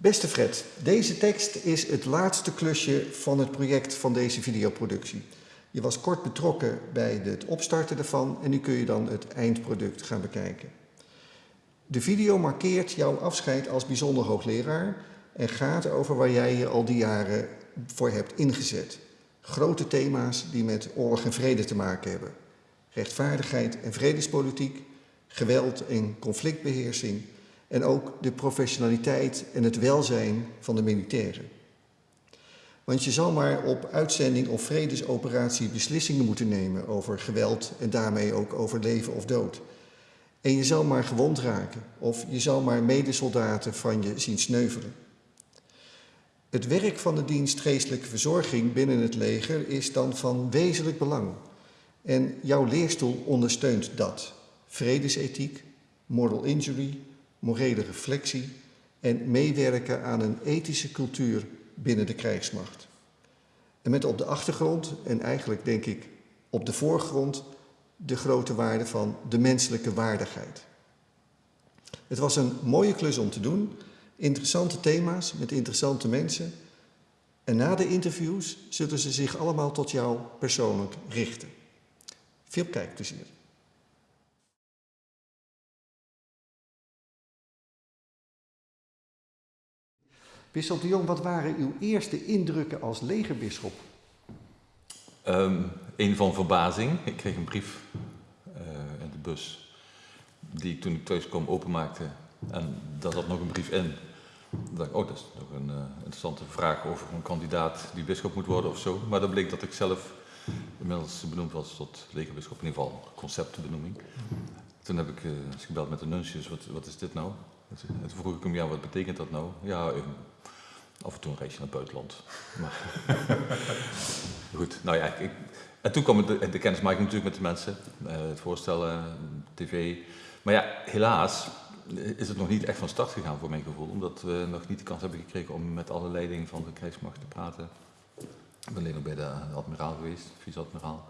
Beste Fred, deze tekst is het laatste klusje van het project van deze videoproductie. Je was kort betrokken bij het opstarten ervan en nu kun je dan het eindproduct gaan bekijken. De video markeert jouw afscheid als bijzonder hoogleraar en gaat over waar jij je al die jaren voor hebt ingezet. Grote thema's die met oorlog en vrede te maken hebben. Rechtvaardigheid en vredespolitiek, geweld en conflictbeheersing en ook de professionaliteit en het welzijn van de militairen. Want je zal maar op uitzending of vredesoperatie beslissingen moeten nemen over geweld en daarmee ook over leven of dood. En je zal maar gewond raken of je zal maar medesoldaten van je zien sneuvelen. Het werk van de dienst geestelijke verzorging binnen het leger is dan van wezenlijk belang. En jouw leerstoel ondersteunt dat. Vredesethiek, moral injury, morele reflectie en meewerken aan een ethische cultuur binnen de krijgsmacht. En met op de achtergrond, en eigenlijk denk ik op de voorgrond, de grote waarde van de menselijke waardigheid. Het was een mooie klus om te doen, interessante thema's met interessante mensen. En na de interviews zullen ze zich allemaal tot jou persoonlijk richten. Veel kijkplezier. Bisschop de Jong, wat waren uw eerste indrukken als legerbisschop? Um, een van verbazing. Ik kreeg een brief uh, in de bus die ik toen ik thuis kwam openmaakte. En daar zat nog een brief in. Dacht ik, oh, dat is nog een uh, interessante vraag over een kandidaat die bisschop moet worden of zo. Maar dan bleek dat ik zelf inmiddels benoemd was tot legerbisschop, in ieder geval conceptbenoeming. Toen heb ik uh, gebeld met de nuncius, wat, wat is dit nou? Toen vroeg ik hem, ja, wat betekent dat nou? Ja, Af en toe een reisje naar het buitenland. Maar goed, nou ja, ik, en toen kwam de, de kennismaking natuurlijk met de mensen, uh, het voorstellen, tv. Maar ja, helaas is het nog niet echt van start gegaan voor mijn gevoel, omdat we nog niet de kans hebben gekregen om met alle leiding van de krijgsmacht te praten. Ik ben alleen nog bij de admiraal geweest, vice-admiraal.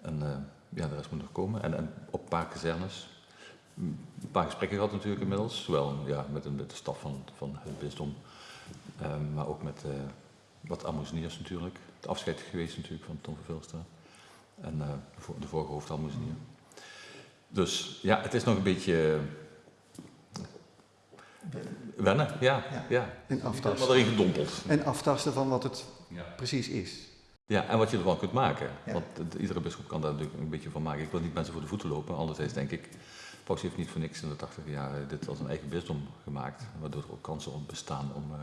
En uh, ja, de rest moet nog komen. En, en op een paar kazernes. Een paar gesprekken gehad natuurlijk inmiddels, zowel ja, met, met de staf van, van het bisdom Um, maar ook met uh, wat amuseniers natuurlijk. Het afscheid geweest natuurlijk van Tom Vervilstra. En uh, de vorige hoofdalmoezenier. Dus ja, het is nog een beetje... wennen, ja. ja. ja. En aftasten. Wat erin gedompeld. En aftasten van wat het ja. precies is. Ja, en wat je ervan kunt maken. Ja. Want iedere bischop kan daar natuurlijk een beetje van maken. Ik wil niet mensen voor de voeten lopen. Anderzijds denk ik, Paus heeft niet voor niks in de 80 jaar dit als een eigen bisdom gemaakt. Waardoor er ook kansen op bestaan om... Uh,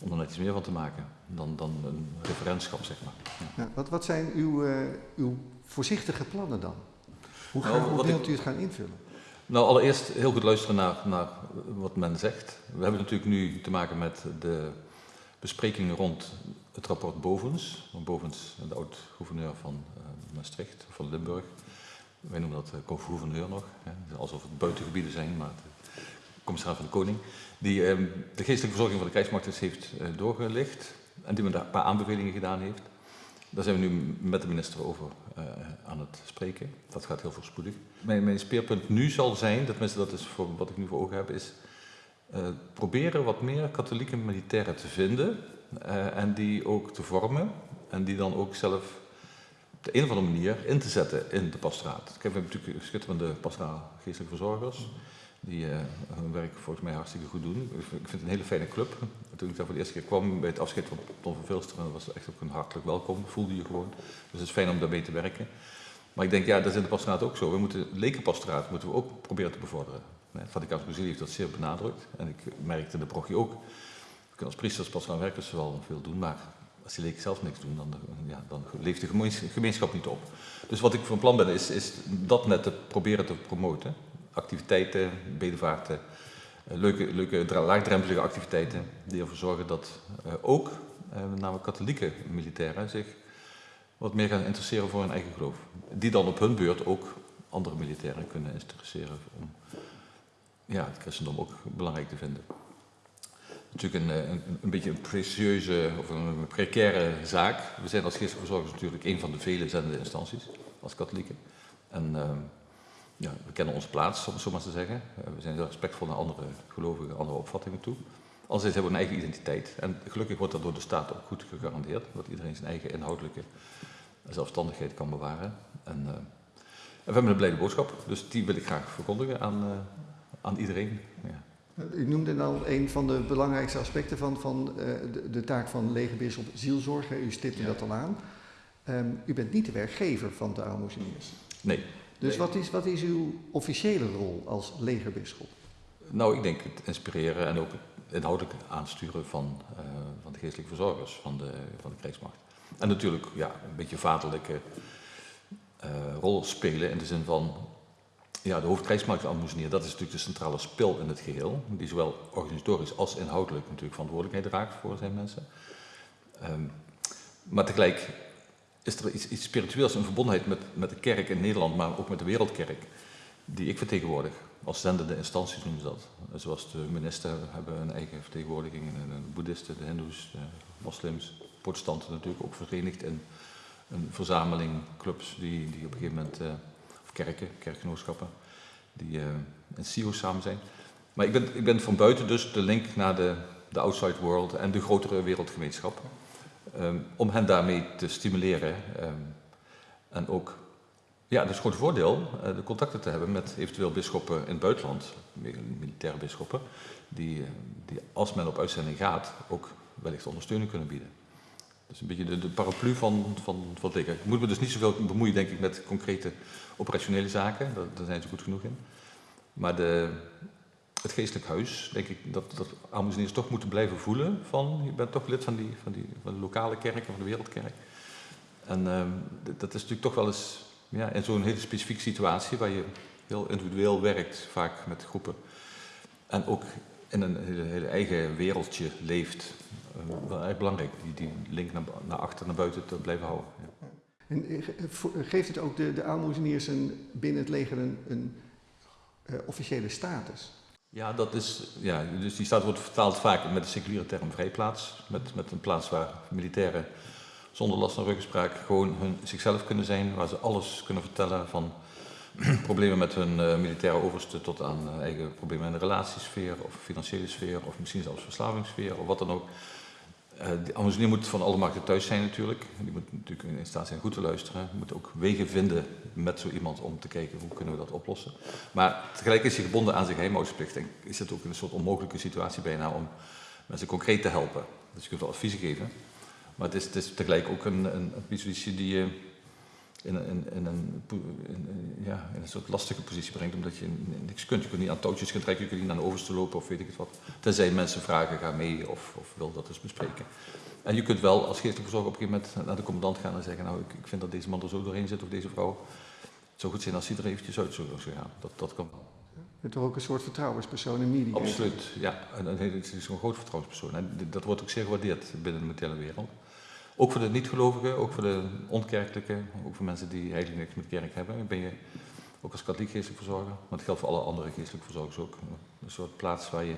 om er net iets meer van te maken dan, dan een referentschap, zeg maar. Ja. wat, wat zijn uw, uh, uw voorzichtige plannen dan? Hoe, gaan, nou, hoe wilt u het gaan invullen? Nou, allereerst heel goed luisteren naar, naar wat men zegt. We hebben natuurlijk nu te maken met de besprekingen rond het rapport Bovens. Bovens, de oud-gouverneur van uh, Maastricht, van Limburg. Wij noemen dat uh, gouverneur nog, hè. alsof het buitengebieden zijn, maar de commissaris van de Koning die ehm, de geestelijke verzorging van de krijgsmacht heeft uh, doorgelicht en die me daar een paar aanbevelingen gedaan heeft. Daar zijn we nu met de minister over uh, aan het spreken. Dat gaat heel voorspoedig. Mijn, mijn speerpunt nu zal zijn, tenminste dat is voor wat ik nu voor ogen heb, is uh, proberen wat meer katholieke militairen te vinden en die ook te vormen en die dan ook zelf op de een of andere manier in te zetten in de pastoraat. Ik heb natuurlijk schitterende pastoraal geestelijke verzorgers die uh, hun werk volgens mij hartstikke goed doen. Ik vind het een hele fijne club. Toen ik daar voor de eerste keer kwam bij het afscheid van Tom van Vilsteren, was het echt ook een hartelijk welkom, voelde je gewoon. Dus het is fijn om daarmee te werken. Maar ik denk, ja, dat is in de pastoraat ook zo. We moeten lekenpastoraat moeten we ook proberen te bevorderen. Het Vaticaanse Concilie heeft dat zeer benadrukt. En ik merkte de prochie ook. We kunnen als priesters, pastoraal werkers wel veel doen, maar als die leken zelf niks doen, dan, ja, dan leeft de gemeenschap niet op. Dus wat ik van plan ben, is, is dat net te proberen te promoten activiteiten, bedevaarten, eh, leuke, leuke laagdrempelige activiteiten die ervoor zorgen dat uh, ook uh, met name katholieke militairen zich wat meer gaan interesseren voor hun eigen geloof. Die dan op hun beurt ook andere militairen kunnen interesseren om ja, het christendom ook belangrijk te vinden. Natuurlijk een, een, beetje een precieuze of een precaire zaak. We zijn als geestverzorgers natuurlijk een van de vele zendende instanties als katholieken. En uh, ja, we kennen onze plaats, om het zo maar te zeggen. Eh, we zijn heel respectvol naar andere gelovigen, andere opvattingen toe. Anderzijds hebben we een eigen identiteit. En gelukkig wordt dat door de staat ook goed gegarandeerd. Dat iedereen zijn eigen inhoudelijke zelfstandigheid kan bewaren. En, uh, en we hebben een blijde boodschap. Dus die wil ik graag verkondigen aan, uh, aan iedereen. Ja. U noemde al een van de belangrijkste aspecten van, van uh, de, de, taak van legerbisschop zielzorg. U stipte ja. dat al aan. Um, u bent niet de werkgever van de aalmoezeniers. Nee. Dus. Wat, is, wat is uw officiële rol als legerbisschop? Nou, ik denk het inspireren en ook het inhoudelijk aansturen van, uh, van de geestelijke verzorgers van de, van de krijgsmacht. En natuurlijk ja, een beetje vaderlijke uh, rol spelen in de zin van ja, de hoofdkrijgsmachtaalmoezenier, dat is natuurlijk de centrale spil in het geheel, die zowel organisatorisch als inhoudelijk natuurlijk verantwoordelijkheid draagt voor zijn mensen. Um, maar tegelijk is er iets, iets spiritueels, een verbondenheid met, met de kerk in Nederland, maar ook met de wereldkerk, die ik vertegenwoordig. Als zendende instanties noemen ze dat. Zoals de minister hebben een eigen vertegenwoordiging, en de boeddhisten, de hindoes, de moslims, protestanten natuurlijk ook verenigd in een verzameling clubs die, die op een gegeven moment, uh, of kerken, kerkgenootschappen, die uh, in CIO samen zijn. Maar ik ben, ik ben van buiten dus de link naar de, de outside world en de grotere wereldgemeenschap. Um, om hen daarmee te stimuleren um, en ook ja, het is gewoon voordeel uh, de contacten te hebben met eventueel bisschoppen in het buitenland, militaire bisschoppen, die, uh, die als men op uitzending gaat ook wellicht ondersteuning kunnen bieden. Is een beetje de, de paraplu van, van, van. Ik moet me dus niet zoveel bemoeien, denk ik, met concrete operationele zaken, daar, daar zijn ze goed genoeg in. Maar de, het geestelijk huis, denk ik, dat, dat aalmoezeniers toch moeten blijven voelen van, je bent toch lid van, die, van, die, van de lokale kerk en van de wereldkerk. En uh, dat is natuurlijk toch wel eens ja, in zo'n hele specifieke situatie waar je heel individueel werkt, vaak met groepen. En ook in een hele, eigen wereldje leeft. Uh, wel erg belangrijk, die, die link naar, naar achter, naar buiten te blijven houden. Ja. En geeft het ook de, de aalmoezeniers binnen het leger een, uh, officiële status? Ja, dat is, ja, dus die staat wordt vertaald vaak met de seculiere term vrijplaats. Met, met een plaats waar militairen zonder last van ruggespraak gewoon hun, zichzelf kunnen zijn. Waar ze alles kunnen vertellen van problemen met hun uh, militaire overste tot aan uh, eigen problemen in de relatiesfeer of financiële sfeer of misschien zelfs verslavingssfeer of wat dan ook. Uh, de avoncenier moet van alle markten thuis zijn natuurlijk. Die moet natuurlijk in staat zijn goed te luisteren. Die moet ook wegen vinden met zo iemand om te kijken hoe kunnen we dat oplossen. Maar tegelijk is hij gebonden aan zijn geheimhoudingsplicht. En is het ook een soort onmogelijke situatie bijna om mensen concreet te helpen. Dus je kunt wel adviezen geven. Maar het is, het is tegelijk ook een, een, een die in, in, in, een, in, ja, in een soort lastige positie brengt, omdat je niks kunt. Je kunt niet aan touwtjes gaan trekken, je kunt niet naar de overste lopen of weet ik het wat. Tenzij mensen vragen, ga mee of, of wil dat eens bespreken. En je kunt wel als geestelijke verzorger op een gegeven moment naar de commandant gaan en zeggen, nou ik, ik vind dat deze man er zo doorheen zit of deze vrouw. Het zou goed zijn als hij er eventjes uit zou gaan. Dat, dat kan wel. Je bent toch ook een soort vertrouwenspersoon in media? Absoluut, ja. En, het is een groot vertrouwenspersoon. En dat wordt ook zeer gewaardeerd binnen de militaire wereld. Ook voor de niet-gelovigen, ook voor de onkerkelijke, ook voor mensen die eigenlijk niks met kerk hebben. Ben je ook als katholiek geestelijk verzorger, maar het geldt voor alle andere geestelijke verzorgers ook. Een soort plaats waar je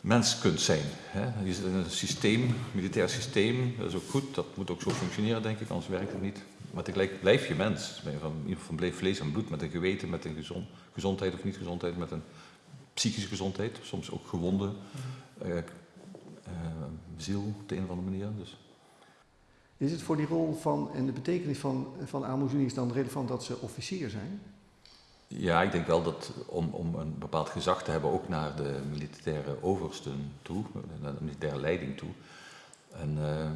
mens kunt zijn. Hè. Je zit in een systeem, een militair systeem, dat is ook goed, dat moet ook zo functioneren denk ik, anders werkt het niet. Maar tegelijk blijf je mens, ben je van, in ieder geval van vlees en bloed, met een geweten, met een gezond, gezondheid of niet gezondheid, met een psychische gezondheid, soms ook gewonde uh, uh, ziel op de een of andere manier. Dus. Is het voor die rol van en de betekenis van, van aalmoezeniers dan relevant dat ze officier zijn? Ja, ik denk wel dat om, om een bepaald gezag te hebben, ook naar de militaire oversten toe, naar de militaire leiding toe. En uh,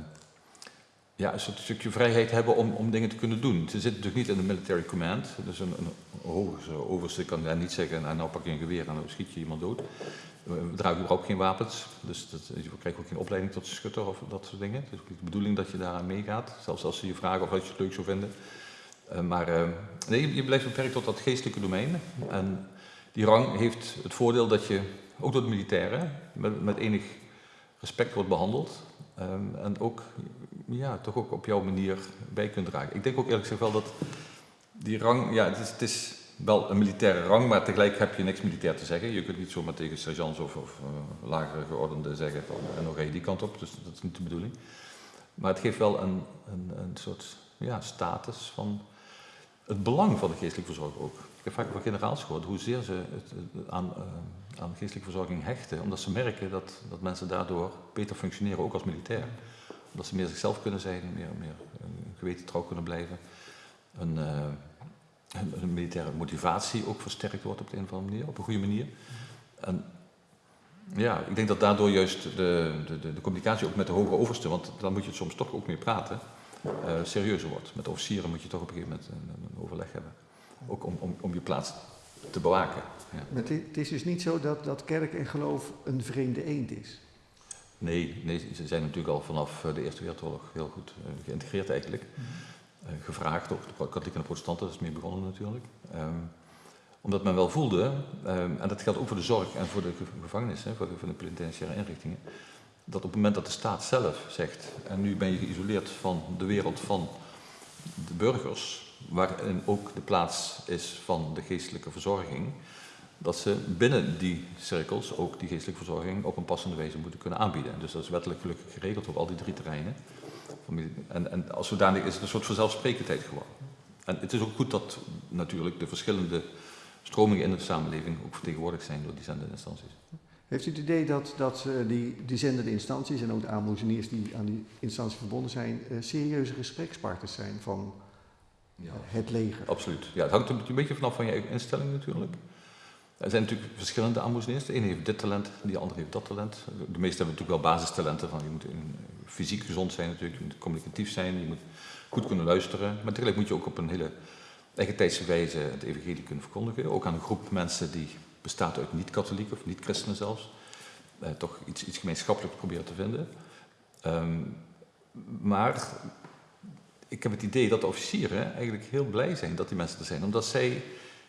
ja, een stukje vrijheid hebben om, om dingen te kunnen doen. Ze zitten natuurlijk niet in de military command, dus een, een hoge overste kan daar niet zeggen, nou, nou pak je een geweer en dan schiet je iemand dood. We dragen überhaupt geen wapens, dus dat, je krijgt ook geen opleiding tot schutter of dat soort dingen. Het is ook niet de bedoeling dat je daaraan meegaat, zelfs als ze je vragen of als je het leuk zou vinden. Uh, maar uh, nee, je blijft beperkt tot dat geestelijke domein. En die rang heeft het voordeel dat je, ook door de militairen, met, enig respect wordt behandeld. Um, en ook, ja, toch ook op jouw manier bij kunt dragen. Ik denk ook eerlijk gezegd wel dat die rang, ja, het is, het is wel een militaire rang, maar tegelijk heb je niks militair te zeggen. Je kunt niet zomaar tegen sergeants of, of uh, lagere geordenden zeggen van, en dan ga je die kant op, dus dat is niet de bedoeling. Maar het geeft wel een, een, een soort ja, status van het belang van de geestelijke verzorging ook. Ik heb vaak van generaals gehoord hoezeer ze het, aan, uh, geestelijke verzorging hechten, omdat ze merken dat, dat mensen daardoor beter functioneren, ook als militair. Omdat ze meer zichzelf kunnen zijn, meer, meer geweten trouw kunnen blijven. Een, hun, militaire motivatie ook versterkt wordt op de een of andere manier, op een goede manier. En ja, ik denk dat daardoor juist de, de, de, communicatie ook met de hoge overste, want dan moet je het soms toch ook meer praten, uh, serieuzer wordt. Met de officieren moet je toch op een gegeven moment een, een overleg hebben. Ook om, om, om je plaats te bewaken. Ja. Maar het is dus niet zo dat, dat kerk en geloof een vreemde eend is? Nee, nee, ze zijn natuurlijk al vanaf de Eerste Wereldoorlog heel goed uh, geïntegreerd eigenlijk. Uh, gevraagd, ook de katholieken en protestanten, dat is mee begonnen natuurlijk. Um, omdat men wel voelde, um, en dat geldt ook voor de zorg en voor de gevangenissen, voor de, de penitentiaire inrichtingen, dat op het moment dat de staat zelf zegt, en nu ben je geïsoleerd van de wereld van de burgers, waarin ook de plaats is van de geestelijke verzorging, dat ze binnen die cirkels ook die geestelijke verzorging op een passende wijze moeten kunnen aanbieden. Dus dat is wettelijk gelukkig geregeld op al die drie terreinen. En, en als zodanig is het een soort vanzelfsprekendheid geworden. En het is ook goed dat natuurlijk de verschillende stromingen in de samenleving ook vertegenwoordigd zijn door die zendende instanties. Heeft u het idee dat, dat uh, die, die zendende instanties en ook de aanmoezeniers die aan die instantie verbonden zijn, uh, serieuze gesprekspartners zijn van ja. het leger? Absoluut. Ja, het hangt er een beetje vanaf van je eigen instelling natuurlijk. Er zijn natuurlijk verschillende aanmoezeniers. De ene heeft dit talent, de andere heeft dat talent. De meeste hebben natuurlijk wel basistalenten. Van je moet fysiek gezond zijn natuurlijk, je moet communicatief zijn, je moet goed kunnen luisteren. Maar tegelijk moet je ook op een hele tijdse wijze het evangelie kunnen verkondigen. Ook aan een groep mensen die bestaat uit niet-katholieken of niet-christenen zelfs. Eh, toch iets, iets gemeenschappelijks proberen te vinden. Um, maar ik heb het idee dat de officieren eigenlijk heel blij zijn dat die mensen er zijn. Omdat zij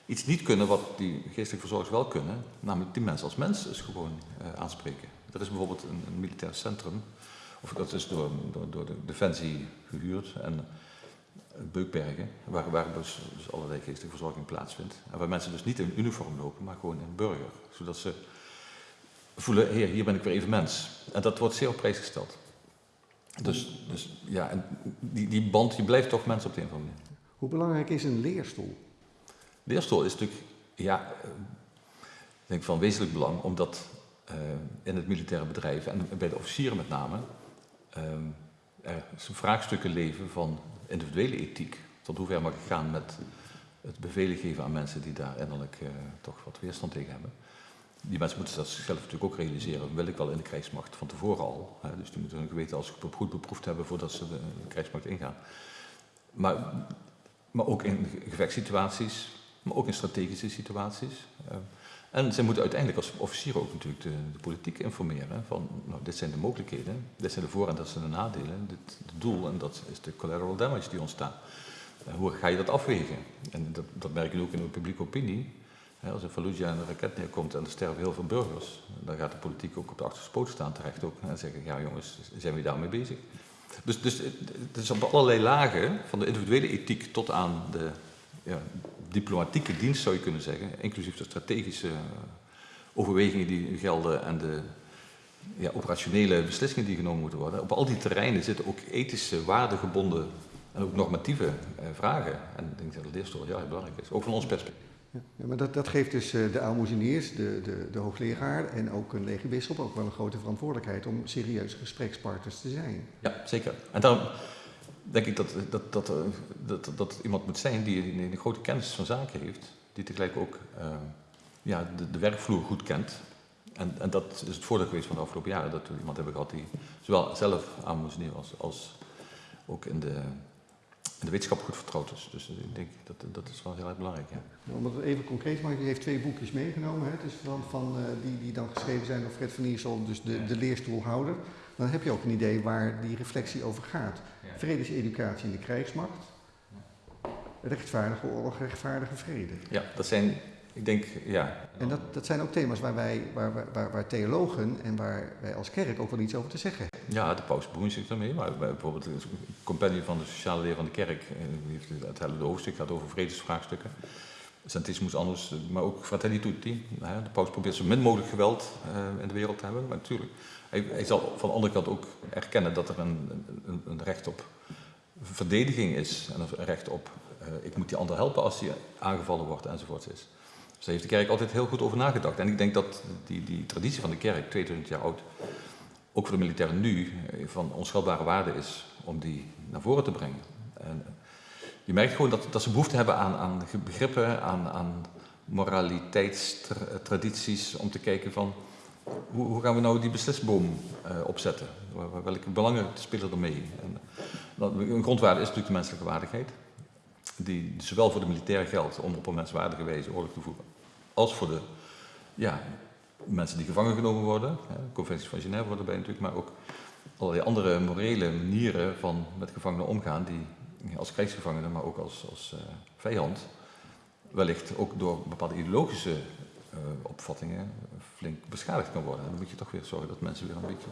iets niet kunnen wat die geestelijke verzorgers wel kunnen. Namelijk die mensen als mensen dus gewoon uh, aanspreken. Dat is bijvoorbeeld een, militair centrum. Of dat is door, door, door de Defensie gehuurd. En Beukbergen, waar, waar dus, dus, allerlei geestelijke verzorging plaatsvindt. En waar mensen dus niet in uniform lopen, maar gewoon in burger. Zodat ze voelen, heer, hier ben ik weer even mens. En dat wordt zeer op prijs gesteld. Dus, dus ja, en die, die band, je blijft toch mensen op de een of andere manier. Hoe belangrijk is een leerstoel? Leerstoel is natuurlijk, ja, ik denk van wezenlijk belang, omdat uh, in het militaire bedrijf en bij de officieren met name, uh, er vraagstukken leven van individuele ethiek. Tot hoever mag ik gaan met het bevelen geven aan mensen die daar innerlijk toch wat weerstand tegen hebben. Die mensen moeten dat zichzelf natuurlijk ook realiseren. Wil ik wel in de krijgsmacht van tevoren al. Hè? Dus die moeten hun geweten als goed beproefd hebben voordat ze de, de krijgsmacht ingaan. Maar, maar ook in gevechtssituaties, maar ook in strategische situaties. Uh, en zij moeten uiteindelijk als officier ook natuurlijk de, de, politiek informeren van, nou, dit zijn de mogelijkheden, dit zijn de voor- en dat zijn de nadelen, dit het doel en dat is de collateral damage die ontstaat. Uh, hoe ga je dat afwegen? En dat, dat merk je ook in de publieke opinie. als in Fallujah een raket neerkomt en er sterven heel veel burgers, dan gaat de politiek ook op de achterste poot staan terecht ook en zeggen, ja jongens, zijn we daarmee bezig? Dus, dus het is op allerlei lagen, van de individuele ethiek tot aan de ja, diplomatieke dienst zou je kunnen zeggen, inclusief de strategische overwegingen die gelden en de ja, operationele beslissingen die genomen moeten worden. Op al die terreinen zitten ook ethische, waardegebonden en ook normatieve eh, vragen. En ik denk dat de leerstoel heel erg belangrijk is, ook van ons perspectief. Ja, maar dat, dat geeft dus uh, de aalmoezeniers, de, de, de hoogleraar en ook een legerbischop ook wel een grote verantwoordelijkheid om serieuze gesprekspartners te zijn. Ja, zeker. En daarom denk ik dat, dat, dat, dat, dat iemand moet zijn die een, grote kennis van zaken heeft, die tegelijk ook uh, ja, de, de, werkvloer goed kent. En, en dat is het voordeel geweest van de afgelopen jaren, dat we iemand hebben gehad die zowel zelf aan moest neer als, als ook in de, in de wetenschap goed vertrouwd is. Dus ik denk dat dat is wel heel erg belangrijk. Ja. Om het even concreet te maken, u heeft twee boekjes meegenomen, hè? Dus van, van, uh, die, die dan geschreven zijn door Fred van Iersel, dus de, de leerstoelhouder. Dan heb je ook een idee waar die reflectie over gaat. Vredeseducatie in de krijgsmacht, rechtvaardige oorlog, rechtvaardige vrede. Ja, dat zijn, ik denk, ja. En dat, dat zijn ook thema's waar, wij, waar, waar, waar theologen en waar wij als kerk ook wel iets over te zeggen hebben. Ja, de paus bemoeit zich daarmee, maar bijvoorbeeld het compagnie van de sociale leer van de kerk, eh, heeft het hele hoofdstuk gaat over vredesvraagstukken. Santismus anders, maar ook Fratelli Tutti. De paus probeert zo min mogelijk geweld uh, in de wereld te hebben, maar natuurlijk. Hij, zal van de andere kant ook erkennen dat er een, een, een recht op verdediging is en een recht op uh, ik moet die ander helpen als hij aangevallen wordt enzovoort is. Dus daar heeft de kerk altijd heel goed over nagedacht. En ik denk dat die, die traditie van de kerk, 2000 jaar oud, ook voor de militairen nu van onschatbare waarde is om die naar voren te brengen. En je merkt gewoon dat, dat ze behoefte hebben aan, aan begrippen, aan, aan moraliteitstradities, om te kijken van hoe, gaan we nou die beslisboom uh, opzetten? Welke belangen spelen er mee? En, een grondwaarde is natuurlijk de menselijke waardigheid, die zowel voor de militairen geldt om op een menswaardige wijze oorlog te voeren, als voor de ja, mensen die gevangen genomen worden. de conventies van Genève worden erbij natuurlijk, maar ook allerlei andere morele manieren van met gevangenen omgaan, die als krijgsgevangenen, maar ook als, als uh, vijand, wellicht ook door bepaalde ideologische uh, opvattingen flink beschadigd kan worden. En dan moet je toch weer zorgen dat mensen weer een beetje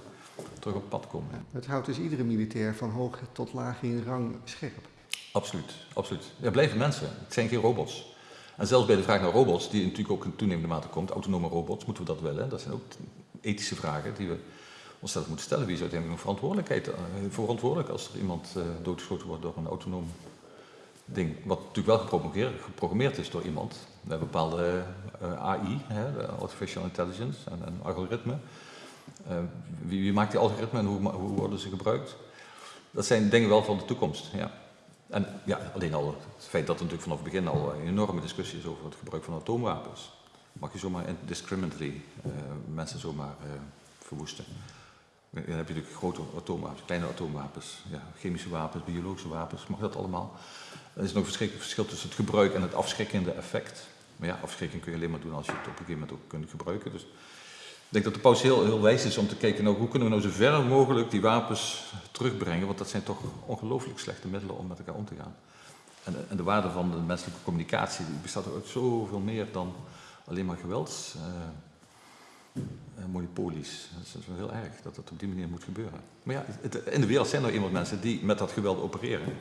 terug op pad komen. Het houdt dus iedere militair van hoog tot laag in rang scherp. Absoluut, absoluut. Er blijven mensen, het zijn geen robots. En zelfs bij de vraag naar robots, die natuurlijk ook in toenemende mate komt, autonome robots, moeten we dat willen? Dat zijn ook ethische vragen die we onszelf moeten stellen. Wie is uiteindelijk een verantwoordelijkheid, uh, verantwoordelijk als er iemand uh, doodgeschoten wordt door een autonoom ding? Wat natuurlijk wel geprogrammeerd, geprogrammeerd is door iemand. Met bepaalde AI, hè, artificial intelligence en, en algoritme. Wie, wie, maakt die algoritmen en hoe, hoe, worden ze gebruikt? Dat zijn dingen wel van de toekomst. Ja. En ja, alleen al het feit dat er natuurlijk vanaf het begin al een enorme discussie is over het gebruik van atoomwapens. Mag je zomaar indiscriminately mensen zomaar verwoesten? Dan heb je natuurlijk grote atoomwapens, kleine atoomwapens, ja, chemische wapens, biologische wapens, mag dat allemaal. Er is nog een verschil tussen het gebruik en het afschrikkende effect. Maar ja, afschrikking kun je alleen maar doen als je het op een gegeven moment ook kunt gebruiken. Dus ik denk dat de paus heel, heel wijs is om te kijken, nou, hoe kunnen we nou zo ver mogelijk die wapens terugbrengen, want dat zijn toch ongelooflijk slechte middelen om met elkaar om te gaan. En, en de waarde van de menselijke communicatie die bestaat uit zoveel meer dan alleen maar gewelds. Uh, uh, monopolies. Dat is wel heel erg dat dat op die manier moet gebeuren. Maar ja, het, in de wereld zijn er iemand mensen die met dat geweld opereren.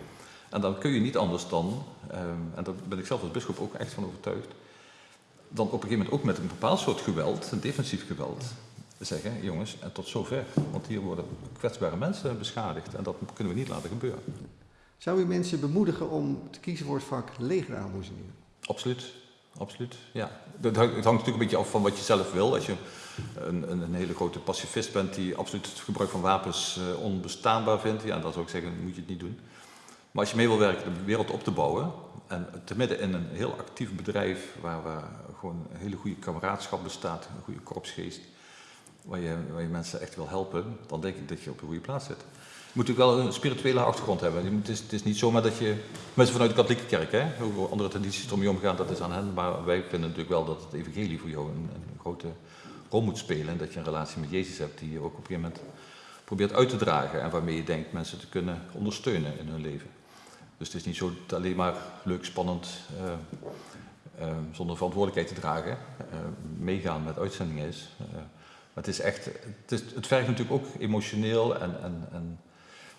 En dan kun je niet anders dan, um, en daar ben ik zelf als bischop ook echt van overtuigd, dan op een gegeven moment ook met een bepaald soort geweld, een defensief geweld, zeggen, jongens, en tot zover. Want hier worden kwetsbare mensen beschadigd en dat kunnen we niet laten gebeuren. Zou u mensen bemoedigen om te kiezen voor het vak legeraanboezeming? Absoluut, absoluut, ja. Het hangt, natuurlijk een beetje af van wat je zelf wil. Als je een, een, een, hele grote pacifist bent die absoluut het gebruik van wapens uh, onbestaanbaar vindt, ja, dan zou ik zeggen, moet je het niet doen. Maar als je mee wil werken de wereld op te bouwen, en te midden in een heel actief bedrijf waar, waar gewoon een hele goede kameraadschap bestaat, een goede korpsgeest, waar je, waar je mensen echt wil helpen, dan denk ik dat je op de goede plaats zit. Je moet natuurlijk wel een spirituele achtergrond hebben. Het is, het is niet zomaar dat je, mensen vanuit de katholieke kerk, hè, hoe andere tradities ermee omgaan, dat is aan hen, maar wij vinden natuurlijk wel dat het evangelie voor jou een, een grote rol moet spelen. En dat je een relatie met Jezus hebt die je ook op een gegeven moment probeert uit te dragen. En waarmee je denkt mensen te kunnen ondersteunen in hun leven. Dus het is niet zo dat alleen maar leuk, spannend, uh, uh, zonder verantwoordelijkheid te dragen, uh, meegaan met uitzendingen is. maar het is echt, het, is, het vergt natuurlijk ook emotioneel en, en, en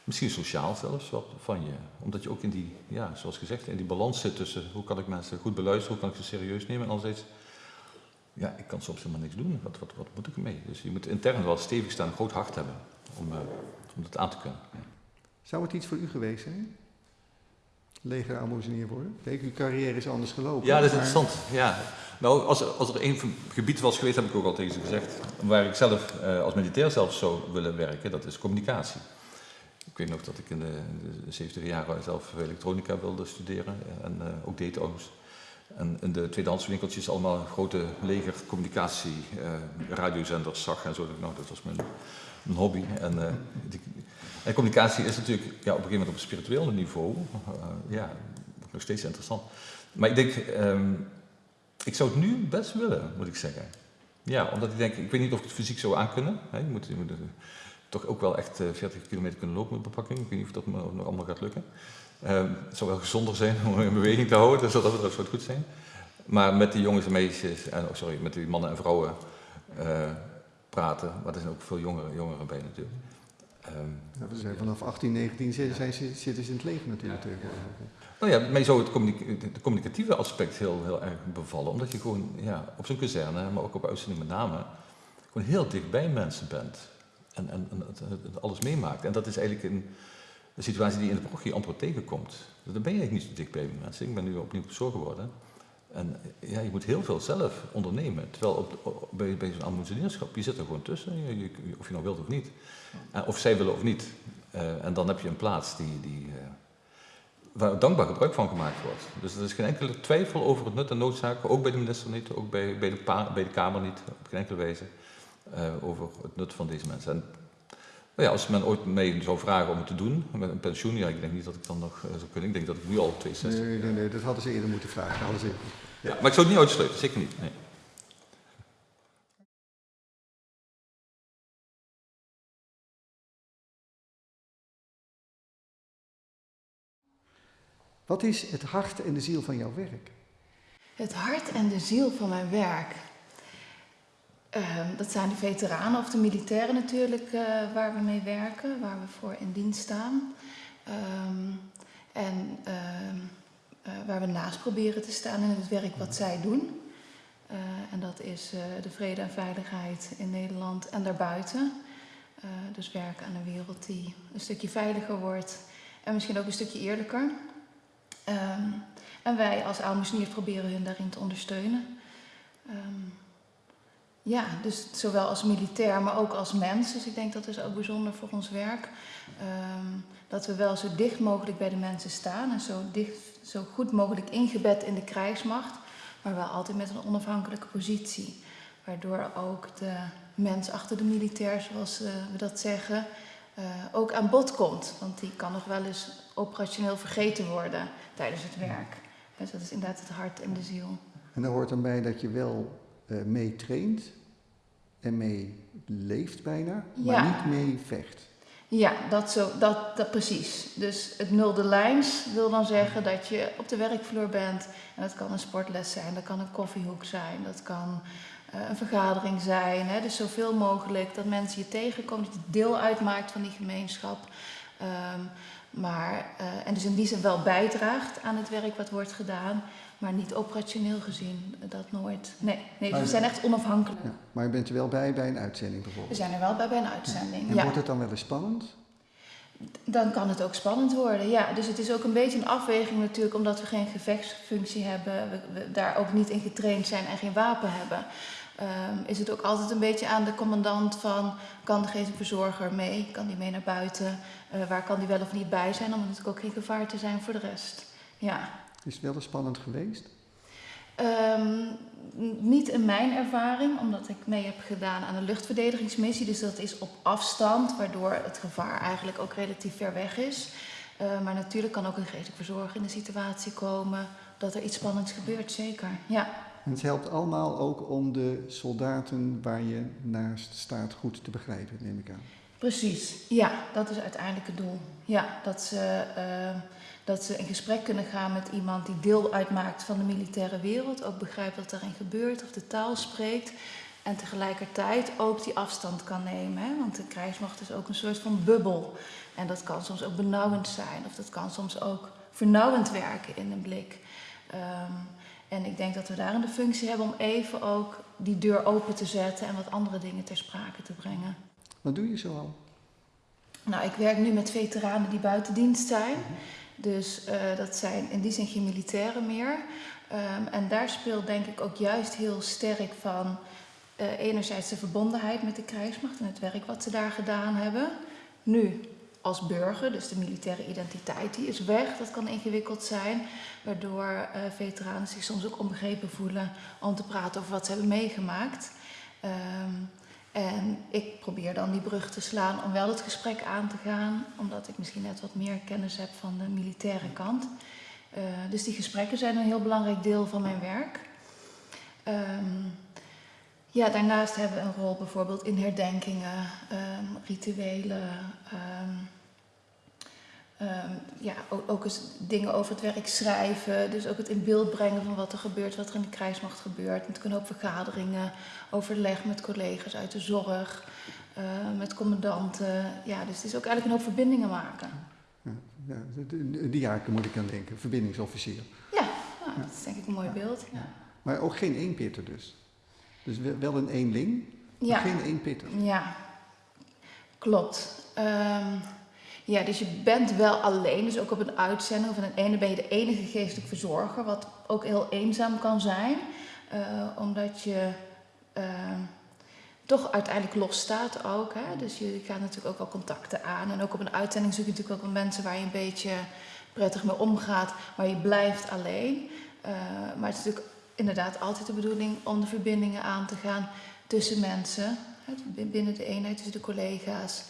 misschien sociaal zelfs wat van je. Omdat je ook in die, ja, zoals gezegd, in die balans zit tussen hoe kan ik mensen goed beluisteren, hoe kan ik ze serieus nemen en anderzijds ja, ik kan soms helemaal niks doen. Wat, wat, wat moet ik ermee? Dus je moet intern wel stevig staan, een groot hart hebben om, om dat aan te kunnen. Ja. Zou het iets voor u geweest zijn? Leger aanmoezenier worden? Kijk, uw carrière is anders gelopen. Ja, dat is interessant. Ja. Nou, als, als er één gebied was geweest, heb ik ook al tegen ze gezegd, waar ik zelf uh, als militair zelf zou willen werken, dat is communicatie. Ik weet nog dat ik in de, de 70 jaren zelf elektronica wilde studeren en uh, ook deed overigens. En in de tweedehandswinkeltjes allemaal grote leger communicatie, uh, radiozenders zag en zo. Nou, dat was mijn, mijn hobby. En, en, communicatie is natuurlijk ja, op een gegeven moment op een spiritueel niveau, uh, ja, nog steeds interessant. Maar ik denk, um, ik zou het nu best willen, moet ik zeggen. Ja, omdat ik denk, ik weet niet of ik het fysiek zou aankunnen. Hè. Je moet, moet toch ook wel echt 40 kilometer kunnen lopen met bepakking. Ik weet niet of dat me nog allemaal gaat lukken. Uh, het zou wel gezonder zijn om in beweging te houden, dus dat zou goed zijn. Maar met die jongens en meisjes, en, oh, sorry, met die mannen en vrouwen praten, maar er zijn ook veel jongeren, jongeren bij natuurlijk. Um, ja, we zijn vanaf 18, 19 zijn, zijn, zitten ze in het leven natuurlijk. Ja. Nou ja, mij zou het communica communicatieve aspect heel, heel erg bevallen, omdat je gewoon ja, op zo'n kazerne, maar ook op uitzending met name, gewoon heel dicht bij mensen bent en, en, alles meemaakt. En dat is eigenlijk een een situatie die je in de parochie amper tegenkomt. Dan ben je eigenlijk niet zo dicht bij mensen. Ik ben nu opnieuw zo geworden. En ja, je moet heel veel zelf ondernemen. Terwijl op, bij, zo'n almoezenierschap, je zit er gewoon tussen, je, of je nou wilt of niet. of zij willen of niet. en dan heb je een plaats die, die, waar dankbaar gebruik van gemaakt wordt. Dus er is geen enkele twijfel over het nut en noodzaak, ook bij de minister niet, ook bij, bij, de, Kamer niet, op geen enkele wijze, over het nut van deze mensen. En nou ja, als men ooit mij zou vragen om het te doen, met een pensioen, ja, ik denk niet dat ik dan nog uh, zou kunnen. Ik denk dat ik nu al 62 Nee, nee, nee, dat hadden ze eerder moeten vragen. Hadden ze... ja. Maar ik zou het niet uitsluiten, zeker niet. Nee. Wat is het hart en de ziel van jouw werk? Het hart en de ziel van mijn werk. Uh, dat zijn de veteranen of de militairen natuurlijk uh, waar we mee werken, waar we voor in dienst staan. Um, en uh, waar we naast proberen te staan in het werk wat zij doen. Eh, en dat is de vrede en veiligheid in Nederland en daarbuiten. dus werken aan een wereld die een stukje veiliger wordt en misschien ook een stukje eerlijker. En wij als Aalmoesnier proberen hun daarin te ondersteunen. Ja, dus zowel als militair, maar ook als mens. Dus ik denk dat is ook bijzonder voor ons werk. Um, dat we wel zo dicht mogelijk bij de mensen staan en zo, dicht, zo goed mogelijk ingebed in de krijgsmacht, maar wel altijd met een onafhankelijke positie. Waardoor ook de mens achter de militair, zoals uh, we dat zeggen, uh, ook aan bod komt. Want die kan nog wel eens operationeel vergeten worden tijdens het werk. Dus dat is inderdaad het hart en de ziel. En daar hoort dan bij dat je wel uh, mee traint en mee leeft bijna, maar Ja. niet mee vecht. Ja, dat, zo, dat, dat precies. Dus het nulde lijns wil dan zeggen dat je op de werkvloer bent. En dat kan een sportles zijn, dat kan een koffiehoek zijn, dat kan eh, een vergadering zijn. Hè? Dus zoveel mogelijk dat mensen je tegenkomen, dat je deel uitmaakt van die gemeenschap. Ehm, maar, eh, en dus in die zin wel bijdraagt aan het werk wat wordt gedaan, maar niet operationeel gezien, eh, dat nooit. Nee, nee dus we zijn echt onafhankelijk. Ja. Maar je bent er wel bij bij een uitzending We bijvoorbeeld. zijn er wel bij bij een uitzending. En ja. wordt het dan wel eens spannend? Dan kan het ook spannend worden, ja. Dus het is ook een beetje een afweging natuurlijk, omdat we geen gevechtsfunctie hebben, we, we daar ook niet in getraind zijn en geen wapen hebben. Ehm, is het ook altijd een beetje aan de commandant van, kan de verzorger mee? Kan die mee naar buiten? Eh, waar kan die wel of niet bij zijn? Om natuurlijk ook geen gevaar te zijn voor de rest. Ja. Is het wel eens spannend geweest? Ehm, niet in mijn ervaring, omdat ik mee heb gedaan aan een luchtverdedigingsmissie. Dus dat is op afstand, waardoor het gevaar eigenlijk ook relatief ver weg is. Eh, maar natuurlijk kan ook een geestelijk verzorger in de situatie komen dat er iets spannends gebeurt, zeker. Ja, En het helpt allemaal ook om de soldaten waar je naast staat goed te begrijpen, neem ik aan. precies. Ja, dat is uiteindelijk het doel. Ja, dat ze, eh, dat ze in gesprek kunnen gaan met iemand die deel uitmaakt van de militaire wereld. Ook begrijpt wat daarin gebeurt of de taal spreekt. En tegelijkertijd ook die afstand kan nemen. Hè? Want de krijgsmacht is ook een soort van bubbel. En dat kan soms ook benauwend zijn. Of dat kan soms ook vernauwend werken in een blik. Ehm, en ik denk dat we daarin de functie hebben om even ook die deur open te zetten en wat andere dingen ter sprake te brengen. Wat doe je zoal? Nou, ik werk nu met veteranen die buiten dienst zijn. Dus eh, dat zijn in die zin geen militairen meer. Ehm, en daar speelt denk ik ook juist heel sterk van eh, enerzijds de verbondenheid met de krijgsmacht en het werk wat ze daar gedaan hebben. Nu als burger, dus de militaire identiteit, die is weg. Dat kan ingewikkeld zijn, waardoor eh, veteranen zich soms ook onbegrepen voelen om te praten over wat ze hebben meegemaakt. Ehm, en ik probeer dan die brug te slaan om wel het gesprek aan te gaan, omdat ik misschien net wat meer kennis heb van de militaire kant. Eh, dus die gesprekken zijn een heel belangrijk deel van mijn werk. Ehm, ja, daarnaast hebben we een rol bijvoorbeeld in herdenkingen, ehm, rituelen. ehm, ehm, ja, ook, ook eens dingen over het werk schrijven. Dus ook het in beeld brengen van wat er gebeurt, wat er in de krijgsmacht gebeurt. Met kunnen ook vergaderingen, overleg met collega's uit de zorg, eh, met commandanten. Ja, dus het is ook eigenlijk een hoop verbindingen maken. Ja, ja, de, die jaken moet ik aan denken, verbindingsofficier. Ja, nou, dat is denk ik een mooi beeld. Ja. Maar ook geen eenpitter dus. Dus wel- een eenling, maar geen eenpitter. Ja, klopt. Ehm, Ja, dus je bent wel alleen. Dus ook op een uitzending of in een ene ben je de enige geestelijk verzorger. Wat ook heel eenzaam kan zijn. Uh, omdat je uh, toch uiteindelijk los staat ook. Hè? Dus je gaat natuurlijk ook wel contacten aan. En ook op een uitzending zoek je natuurlijk ook wel mensen waar je een beetje prettig mee omgaat. Maar je blijft alleen. Uh, maar het is natuurlijk inderdaad altijd de bedoeling om de verbindingen aan te gaan tussen mensen. Binnen de eenheid, tussen de collega's.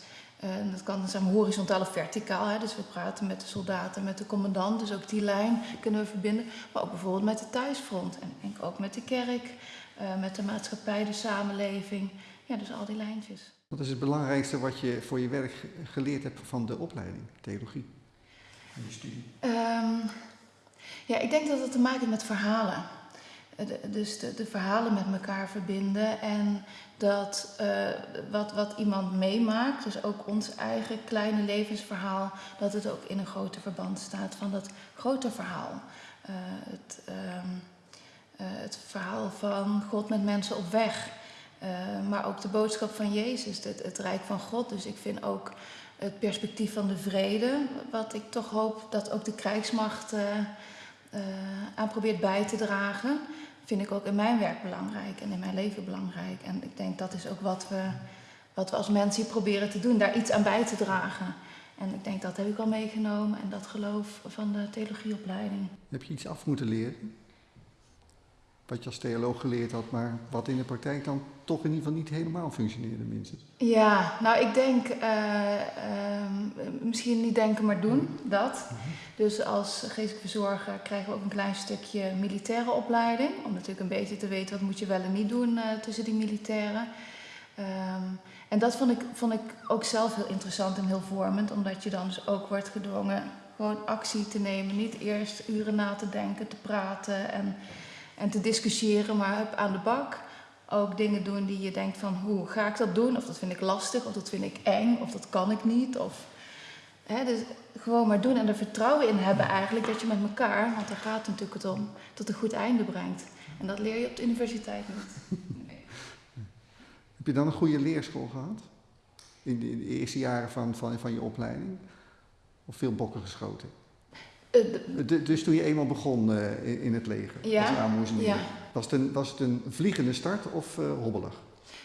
En dat kan zijn horizontaal of verticaal. Hè? Dus we praten met de soldaten, met de commandant. Dus ook die lijn kunnen we verbinden. Maar ook bijvoorbeeld met de thuisfront. En ook met de kerk, uh, met de maatschappij, de samenleving. Ja, dus al die lijntjes. Wat is het belangrijkste wat je voor je werk geleerd hebt van de opleiding, theologie? En je studie? Um, ja, ik denk dat het te maken heeft met verhalen. De, dus de, de, verhalen met elkaar verbinden en dat uh, wat, wat iemand meemaakt, dus ook ons eigen kleine levensverhaal, dat het ook in een groter verband staat van dat grote verhaal. Uh, het, uh, het verhaal van God met mensen op weg, maar ook de boodschap van Jezus, het, het Rijk van God. Dus ik vind ook het perspectief van de vrede, wat ik toch hoop dat ook de krijgsmacht aan probeert bij te dragen vind ik ook in mijn werk belangrijk en in mijn leven belangrijk. En ik denk dat is ook wat we, wat we als mensen hier proberen te doen, daar iets aan bij te dragen. En ik denk dat heb ik al meegenomen en dat geloof van de theologieopleiding. Heb je iets af moeten leren? Wat je als theoloog geleerd had, maar wat in de praktijk dan toch in ieder geval niet helemaal functioneerde, minstens. Ja, nou ik denk, uh, uh, misschien niet denken maar doen, dat. Dus als geestelijk verzorger krijgen we ook een klein stukje militaire opleiding. Om natuurlijk een beetje te weten wat moet je wel en niet doen uh, tussen die militairen. Um, en dat vond ik, vond ik ook zelf heel interessant en heel vormend, omdat je dan dus ook wordt gedwongen gewoon actie te nemen. Niet eerst uren na te denken, te praten en, en te discussiëren, maar aan de bak ook dingen doen die je denkt van hoe ga ik dat doen? Of dat vind ik lastig, of dat vind ik eng, of dat kan ik niet. Of, hè, dus gewoon maar doen en er vertrouwen in hebben eigenlijk dat je met elkaar, want daar gaat het natuurlijk om, tot een goed einde brengt. En dat leer je op de universiteit niet. Nee. Heb je dan een goede leerschool gehad? In de, in de eerste jaren van, van, van je opleiding? Of veel bokken geschoten? Uh, dus toen je eenmaal begon uh, in het leger ja, als aanmoezenier, ja. Was, het een, was het een vliegende start of uh, hobbelig?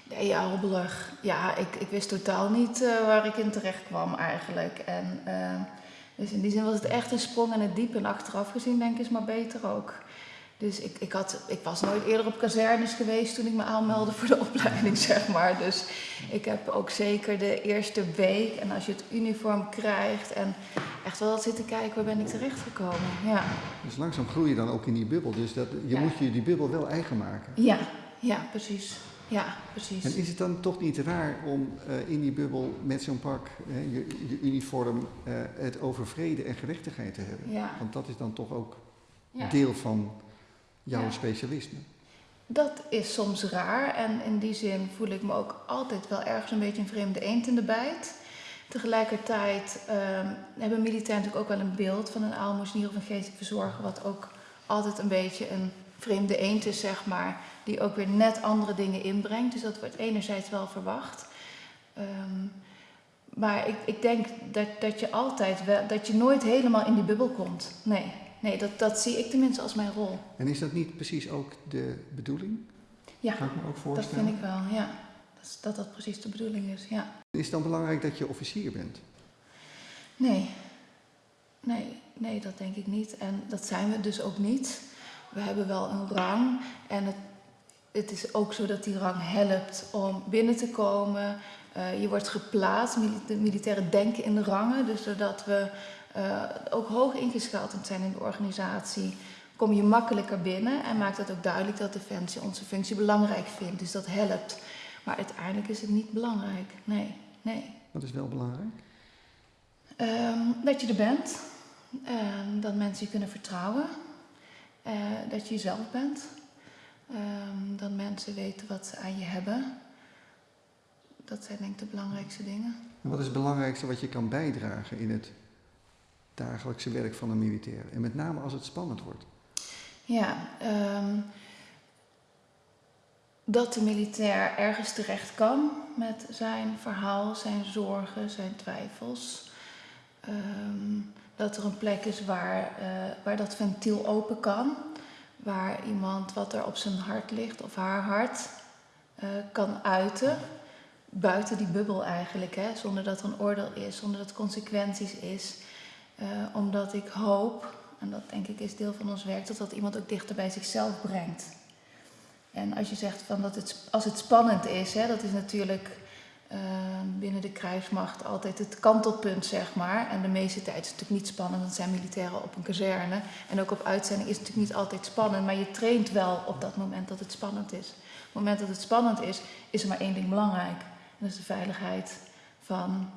Nee, ja, hobbelig. Ja, ik, ik wist totaal niet waar ik in terecht kwam eigenlijk. En, dus in die zin was het echt een sprong in het diep. En achteraf gezien denk ik is maar beter ook. Dus ik, ik, had, ik was nooit eerder op kazernes geweest toen ik me aanmeldde voor de opleiding, zeg maar. Dus ik heb ook zeker de eerste week en als je het uniform krijgt en echt wel zitten kijken, waar ben ik terechtgekomen. Ja. Dus langzaam groei je dan ook in die bubbel. Dus dat, je Ja. moet je die bubbel wel eigen maken. Ja, ja, precies. Ja, precies. En is het dan toch niet raar om eh, in die bubbel met zo'n pak, hè, je, je uniform, eh, het over vrede en gerechtigheid te hebben? Ja. Want dat is dan toch ook Ja. deel van jouw Ja. specialisme. Dat is soms raar en in die zin voel ik me ook altijd wel ergens een beetje een vreemde eend in de bijt. Tegelijkertijd ehm, hebben militairen natuurlijk ook wel een beeld van een aalmoezenier of een geestelijk verzorger, wat ook altijd een beetje een vreemde eend is, zeg maar, die ook weer net andere dingen inbrengt. Dus dat wordt enerzijds wel verwacht. Ehm, maar ik, ik denk dat, dat je altijd wel, dat je nooit helemaal in die bubbel komt. Nee, nee dat, dat zie ik tenminste als mijn rol. En is dat niet precies ook de bedoeling? Ja, Kan ik me ook dat voorstellen. vind ik wel, ja. Dat dat dat precies de bedoeling is, ja. Is het dan belangrijk dat je officier bent? Nee. Nee, nee, dat denk ik niet. En dat zijn we dus ook niet. We hebben wel een rang. En het, het is ook zo dat die rang helpt om binnen te komen. Eh, je wordt geplaatst. De militairen denken in de rangen. Dus doordat we eh, ook hoog ingeschakeld zijn in de organisatie, kom je makkelijker binnen. En maakt het ook duidelijk dat Defensie onze functie belangrijk vindt. Dus dat helpt. Maar uiteindelijk is het niet belangrijk. Nee, nee. Dat is wel belangrijk. Ehm, dat je er bent. Ehm, dat mensen je kunnen vertrouwen. Eh, dat je jezelf bent. Ehm, dat mensen weten wat ze aan je hebben. Dat zijn denk ik de belangrijkste dingen. En wat is het belangrijkste wat je kan bijdragen in het dagelijkse werk van een militair? En met name als het spannend wordt. Ja, ehm, dat de militair ergens terecht kan met zijn verhaal, zijn zorgen, zijn twijfels. Ehm, dat er een plek is waar, eh, waar dat ventiel open kan. Waar iemand wat er op zijn hart ligt of haar hart eh, kan uiten. Buiten die bubbel eigenlijk, hè? zonder dat er een oordeel is, zonder dat er consequenties is. Eh, omdat ik hoop, en dat denk ik is deel van ons werk, dat dat iemand ook dichter bij zichzelf brengt. En als je zegt van dat het, als het spannend is, hè, dat is natuurlijk Ehm, binnen de krijgsmacht altijd het kantelpunt, zeg maar. En de meeste tijd is het natuurlijk niet spannend, want zijn militairen op een kazerne. En ook op uitzending is het natuurlijk niet altijd spannend, maar je traint wel op dat moment dat het spannend is. Op het moment dat het spannend is, is er maar één ding belangrijk. En dat is de veiligheid van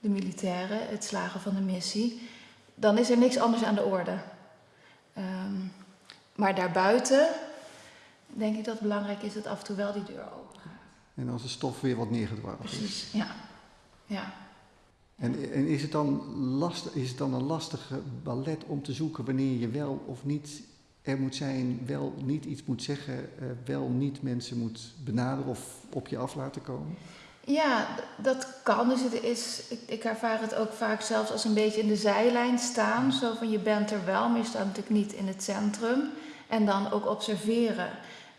de militairen, het slagen van de missie. Dan is er niks anders aan de orde. Um, maar daarbuiten denk ik dat het belangrijk is dat af en toe wel die deur open en als de stof weer wat neergedwaald is. Precies, ja. ja. En, en is, het dan lastig, is het dan een lastige ballet om te zoeken wanneer je wel of niet er moet zijn, wel niet iets moet zeggen, uh, wel niet mensen moet benaderen of op je af laten komen? Ja, dat kan. Dus het is, ik, ik, ervaar het ook vaak zelfs als een beetje in de zijlijn staan. Zo van je bent er wel, maar je staat natuurlijk niet in het centrum. En dan ook observeren.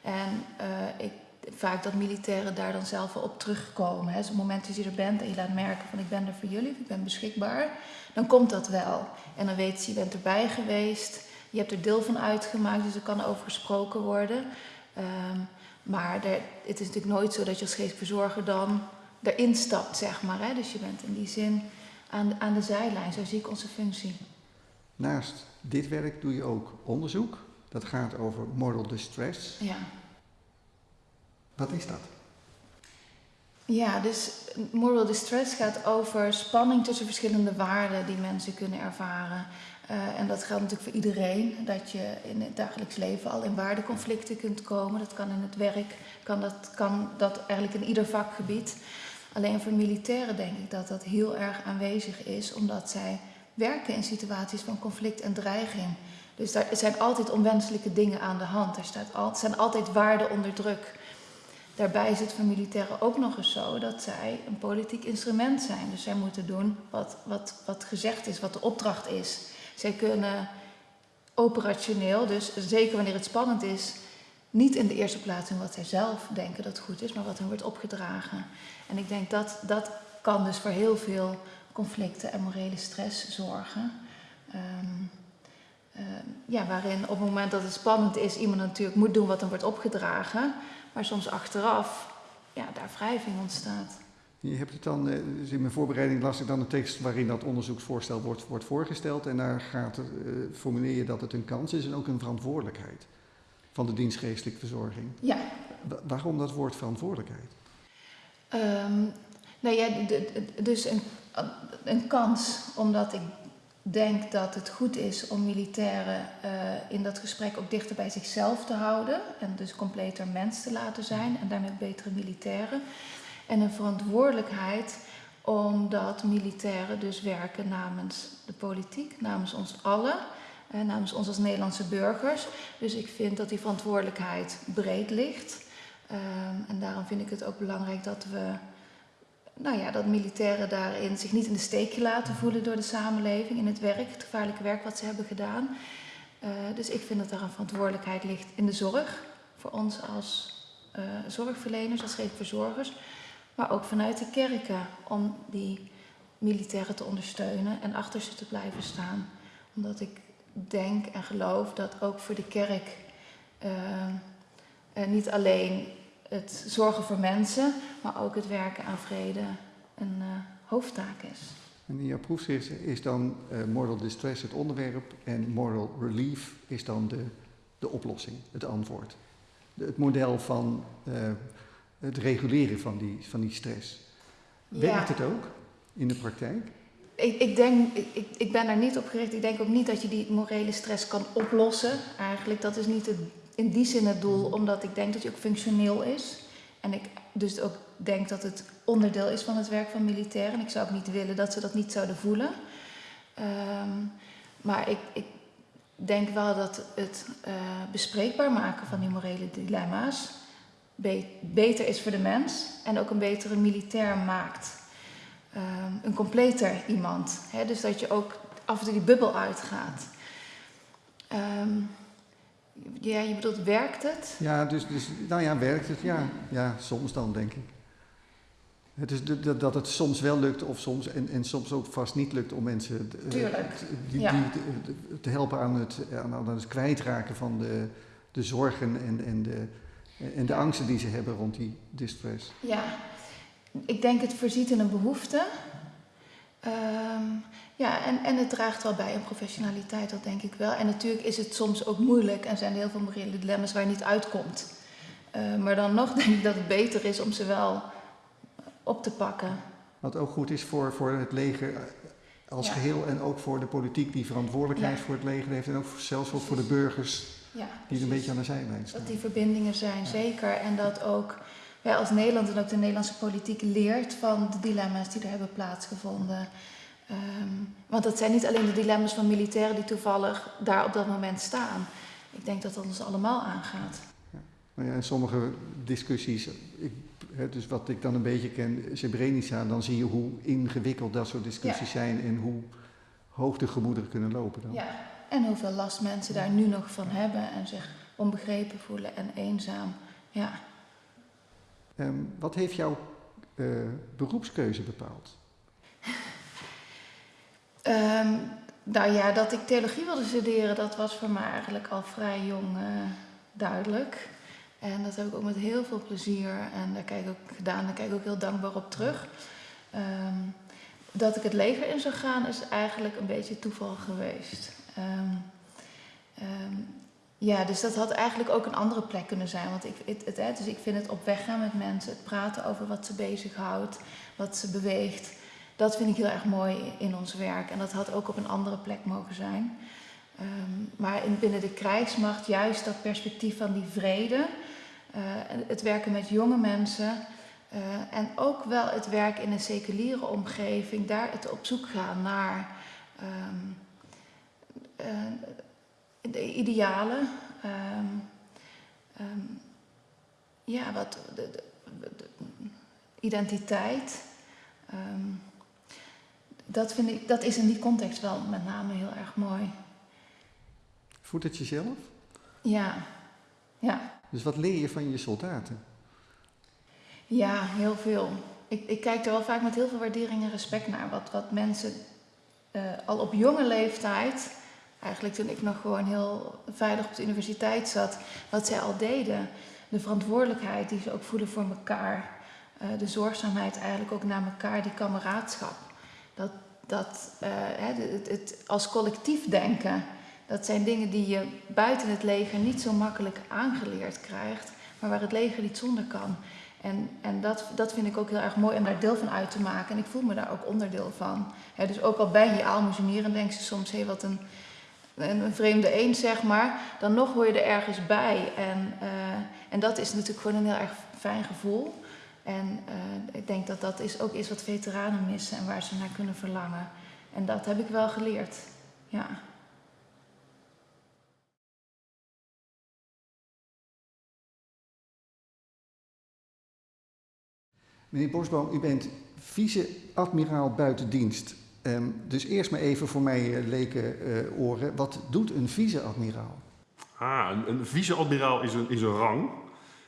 En uh, ik vaak dat militairen daar dan zelf op terugkomen. Hè. Dus op het moment dat je er bent en je laat merken van ik ben er voor jullie, ik ben beschikbaar, dan komt dat wel. En dan weet je, je bent erbij geweest, je hebt er deel van uitgemaakt, dus er kan over gesproken worden. Um, maar er, het is natuurlijk nooit zo dat je als geestverzorger dan erin stapt, zeg maar. Hè. Dus je bent in die zin aan, aan de zijlijn, zo zie ik onze functie. Naast dit werk doe je ook onderzoek. Dat gaat over moral distress. Ja. Wat is dat? Ja, dus moral distress gaat over spanning tussen verschillende waarden die mensen kunnen ervaren. Uh, en dat geldt natuurlijk voor iedereen, dat je in het dagelijks leven al in waardeconflicten kunt komen. Dat kan in het werk, kan dat, kan dat eigenlijk in ieder vakgebied. Alleen voor militairen denk ik dat dat heel erg aanwezig is, omdat zij werken in situaties van conflict en dreiging. Dus daar zijn altijd onwenselijke dingen aan de hand. Er staat zijn altijd waarden onder druk. Daarbij is het voor militairen ook nog eens zo dat zij een politiek instrument zijn. Dus zij moeten doen wat, wat, wat gezegd is, wat de opdracht is. Zij kunnen operationeel, dus zeker wanneer het spannend is, niet in de eerste plaats doen wat zij zelf denken dat goed is, maar wat hen wordt opgedragen. En ik denk dat dat kan dus voor heel veel conflicten en morele stress zorgen. Um, ja, waarin op het moment dat het spannend is, iemand natuurlijk moet doen wat hem wordt opgedragen. Maar soms achteraf, ja, daar wrijving ontstaat. Je hebt het dan, eh, dus in mijn voorbereiding las ik dan een tekst waarin dat onderzoeksvoorstel wordt, wordt voorgesteld. En daar gaat uh, formuleer je dat het een kans is en ook een verantwoordelijkheid van de dienstgeestelijke verzorging. Ja. waarom dat woord verantwoordelijkheid? Um, nou ja, dus een, een kans, omdat ik denk dat het goed is om militairen uh, in dat gesprek ook dichter bij zichzelf te houden. En dus completer mens te laten zijn en daarmee betere militairen. En een verantwoordelijkheid omdat militairen dus werken namens de politiek, namens ons allen. Eh, namens ons als Nederlandse burgers. Dus ik vind dat die verantwoordelijkheid breed ligt. Uh, en daarom vind ik het ook belangrijk dat we nou ja, dat militairen daarin zich niet in de steek laten voelen door de samenleving in het werk, het gevaarlijke werk wat ze hebben gedaan. Uh, dus ik vind dat daar een verantwoordelijkheid ligt in de zorg, voor ons als uh, zorgverleners, als verzorgers, maar ook vanuit de kerken om die militairen te ondersteunen en achter ze te blijven staan. Omdat ik denk en geloof dat ook voor de kerk uh, niet alleen het zorgen voor mensen, maar ook het werken aan vrede een uh, hoofdtaak is. En in jouw proefschrift is dan uh, moral distress het onderwerp en moral relief is dan de, de oplossing, het antwoord. De, het model van het reguleren van die, van die stress. Werkt het ook in de praktijk? Ik, ik, denk, ik, ik ben daar niet op gericht. Ik denk ook niet dat je die morele stress kan oplossen. Eigenlijk, dat is niet het in die zin het doel, omdat ik denk dat hij ook functioneel is. En ik dus ook denk dat het onderdeel is van het werk van militairen. En ik zou ook niet willen dat ze dat niet zouden voelen. Um, maar ik, ik, denk wel dat het uh, bespreekbaar maken van die morele dilemma's be beter is voor de mens en ook een betere militair maakt. Ehm, een completer iemand. Hè? Dus dat je ook af en toe die bubbel uitgaat. Ehm, ja, je bedoelt, werkt het? Ja, dus, dus nou ja, werkt het? Ja, ja soms dan, denk ik. Het is de, dat het soms wel lukt of soms, en, en soms ook vast niet lukt om mensen Tuurlijk. die, Ja. die- te helpen aan het, aan, het kwijtraken van de, de zorgen en, en, de, en de angsten die ze hebben rond die distress. Ja, ik denk het voorziet in een behoefte. Ehm, ja, en, en het draagt wel bij aan professionaliteit, dat denk ik wel. En natuurlijk is het soms ook moeilijk en zijn er heel veel morele dilemma's waar je niet uitkomt. Eh, maar dan nog denk ik dat het beter is om ze wel op te pakken. Wat ook goed is voor, voor het leger eh, als Ja. geheel en ook voor de politiek die verantwoordelijkheid Ja. voor het leger heeft. En ook zelfs ook voor de burgers Ja, die een precies. beetje aan de zijlijn staan. Dat die verbindingen zijn, zeker. En dat ook wij als Nederland en ook de Nederlandse politiek leert van de dilemma's die er hebben plaatsgevonden. Ehm, want het zijn niet alleen de dilemma's van militairen die toevallig daar op dat moment staan. Ik denk dat dat ons allemaal aangaat. Nou ja, in sommige discussies, ik, hè, dus wat ik dan een beetje ken, Srebrenica, dan zie je hoe ingewikkeld dat soort discussies zijn en hoe hoog de gemoederen kunnen lopen dan. Ja. En hoeveel last mensen daar nu nog van hebben en zich onbegrepen voelen en eenzaam. Ja. Ehm, wat heeft jouw eh, beroepskeuze bepaald? Ehm, nou ja, dat ik theologie wilde studeren, dat was voor mij eigenlijk al vrij jong eh, duidelijk. En dat heb ik ook met heel veel plezier en daar kijk ik ook gedaan, daar kijk ik ook heel dankbaar op terug. Ehm, dat ik het leger in zou gaan is eigenlijk een beetje toeval geweest. Ehm, ja, dus dat had eigenlijk ook een andere plek kunnen zijn. Want ik, het, dus ik vind het op weg gaan met mensen, het praten over wat ze bezighoudt, wat ze beweegt. Dat vind ik heel erg mooi in ons werk. En dat had ook op een andere plek mogen zijn. Ehm, maar in, binnen de krijgsmacht juist dat perspectief van die vrede. eh, het werken met jonge mensen. eh, en ook wel het werk in een seculiere omgeving. Daar het op zoek gaan naar ehm, eh, de idealen. ehm, ehm, ja, wat... De, de- de- identiteit. Ehm, dat, vind ik, dat is in die context wel met name heel erg mooi. Voedt het jezelf? Ja, ja, Dus wat leer je van je soldaten? ja, heel veel. Ik, ik kijk er wel vaak met heel veel waardering en respect naar. Wat, wat mensen eh, al op jonge leeftijd, eigenlijk toen ik nog gewoon heel veilig op de universiteit zat, wat zij al deden. De verantwoordelijkheid die ze ook voelen voor elkaar. Eh, de zorgzaamheid eigenlijk ook naar elkaar, die kameraadschap. Dat, dat eh, hè, de- het, het als collectief denken, dat zijn dingen die je buiten het leger niet zo makkelijk aangeleerd krijgt, maar waar het leger niet zonder kan. En, en dat, dat vind ik ook heel erg mooi om daar deel van uit te maken. En ik voel me daar ook onderdeel van. Dus ook al ben je aalmoezenier en denk je soms, hé, wat een, een, vreemde eend, zeg maar. Dan nog hoor je er ergens bij. En, eh, en dat is natuurlijk gewoon een heel erg fijn gevoel. En eh, ik denk dat dat is ook is wat veteranen missen en waar ze naar kunnen verlangen. En dat heb ik wel geleerd. Ja. Meneer Bosboom, u bent vice-admiraal buitendienst. Ehm, dus eerst maar even voor mij eh, leken eh, oren. Wat doet een vice-admiraal? Ah, een, een vice-admiraal is een, is een rang.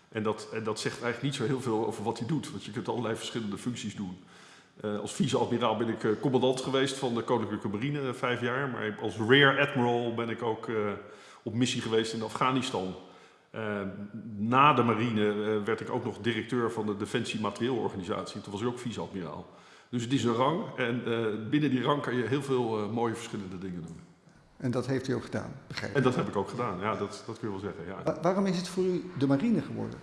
En dat, en dat zegt eigenlijk niet zo heel veel over wat hij doet. Want je kunt allerlei verschillende functies doen. Eh, als vice-admiraal ben ik eh, commandant geweest van de Koninklijke Marine eh, vijf jaar. Maar als rear admiral ben ik ook eh, op missie geweest in Afghanistan. Eh, na de marine eh, werd ik ook nog directeur van de Defensie Materieelorganisatie. Toen was ik ook vice-admiraal. Dus het is een rang. En eh, binnen die rang kan je heel veel eh, mooie verschillende dingen doen. En dat heeft u ook gedaan, begrijp ik. En dat heb ik ook gedaan. Ja, dat, dat kun je wel zeggen. Ja. Wa- waarom is het voor u de marine geworden?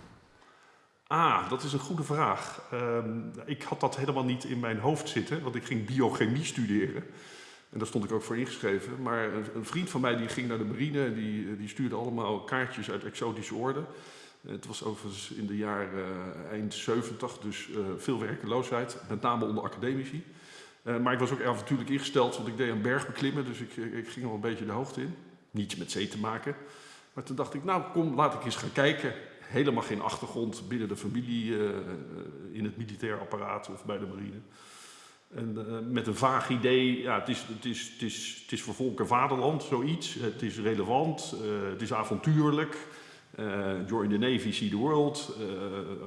Ah, dat is een goede vraag. Ehm, ik had dat helemaal niet in mijn hoofd zitten, want ik ging biochemie studeren. En daar stond ik ook voor ingeschreven. Maar een, een vriend van mij die ging naar de marine en die, die stuurde allemaal kaartjes uit exotische orde. Het was overigens in de jaren eh, eind 70, dus eh, veel werkeloosheid, met name onder academici. Eh, maar ik was ook avontuurlijk ingesteld, want ik deed een berg beklimmen, dus ik, ik ging al een beetje de hoogte in. Niets met zee te maken. Maar toen dacht ik, nou kom, laat ik eens gaan kijken. Helemaal geen achtergrond binnen de familie, in het militair apparaat of bij de marine. En met een vaag idee, ja, het is, het, is, het, is, het is voor volk en vaderland zoiets. Het is relevant, het is avontuurlijk. Uh, join the Navy, see the world.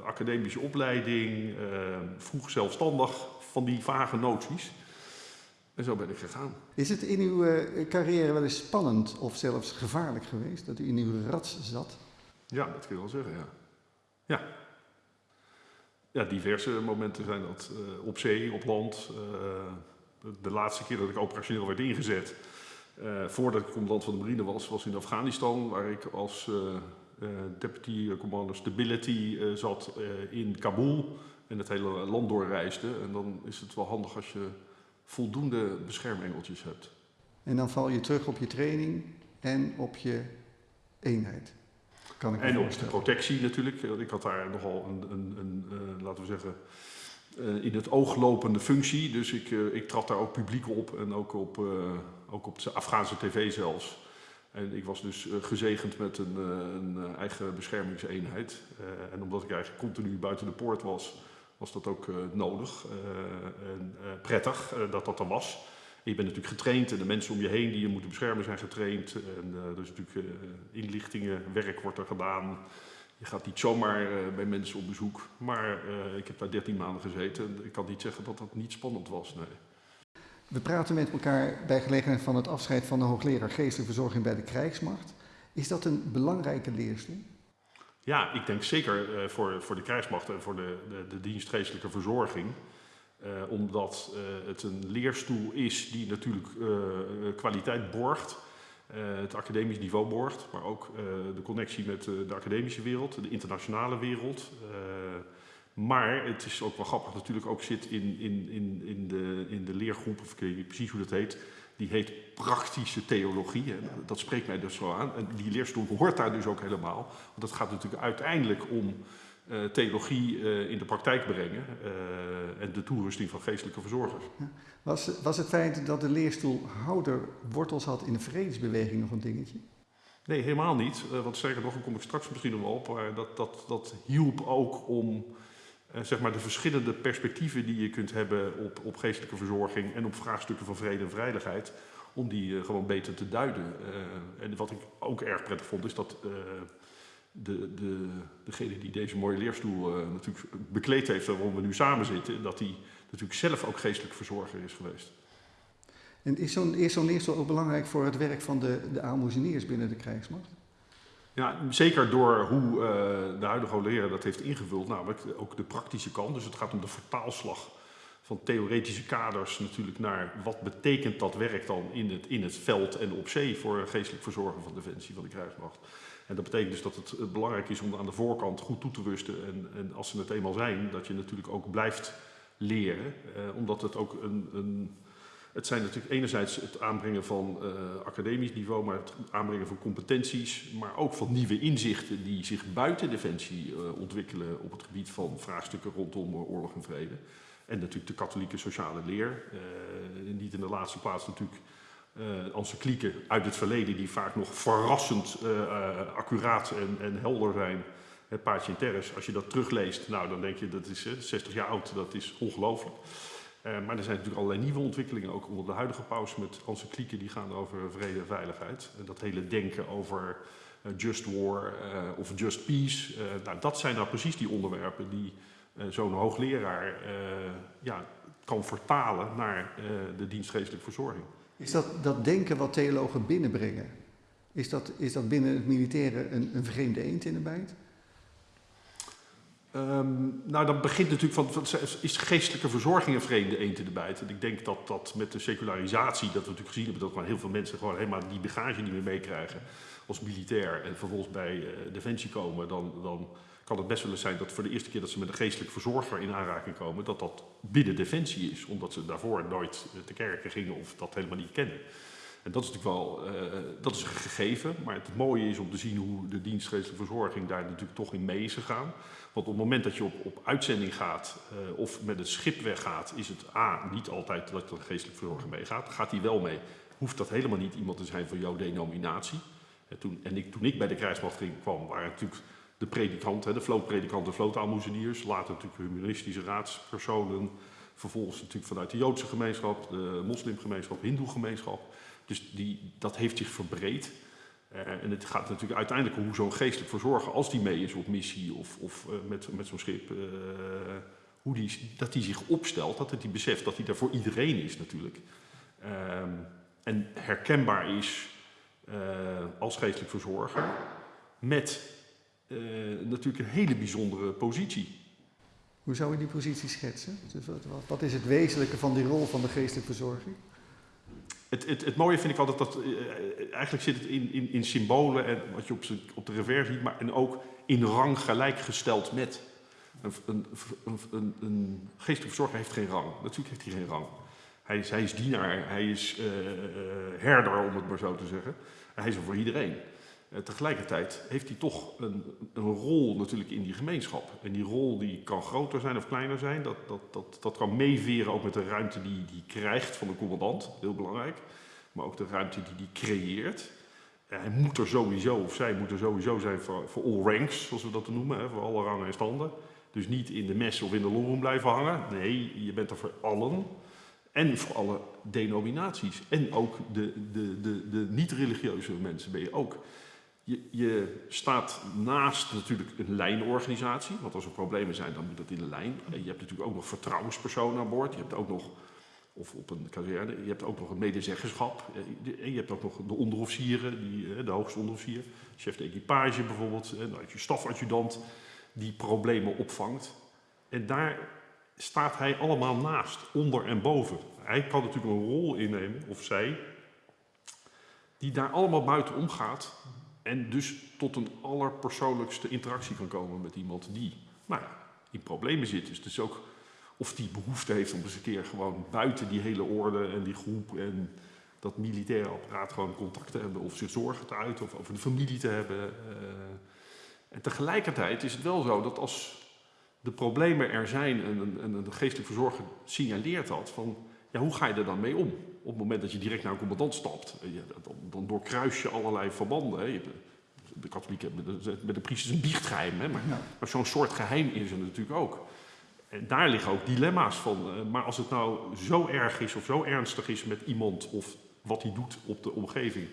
academische opleiding, vroeg zelfstandig, van die vage noties. En zo ben ik gegaan. Is het in uw carrière wel eens spannend of zelfs gevaarlijk geweest dat u in uw rat zat? Ja, dat kun je wel zeggen, ja. Ja, ja, diverse momenten zijn dat. Uh, op zee, op land. Uh, de laatste keer dat ik operationeel werd ingezet, voordat ik commandant van de marine was, was in Afghanistan, waar ik als deputy commander stability zat in Kabul en het hele land doorreisde. En dan is het wel handig als je voldoende beschermengeltjes hebt. En dan val je terug op je training en op je eenheid en op de protectie natuurlijk. Ik had daar nogal een, een, een uh, laten we zeggen, uh, in het oog lopende functie. Dus ik, uh, ik trad daar ook publiek op en ook op, ook op de Afghaanse tv zelfs. En ik was dus gezegend met een, een eigen beschermingseenheid. en omdat ik eigenlijk continu buiten de poort was, was dat ook nodig en prettig dat dat er was je bent natuurlijk getraind en de mensen om je heen die je moeten beschermen zijn getraind. En er is natuurlijk uh, inlichtingen, werk wordt er gedaan. Je gaat niet zomaar bij mensen op bezoek. Maar ik heb daar 13 maanden gezeten en ik kan niet zeggen dat dat niet spannend was. Nee. We praten met elkaar bij gelegenheid van het afscheid van de hoogleraar geestelijke verzorging bij de krijgsmacht. Is dat een belangrijke leerstoel? Ja, ik denk zeker voor, voor de krijgsmacht en voor de, de, de dienst geestelijke verzorging. Uh, omdat uh, het een leerstoel is die natuurlijk kwaliteit borgt, het academisch niveau borgt, maar ook de connectie met de academische wereld, de internationale wereld. Maar het is ook wel grappig natuurlijk ook zit in, in, in, in, de, in de leergroep, of ik weet niet precies hoe dat heet, die heet praktische theologie. En dat spreekt mij dus zo aan. En die leerstoel hoort daar dus ook helemaal. Want het gaat natuurlijk uiteindelijk om uh, theologie uh, in de praktijk brengen uh, en de toerusting van geestelijke verzorgers. Was, was het feit dat de leerstoelhouder wortels had in de vredesbeweging nog een dingetje? Nee, helemaal niet. want zeker nog, daar kom ik straks misschien nog wel op. Maar dat, dat, dat hielp ook om zeg maar de verschillende perspectieven die je kunt hebben op, op geestelijke verzorging en op vraagstukken van vrede en veiligheid, om die gewoon beter te duiden. en wat ik ook erg prettig vond, is dat de, de, degene die deze mooie leerstoel natuurlijk bekleed heeft waarom we nu samen zitten, dat hij natuurlijk zelf ook geestelijk verzorger is geweest. En is zo'n zo leerstoel ook belangrijk voor het werk van de, de binnen de krijgsmacht? Ja, zeker door hoe uh, de huidige leraar dat heeft ingevuld, namelijk ook de praktische kant. Dus het gaat om de vertaalslag van theoretische kaders natuurlijk naar wat betekent dat werk dan in het, in het veld en op zee voor geestelijk verzorgen van defensie van de krijgsmacht. En dat betekent dus dat het belangrijk is om aan de voorkant goed toe te rusten. En, en als ze het eenmaal zijn, dat je natuurlijk ook blijft leren. Eh, omdat het ook een, een, Het zijn natuurlijk enerzijds het aanbrengen van uh, academisch niveau, maar het aanbrengen van competenties. Maar ook van nieuwe inzichten die zich buiten defensie uh, ontwikkelen op het gebied van vraagstukken rondom oorlog en vrede. En natuurlijk de katholieke sociale leer. niet in de laatste plaats natuurlijk uh, encyclieken uit het verleden die vaak nog verrassend accuraat en, en, helder zijn. Het paardje in terres, als je dat terugleest, nou dan denk je dat is 60 jaar oud, dat is ongelooflijk. Maar er zijn natuurlijk allerlei nieuwe ontwikkelingen, ook onder de huidige paus met encyclieken die gaan over vrede en veiligheid. En dat hele denken over just war of just peace, nou, dat zijn nou precies die onderwerpen die zo'n hoogleraar ja, kan vertalen naar de dienstgeestelijke verzorging. Is dat, dat denken wat theologen binnenbrengen, is dat, is dat binnen het militaire een, een vreemde eend in de bijt? Um, nou, dat begint natuurlijk van, is geestelijke verzorging een vreemde eend in de bijt? En ik denk dat dat met de secularisatie, dat we natuurlijk gezien hebben, dat maar heel veel mensen gewoon helemaal die bagage niet meer meekrijgen als militair en vervolgens bij uh, Defensie komen, dan, dan kan het best wel eens zijn dat voor de eerste keer dat ze met een geestelijk verzorger in aanraking komen, dat dat binnen Defensie is, omdat ze daarvoor nooit te kerken gingen of dat helemaal niet kennen. En dat is natuurlijk wel, uh, dat is een gegeven, maar het mooie is om te zien hoe de dienst geestelijke verzorging daar natuurlijk toch in mee is gegaan. Want op het moment dat je op, op uitzending gaat uh, of met het schip weggaat, is het A, niet altijd dat de geestelijke verzorger meegaat. Gaat hij wel mee, hoeft dat helemaal niet iemand te zijn van jouw denominatie. En toen, en ik, toen ik bij de krijgsmacht kwam, waren natuurlijk de predikant, de vlootpredikant, de vlootaalmoezeniers, later natuurlijk humanistische raadspersonen, Vervolgens natuurlijk vanuit de Joodse gemeenschap, de moslimgemeenschap, hindoe-gemeenschap. Dus die, dat heeft zich verbreed. Uh, en het gaat natuurlijk uiteindelijk om hoe zo'n geestelijk verzorger, als die mee is op missie of, of uh, met, met zo'n schip, uh, hoe die, dat die zich opstelt, dat hij beseft dat hij daar voor iedereen is natuurlijk. Um, en herkenbaar is als geestelijk verzorger met natuurlijk een hele bijzondere positie. Hoe zou je die positie schetsen? Dus wat, is het wezenlijke van die rol van de geestelijk verzorger? Het, het, het, mooie vind ik altijd dat, uh, eigenlijk zit het in, in, in symbolen en wat je op, op de revers ziet, maar en ook in rang gelijkgesteld met. Een, een, een, een geestelijk verzorger heeft geen rang. Natuurlijk heeft hij geen rang. Hij is, hij is dienaar, hij is uh, herder, om het maar zo te zeggen. Hij is er voor iedereen. Uh, tegelijkertijd heeft hij toch een, een, rol natuurlijk in die gemeenschap. En die rol die kan groter zijn of kleiner zijn. Dat, dat, dat, dat kan meeveren ook met de ruimte die hij krijgt van de commandant. Heel belangrijk. Maar ook de ruimte die hij creëert. En hij moet er sowieso, of zij moet er sowieso zijn voor, voor all ranks, zoals we dat noemen. Voor alle rangen en standen. Dus niet in de mes of in de longroom blijven hangen. Nee, je bent er voor allen. En voor alle denominaties. En ook de, de, de, de niet-religieuze mensen ben je ook. Je, je, staat naast natuurlijk een lijnorganisatie, want als er problemen zijn, dan moet dat in de lijn. Je hebt natuurlijk ook nog vertrouwenspersonen aan boord. Je hebt ook nog, of op een kazerne, je hebt ook nog een medezeggenschap. En je hebt ook nog de onderofficieren, die, de hoogste onderofficier, chef de equipage bijvoorbeeld, en je stafadjudant, die problemen opvangt. En daar staat hij allemaal naast, onder en boven. Hij kan natuurlijk een rol innemen, of zij, die daar allemaal buiten omgaat en dus tot een allerpersoonlijkste interactie kan komen met iemand die nou in problemen zit. Dus, dus ook of die behoefte heeft om eens een keer gewoon buiten die hele orde en die groep en dat militaire apparaat gewoon contact te hebben of zich zorgen te uiten of over de familie te hebben. Uh, en tegelijkertijd is het wel zo dat als de problemen er zijn en een, en een geestelijk verzorger signaleert dat, van ja, hoe ga je er dan mee om? Op het moment dat je direct naar een commandant stapt, eh, dan, dan doorkruis je allerlei verbanden. Hè. De katholieken hebben met de priesters een biechtgeheim, hè. maar, ja. maar zo'n soort geheim is er natuurlijk ook. En daar liggen ook dilemma's van. Eh, maar als het nou zo erg is of zo ernstig is met iemand of wat hij doet op de omgeving,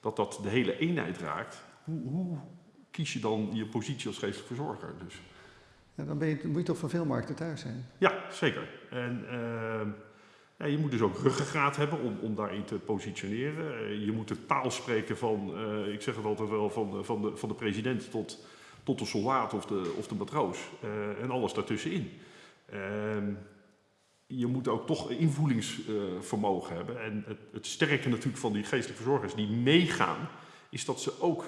dat dat de hele eenheid raakt, hoe, hoe kies je dan je positie als geestelijk verzorger? Dus. Ja, dan ben je, moet je toch van veel markten thuis zijn? Ja, zeker. En uh, ja, je moet dus ook ruggengraat hebben om, om daarin te positioneren. Uh, je moet de taal spreken van, uh, ik zeg het altijd wel, van, van, de, van de president tot, tot de soldaat of de, of de matroos. en alles daartussenin. Ehm, je moet ook toch invoelingsvermogen hebben. En het, het sterke natuurlijk van die geestelijke verzorgers die meegaan, is dat ze ook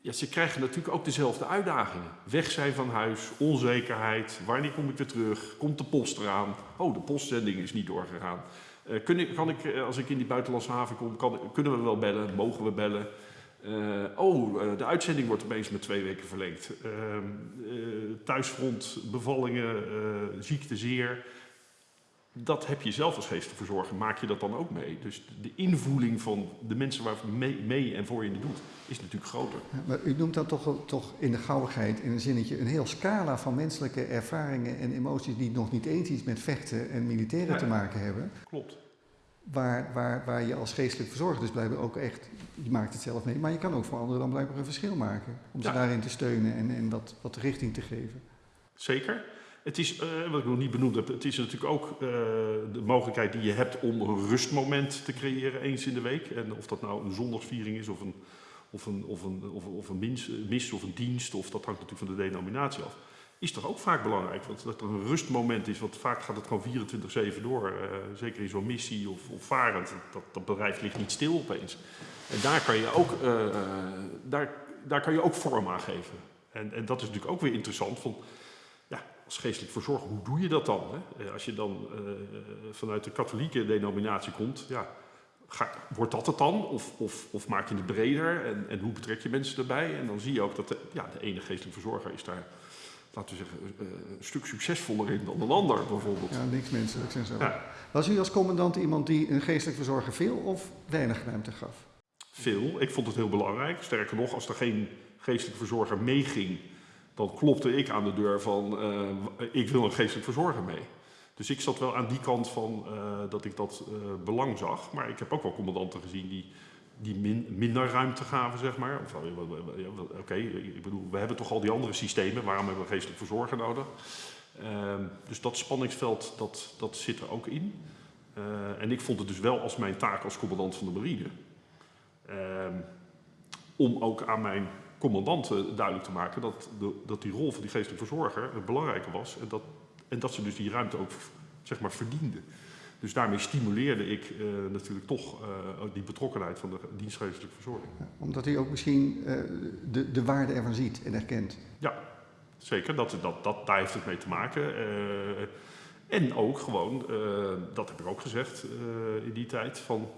ja, ze krijgen natuurlijk ook dezelfde uitdagingen. Weg zijn van huis, onzekerheid, wanneer kom ik weer terug, komt de post eraan, oh de postzending is niet doorgegaan. Uh, kun ik, kan ik, eh, als ik in die buitenlandse haven kom, kunnen we wel bellen, mogen we bellen. Uh, oh, uh, de uitzending wordt opeens met twee weken verlengd. Ehm, thuisfront, bevallingen, ziekte, zeer dat heb je zelf als geestverzorger, maak je dat dan ook mee. Dus de invoeling van de mensen waar mee, mee en voor je het doet, is natuurlijk groter. Ja, maar u noemt dat toch, toch in de gauwigheid, in een zinnetje, een heel scala van menselijke ervaringen en emoties die nog niet eens iets met vechten en militairen ja, te maken hebben. Klopt. Waar, waar, waar je als geestelijk verzorger dus blijkbaar ook echt, je maakt het zelf mee, maar je kan ook voor anderen dan blijkbaar een verschil maken. Om ze daarin te steunen en, en wat, wat richting te geven. Zeker. Het is, uh, wat ik nog niet benoemd heb, het is natuurlijk ook uh, de mogelijkheid die je hebt om een rustmoment te creëren eens in de week. En of dat nou een zondagsviering is of een, of een, of een, of, of een mis, mis, of een dienst, of dat hangt natuurlijk van de denominatie af. Is toch ook vaak belangrijk, want dat er een rustmoment is, want vaak gaat het gewoon 24-7 door. Zeker in zo'n missie of, of varend, dat, dat bedrijf ligt niet stil opeens. En daar kan je ook, daar, daar kan je ook vorm aan geven. En, en dat is natuurlijk ook weer interessant. Van, als geestelijk verzorger, hoe doe je dat dan? Hè? Eh, als je dan uh, vanuit de katholieke denominatie komt, ja, ga, wordt dat het dan? Of, of, of, maak je het breder en, en, hoe betrek je mensen erbij? En dan zie je ook dat de, ja, de ene geestelijk verzorger is daar, laten we zeggen, uh, een stuk succesvoller in dan een ander bijvoorbeeld. Ja, niks menselijk zijn zo. Ja. Was u als commandant iemand die een geestelijk verzorger veel of weinig ruimte gaf? Veel. Ik vond het heel belangrijk. Sterker nog, als er geen geestelijk verzorger meeging dan klopte ik aan de deur van uh, ik wil een geestelijk verzorger mee. Dus ik zat wel aan die kant van eh, dat ik dat eh, belang zag. Maar ik heb ook wel commandanten gezien die, die min- minder ruimte gaven, zeg maar. Eh, Oké, ik bedoel, we hebben toch al die andere systemen. Waarom hebben we geestelijk verzorger nodig? Ehm, dus dat spanningsveld, dat, dat zit er ook in. Eh, en ik vond het dus wel als mijn taak als commandant van de marine... ehm, om ook aan mijn commandanten duidelijk te maken dat, de, dat die rol van die geestelijke verzorger het belangrijke was. En dat, en dat ze dus die ruimte ook zeg maar, verdienden. Dus daarmee stimuleerde ik eh, natuurlijk toch eh, die betrokkenheid van de dienstgeestelijke verzorging. Ja, Omdat hij ook misschien eh, de, de waarde ervan ziet en erkent. Ja, zeker. Dat, dat, dat, daar heeft het mee te maken. En ook gewoon, dat heb ik ook gezegd in die tijd, van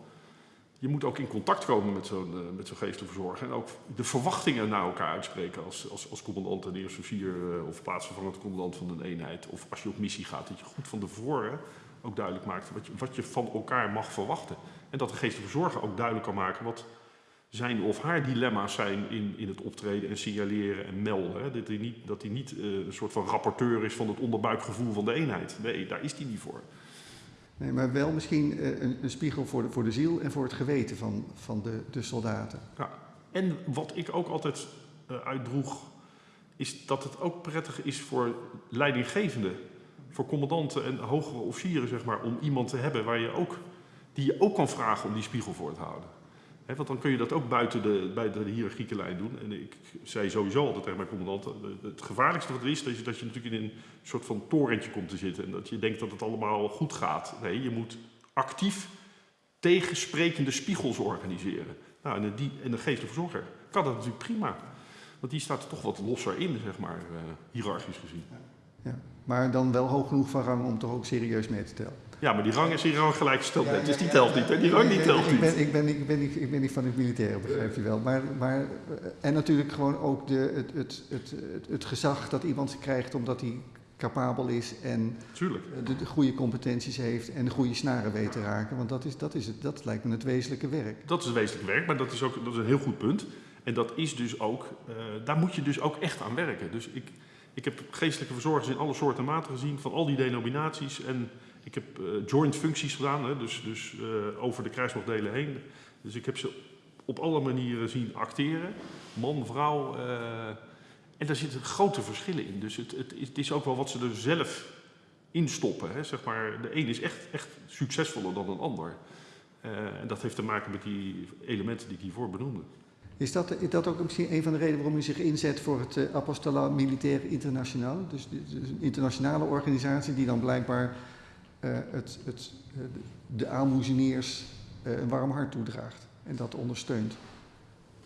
je moet ook in contact komen met zo'n eh, met geestelijke verzorger. En ook de verwachtingen naar elkaar uitspreken als, als, als commandant en eerste eh, of plaatsvervangend commandant van een eenheid. Of als je op missie gaat, dat je goed van tevoren ook duidelijk maakt wat je, wat je van elkaar mag verwachten. En dat de geestelijke ook duidelijk kan maken wat zijn of haar dilemma's zijn in, in het optreden en signaleren en melden. Hè. Dat hij niet, dat niet eh, een soort van rapporteur is van het onderbuikgevoel van de eenheid. Nee, daar is hij niet voor. Nee, maar wel misschien eh, een, een spiegel voor de, voor de ziel en voor het geweten van, van de, de soldaten. Ja. En wat ik ook altijd eh, uitdroeg, is dat het ook prettig is voor leidinggevenden, voor commandanten en hogere officieren, zeg maar, om iemand te hebben waar je ook, die je ook kan vragen om die spiegel voor te houden. Want dan kun je dat ook buiten de, buiten de hiërarchieke lijn doen. En ik zei sowieso altijd tegen mijn commandanten, eh, het gevaarlijkste wat er is, je, dat je natuurlijk in een soort van torentje komt te zitten. En dat je denkt dat het allemaal goed gaat. Nee, je moet actief tegensprekende spiegels organiseren. Nou, en, die, en de geestelijke verzorger kan dat natuurlijk prima. Want die staat er toch wat losser in, zeg maar, eh, hiërarchisch gezien. Ja. Maar dan wel hoog genoeg van rang om toch ook serieus mee te tellen. Ja, maar die rang is hier rang gelijkgesteld. Ja, dus die telt niet. Hè? Die rang die Ik- telt ik, ben, niet. ik, ben, ik, ben niet, ik ben niet van het militaire, begrijp je wel. Maar, maar, eh, en natuurlijk gewoon ook de, het, het, het, het, het gezag dat iemand krijgt omdat hij capabel is en Tuurlijk. de, de goede competenties heeft en de goede snaren weet te raken. Want dat, is, dat, is het, dat lijkt me het wezenlijke werk. Dat is het wezenlijk werk, maar dat is ook dat is een heel goed punt. En dat is dus ook, eh, daar moet je dus ook echt aan werken. Dus ik, ik heb geestelijke verzorgers in alle soorten en maten gezien, van al die denominaties. En ik heb eh, joint functies gedaan, hè, dus, dus eh, over de krijgsmachtdelen heen. Dus ik heb ze op alle manieren zien acteren. Man, vrouw. eh, en daar zitten grote verschillen in. Dus het, het, het is ook wel wat ze er zelf in stoppen. Hè. Zeg maar, de een is echt, echt succesvoller dan een ander. En dat heeft te maken met die elementen die ik hiervoor benoemde. Is dat, dat ook misschien een van de redenen waarom u zich inzet voor het uh, Apostola Militaire Internationaal? Dus, dus een internationale organisatie die dan blijkbaar uh, het, het, uh, de aalmoezeniers uh, een warm hart toedraagt en dat ondersteunt.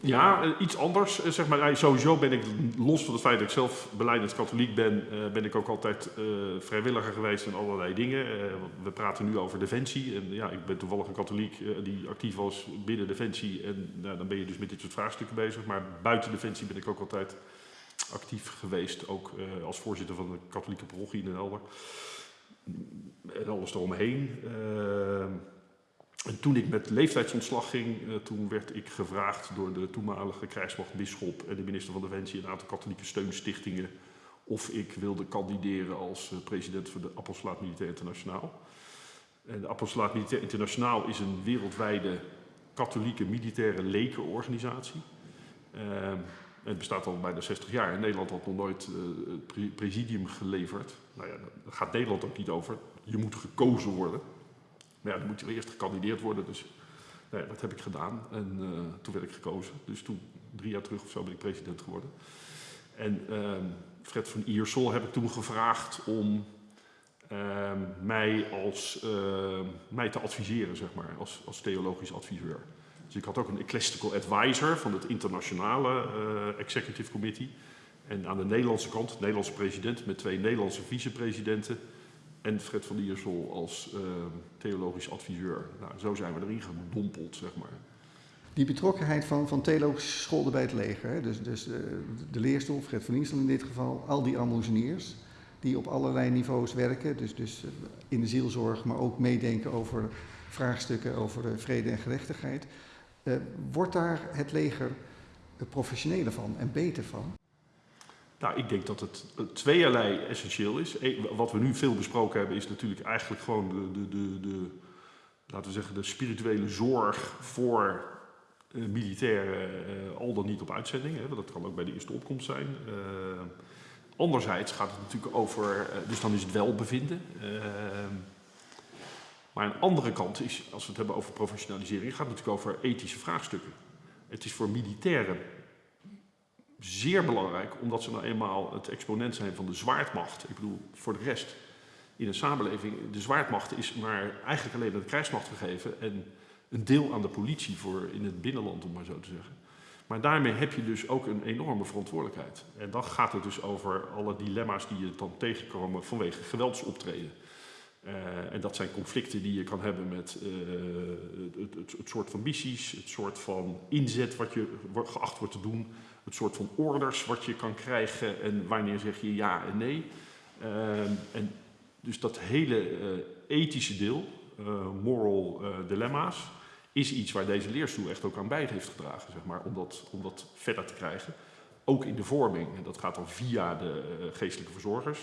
Ja, iets anders. Zeg maar, sowieso ben ik, los van het feit dat ik zelf beleidend katholiek ben, ben ik ook altijd vrijwilliger geweest in allerlei dingen. we praten nu over defensie. En ja, ik ben toevallig een katholiek die actief was binnen defensie. En nou, dan ben je dus met dit soort vraagstukken bezig. Maar buiten defensie ben ik ook altijd actief geweest. Ook als voorzitter van de katholieke parochie in Den Helder. En alles eromheen. En toen ik met leeftijdsontslag ging, uh, toen werd ik gevraagd door de toenmalige krijgsmachtbisschop en de minister van Defensie en een aantal katholieke steunstichtingen of ik wilde kandideren als uh, president van de Apostolaat Militair Internationaal. En de Apostolaat Militair Internationaal is een wereldwijde katholieke militaire lekenorganisatie. Het bestaat al bijna 60 jaar. En Nederland had nog nooit uh, het pre presidium geleverd. Nou ja, daar gaat Nederland ook niet over. Je moet gekozen worden. Maar ja, dan moet je eerst gekandideerd worden. Dus nou dat heb ik gedaan. En uh, toen werd ik gekozen. Dus toen, drie jaar terug of zo, ben ik president geworden. En uh, Fred van Iersel heb ik toen gevraagd om uh, mij, als, mij te adviseren, zeg maar, als, als theologisch adviseur. Dus ik had ook een ecclesiastical advisor van het internationale uh, executive committee. En aan de Nederlandse kant, de Nederlandse president met twee Nederlandse vicepresidenten en Fred van Diersel als uh, theologisch adviseur. Nou, zo zijn we erin gedompeld, zeg maar. Die betrokkenheid van, van theologische scholen bij het leger, dus, dus uh, de leerstoel, Fred van Diersel in dit geval, al die almoezeniers, die op allerlei niveaus werken, dus, dus in de zielzorg, maar ook meedenken over vraagstukken over vrede en gerechtigheid. Uh, wordt daar het leger professioneler van en beter van? Nou, ik denk dat het eh, tweeërlei essentieel is. Wat we nu veel besproken hebben is natuurlijk eigenlijk gewoon de, de, de, de laten we zeggen, de spirituele zorg voor eh, militairen, eh, al dan niet op uitzending. Hè, dat kan ook bij de eerste opkomst zijn. Eh, anderzijds gaat het natuurlijk over, eh, dus dan is het welbevinden. Maar een andere kant is, als we het hebben over professionalisering, gaat het natuurlijk over ethische vraagstukken. Het is voor militairen zeer belangrijk, omdat ze nou eenmaal het exponent zijn van de zwaardmacht. Ik bedoel, voor de rest in een samenleving, de zwaardmacht is maar eigenlijk alleen aan de krijgsmacht gegeven en een deel aan de politie voor in het binnenland, om maar zo te zeggen. Maar daarmee heb je dus ook een enorme verantwoordelijkheid. En dan gaat het dus over alle dilemma's die je dan tegenkomen vanwege geweldsoptreden. Uh, en dat zijn conflicten die je kan hebben met uh, het, het, het, soort van missies, het soort van inzet wat je geacht wordt te doen, het soort van orders wat je kan krijgen en wanneer zeg je ja en nee. Uh, en dus dat hele ethische deel, moral dilemma's, is iets waar deze leerstoel echt ook aan bij heeft gedragen, zeg maar, om dat, om dat verder te krijgen. Ook in de vorming, en dat gaat dan via de geestelijke verzorgers.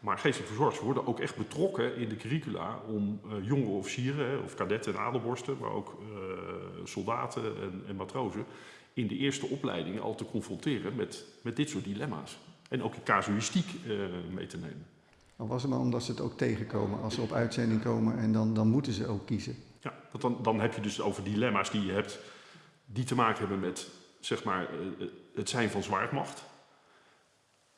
Maar geestelijke verzorgers worden ook echt betrokken in de curricula om uh, jonge officieren, of kadetten en adelborsten, maar ook uh, soldaten en, en, matrozen, in de eerste opleidingen al te confronteren met, met dit soort dilemma's. En ook casuïstiek uh, mee te nemen. Al was het maar omdat ze het ook tegenkomen als ze op uitzending komen en dan, dan moeten ze ook kiezen. Ja, want dan, dan heb je dus over dilemma's die je hebt, die te maken hebben met zeg maar, het zijn van zwaardmacht.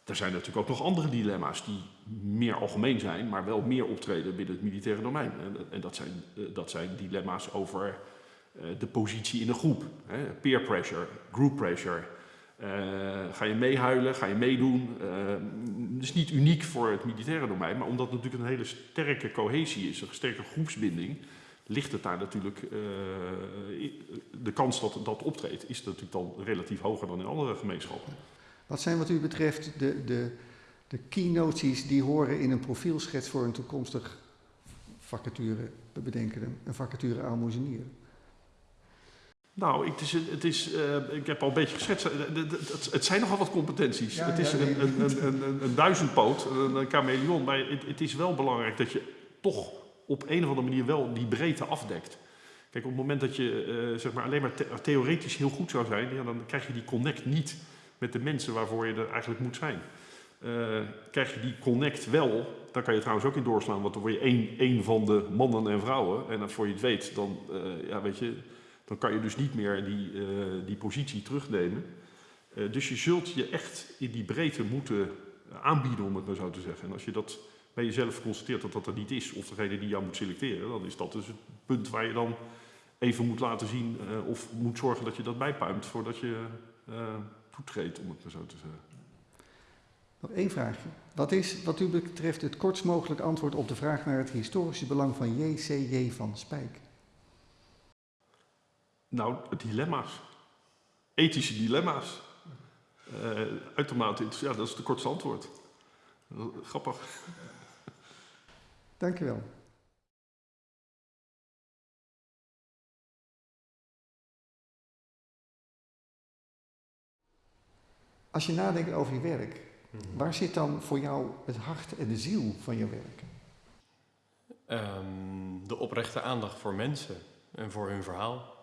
Er zijn natuurlijk ook nog andere dilemma's die meer algemeen zijn, maar wel meer optreden binnen het militaire domein. En dat zijn, dat zijn dilemma's over de positie in een groep. Peer pressure, group pressure. Uh, ga je meehuilen, ga je meedoen? Dat is niet uniek voor het militaire domein, maar omdat het natuurlijk een hele sterke cohesie is, een sterke groepsbinding, ligt het daar natuurlijk, de kans dat dat optreedt, is natuurlijk dan relatief hoger dan in andere gemeenschappen. Wat zijn wat u betreft de, de, de keynotes die horen in een profielschets voor een toekomstig vacature, we bedenken hem, een vacature aalmoezenier? Nou, het is, het is, uh, ik heb al een beetje geschetst, het, het zijn nogal wat competenties. Ja, het is ja, een, een, een, een, een duizendpoot, een chameleon, maar het, het is wel belangrijk dat je toch op een of andere manier wel die breedte afdekt. Kijk, op het moment dat je uh, zeg maar alleen maar the theoretisch heel goed zou zijn, ja, dan krijg je die connect niet met de mensen waarvoor je er eigenlijk moet zijn. Uh, krijg je die connect wel, dan kan je trouwens ook in doorslaan, want dan word je één, één van de mannen en vrouwen. En voor je het weet, dan, uh, ja, weet je, dan kan je dus niet meer die, uh, die positie terugnemen. dus je zult je echt in die breedte moeten aanbieden, om het maar zo te zeggen. En als je dat bij jezelf constateert dat dat er niet is, of degene die jou moet selecteren, dan is dat dus het punt waar je dan even moet laten zien of moet zorgen dat je dat bijpuimt voordat je toetreedt, om het maar zo te zeggen. Nog één vraagje. Wat is wat u betreft het kortst mogelijk antwoord op de vraag naar het historische belang van J.C.J. van Spijk? Nou, dilemma's. Ethische dilemma's. Uh, uitermate ja, dat is het kortste antwoord. Grappig. Dank u wel. Als je nadenkt over je werk, mm-hmm. waar zit dan voor jou het hart en de ziel van je werk? Um, de oprechte aandacht voor mensen en voor hun verhaal.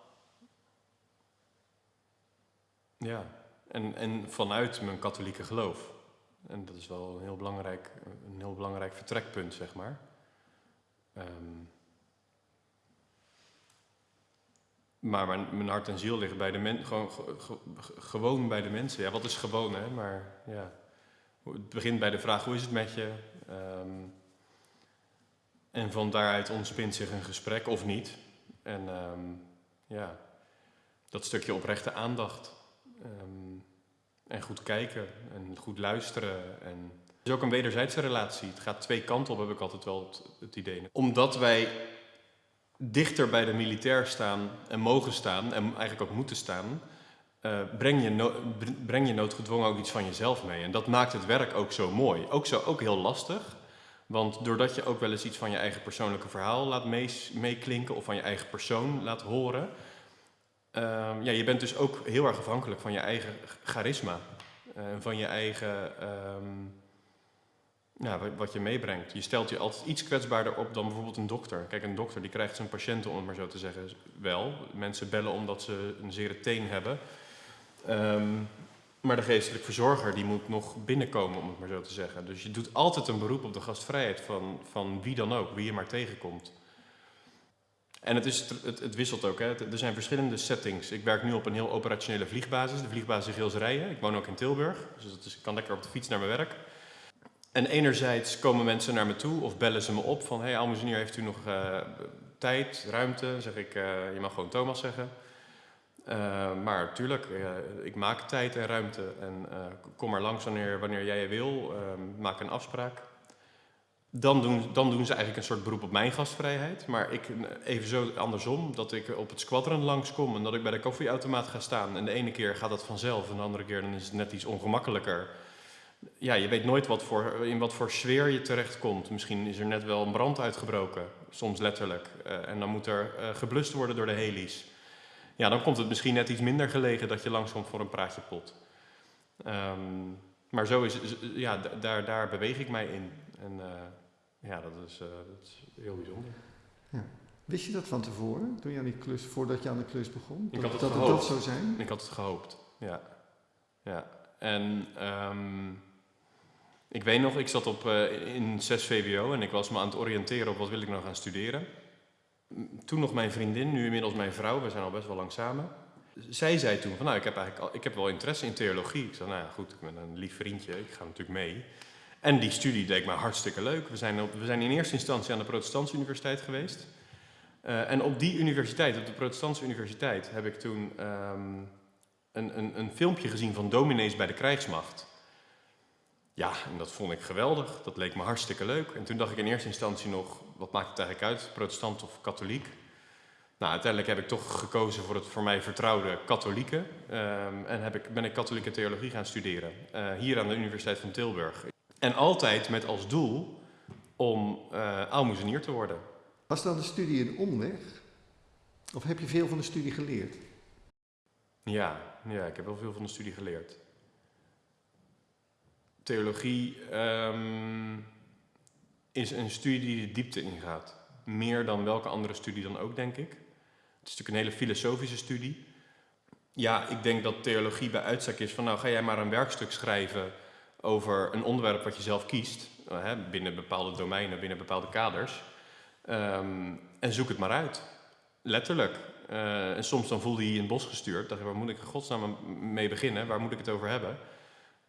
Ja, en, en vanuit mijn katholieke geloof. En dat is wel een heel belangrijk, een heel belangrijk vertrekpunt, zeg maar. Um, Maar mijn, mijn, hart en ziel liggen bij de mensen, gewoon, gewoon bij de mensen. Ja, wat is gewoon, hè? Maar ja, het begint bij de vraag, hoe is het met je? Um, en van daaruit ontspint zich een gesprek, of niet. En um, ja, dat stukje oprechte aandacht. Um, en goed kijken en goed luisteren. En het is ook een wederzijdse relatie. Het gaat twee kanten op, heb ik altijd wel het, het idee. Omdat wij dichter bij de militair staan en mogen staan en eigenlijk ook moeten staan, uh, breng, je breng je noodgedwongen ook iets van jezelf mee. En dat maakt het werk ook zo mooi. Ook, zo, ook heel lastig, want doordat je ook wel eens iets van je eigen persoonlijke verhaal laat meeklinken of van je eigen persoon laat horen, uh, ja, je bent dus ook heel erg afhankelijk van je eigen charisma. eh, en van je eigen, ehm, ja, wat, je meebrengt. Je stelt je altijd iets kwetsbaarder op dan bijvoorbeeld een dokter. Kijk, een dokter die krijgt zijn patiënten, om het maar zo te zeggen, wel. Mensen bellen omdat ze een zere teen hebben. Ehm, maar de geestelijk verzorger die moet nog binnenkomen, om het maar zo te zeggen. Dus je doet altijd een beroep op de gastvrijheid van, van wie dan ook, wie je maar tegenkomt. En het, is, het, het wisselt ook. Hè. Er zijn verschillende settings. Ik werk nu op een heel operationele vliegbasis, de vliegbasis Gilserijen. Ik woon ook in Tilburg, dus is, ik kan lekker op de fiets naar mijn werk. En enerzijds komen mensen naar me toe of bellen ze me op van... hey, Almozenier, heeft u nog uh, tijd, ruimte? Zeg ik, uh, je mag gewoon Thomas zeggen. Uh, maar natuurlijk, ik maak tijd en ruimte en kom maar langs wanneer, wanneer jij wil. maak een afspraak. Dan doen, dan doen ze eigenlijk een soort beroep op mijn gastvrijheid. Maar ik even zo andersom, dat ik op het squadron langskom en dat ik bij de koffieautomaat ga staan. En de ene keer gaat dat vanzelf en de andere keer dan is het net iets ongemakkelijker. Ja, je weet nooit wat voor, in wat voor sfeer je terechtkomt. Misschien is er net wel een brand uitgebroken, soms letterlijk. Uh, en dan moet er uh, geblust worden door de heli's. Ja, dan komt het misschien net iets minder gelegen dat je langskomt voor een praatje pot. Um, maar zo is, ja, daar, daar beweeg ik mij in. En uh, ja, dat is, dat is heel bijzonder. Ja. Wist je dat van tevoren, toen je aan die klus, voordat je aan de klus begon? Ik had het dat het dat zou zijn? Ik had het gehoopt, ja. ja. En um, ik weet nog, ik zat op, uh, in 6 VWO en ik was me aan het oriënteren op wat wil ik nou gaan studeren. Toen nog mijn vriendin, nu inmiddels mijn vrouw, we zijn al best wel lang samen. Zij zei toen van nou, ik heb eigenlijk al, ik heb wel interesse in theologie. Ik zei nou ja, goed, ik ben een lief vriendje, ik ga natuurlijk mee. En die studie deed me hartstikke leuk. We zijn, op, we zijn in eerste instantie aan de Protestantse Universiteit geweest. Uh, en op die universiteit, op de Protestantse Universiteit, heb ik toen um, een, een, een filmpje gezien van dominees bij de krijgsmacht. Ja, en dat vond ik geweldig. Dat leek me hartstikke leuk. En toen dacht ik in eerste instantie nog, wat maakt het eigenlijk uit, protestant of katholiek? Nou, uiteindelijk heb ik toch gekozen voor het voor mij vertrouwde katholieke. Um, en heb ik, ben ik katholieke theologie gaan studeren. Uh, hier aan de Universiteit van Tilburg. En altijd met als doel om uh, aalmoezenier te worden. Was dan de studie een omweg? Of heb je veel van de studie geleerd? Ja, ja ik heb wel veel van de studie geleerd. Theologie um, is een studie die de diepte ingaat. Meer dan welke andere studie dan ook, denk ik. Het is natuurlijk een hele filosofische studie. Ja, ik denk dat theologie bij uitstek is van nou ga jij maar een werkstuk schrijven over een onderwerp wat je zelf kiest, hè, binnen bepaalde domeinen, binnen bepaalde kaders. Um, en zoek het maar uit. Letterlijk. Uh, en soms dan voelde je je in het bos gestuurd. Dacht je, waar moet ik in godsnaam mee beginnen? Waar moet ik het over hebben?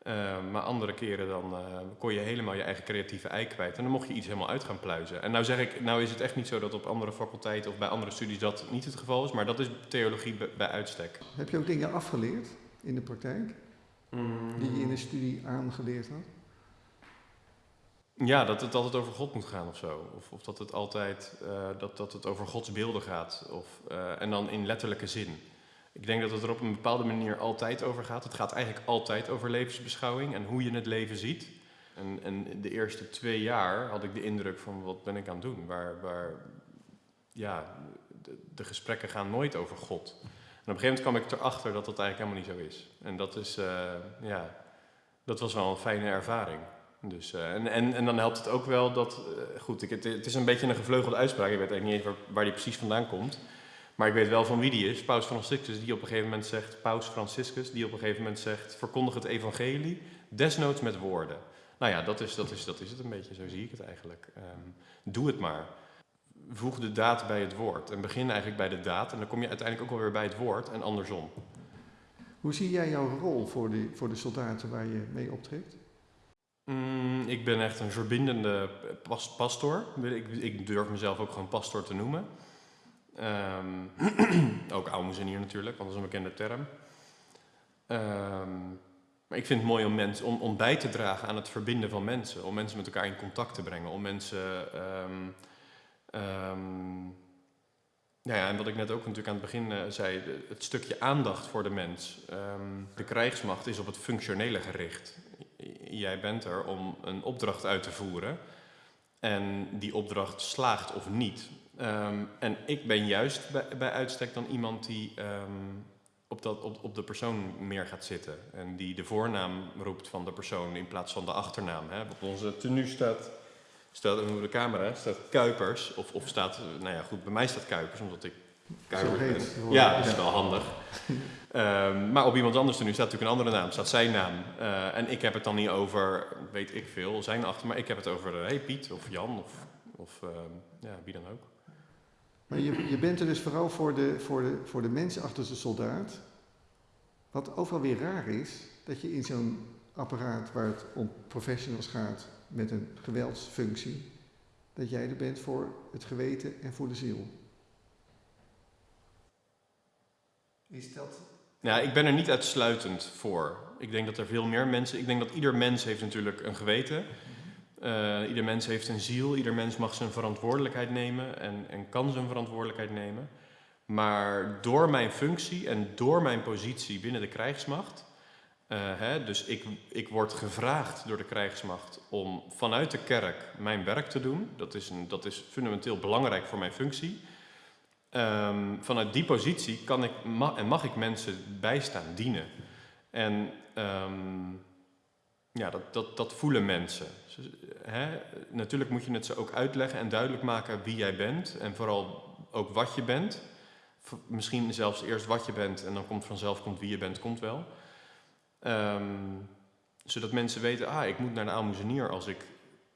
Uh, maar andere keren dan uh, kon je helemaal je eigen creatieve ei kwijt. En dan mocht je iets helemaal uit gaan pluizen. En nou zeg ik, nou is het echt niet zo dat op andere faculteiten of bij andere studies dat niet het geval is. Maar dat is theologie bij uitstek. Heb je ook dingen afgeleerd in de praktijk? Mm. Die je in de studie aangeleerd had? Ja, dat het altijd over God moet gaan of zo. Of, of dat het altijd uh, dat, dat het over Gods beelden gaat. Of, en dan in letterlijke zin. Ik denk dat het er op een bepaalde manier altijd over gaat. Het gaat eigenlijk altijd over levensbeschouwing en hoe je het leven ziet. En, en de eerste twee jaar had ik de indruk van wat ben ik aan het doen? Waar, waar ja, de, gesprekken gaan nooit over God. En op een gegeven moment kwam ik erachter dat dat eigenlijk helemaal niet zo is. En dat is, uh, ja, dat was wel een fijne ervaring. Dus, uh, en, en, en dan helpt het ook wel dat, uh, goed, ik, het, het, is een beetje een gevleugelde uitspraak, ik weet eigenlijk niet eens waar, waar die precies vandaan komt. Maar ik weet wel van wie die is, Paus Franciscus, die op een gegeven moment zegt, Paus Franciscus, die op een gegeven moment zegt, verkondig het evangelie, desnoods met woorden. Nou ja, dat is, dat is, dat is het een beetje, zo zie ik het eigenlijk. Um, doe het maar. Voeg de daad bij het woord en begin eigenlijk bij de daad en dan kom je uiteindelijk ook alweer bij het woord en andersom. Hoe zie jij jouw rol voor de, voor de soldaten waar je mee optreedt? Mm, ik ben echt een verbindende pas, pastor. Ik, ik durf mezelf ook gewoon pastor te noemen. Um, ook aalmoezenier natuurlijk, want dat is een bekende term. Um, maar ik vind het mooi om, mens, om, om bij te dragen aan het verbinden van mensen. Om mensen met elkaar in contact te brengen. Om mensen... Um, nou ja, en wat ik net ook natuurlijk aan het begin uh, zei, het stukje aandacht voor de mens. de krijgsmacht is op het functionele gericht. Jij bent er om een opdracht uit te voeren. En die opdracht slaagt of niet, Um, en ik ben juist bij, bij, uitstek dan iemand die um, op op, dat, op, op de persoon meer gaat zitten. En die de voornaam roept van de persoon in plaats van de achternaam. Hè. Op onze tenue staat, staat over de camera, staat Kuipers. Of, of staat, nou ja goed, bij mij staat Kuipers, omdat ik Kuipers ben. Ja, dat is wel handig. Ehm, maar op iemand anders tenue staat natuurlijk een andere naam, staat zijn naam. Eh, en ik heb het dan niet over, weet ik veel, zijn achter, maar ik heb het over, hé hey Piet of Jan of, of ehm, ja, wie dan ook. Maar je, je bent er dus vooral voor de, voor, de, voor de mensen achter de soldaat. Wat ook weer raar is, dat je in zo'n apparaat waar het om professionals gaat met een geweldsfunctie, dat jij er bent voor het geweten en voor de ziel. Is dat. Ja, ik ben er niet uitsluitend voor. Ik denk dat er veel meer mensen. Ik denk dat ieder mens heeft natuurlijk een geweten. Uh, ieder mens heeft een ziel. Ieder mens mag zijn verantwoordelijkheid nemen en, en kan zijn verantwoordelijkheid nemen. Maar door mijn functie en door mijn positie binnen de krijgsmacht. Uh, hè, dus ik, ik word gevraagd door de krijgsmacht om vanuit de kerk mijn werk te doen. Dat is, een, dat is fundamenteel belangrijk voor mijn functie. Um, vanuit die positie kan ik, en mag ik mensen bijstaan, dienen. En um, ja, dat, dat, dat voelen mensen. Natuurlijk moet je het ze ook uitleggen en duidelijk maken wie jij bent. En vooral ook wat je bent. Misschien zelfs eerst wat je bent en dan komt vanzelf komt wie je bent, komt wel. Um, zodat mensen weten, ah, ik moet naar de aalmoezenier als ik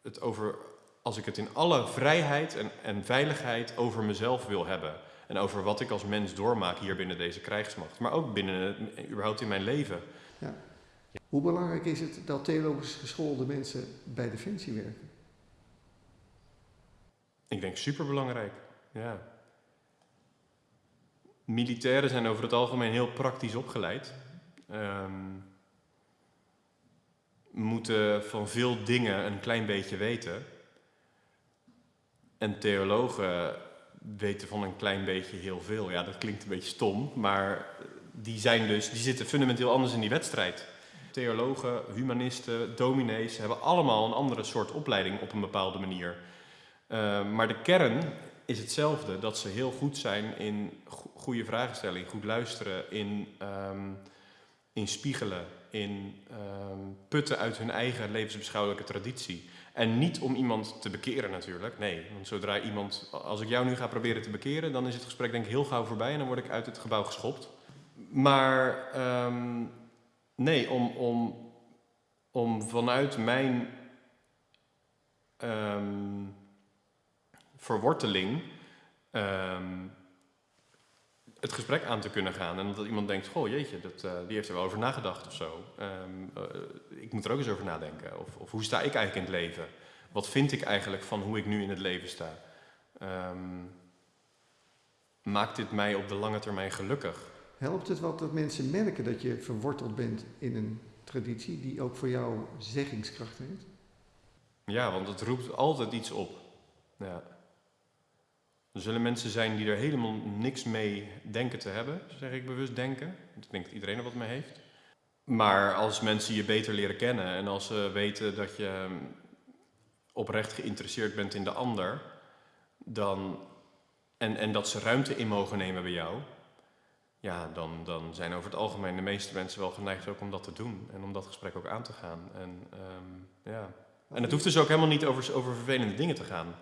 het over als ik het in alle vrijheid en, en veiligheid over mezelf wil hebben. En over wat ik als mens doormaak hier binnen deze krijgsmacht. Maar ook binnen, überhaupt in mijn leven. Ja. Hoe belangrijk is het dat theologisch geschoolde mensen bij Defensie werken? Ik denk superbelangrijk, ja. Militairen zijn over het algemeen heel praktisch opgeleid. Um, moeten van veel dingen een klein beetje weten. En theologen weten van een klein beetje heel veel. Ja, dat klinkt een beetje stom, maar die, zijn dus, die zitten fundamenteel anders in die wedstrijd. Theologen, humanisten, dominees hebben allemaal een andere soort opleiding op een bepaalde manier. Uh, maar de kern is hetzelfde, dat ze heel goed zijn in goede vragenstelling, goed luisteren, in, um, in spiegelen, in um, putten uit hun eigen levensbeschouwelijke traditie. En niet om iemand te bekeren natuurlijk. Nee, want zodra iemand, als ik jou nu ga proberen te bekeren, dan is het gesprek denk ik heel gauw voorbij en dan word ik uit het gebouw geschopt. Maar um, nee, om, om, om vanuit mijn um, verworteling um, het gesprek aan te kunnen gaan. En dat iemand denkt, goh jeetje, dat, uh, die heeft er wel over nagedacht of zo. Um, uh, ik moet er ook eens over nadenken. Of, of, hoe sta ik eigenlijk in het leven? Wat vind ik eigenlijk van hoe ik nu in het leven sta? Maakt dit mij op de lange termijn gelukkig? Helpt het wat dat mensen merken dat je verworteld bent in een traditie die ook voor jou zeggingskracht heeft? Ja, want het roept altijd iets op. Er zullen mensen zijn die er helemaal niks mee denken te hebben, zeg ik bewust denken. Ik denk dat iedereen er wat mee heeft. Maar als mensen je beter leren kennen en als ze weten dat je oprecht geïnteresseerd bent in de ander, dan, en, en dat ze ruimte in mogen nemen bij jou, ja, dan, dan zijn over het algemeen de meeste mensen wel geneigd ook om dat te doen en om dat gesprek ook aan te gaan. En, um, ja. en het hoeft dus ook helemaal niet over, over vervelende dingen te gaan.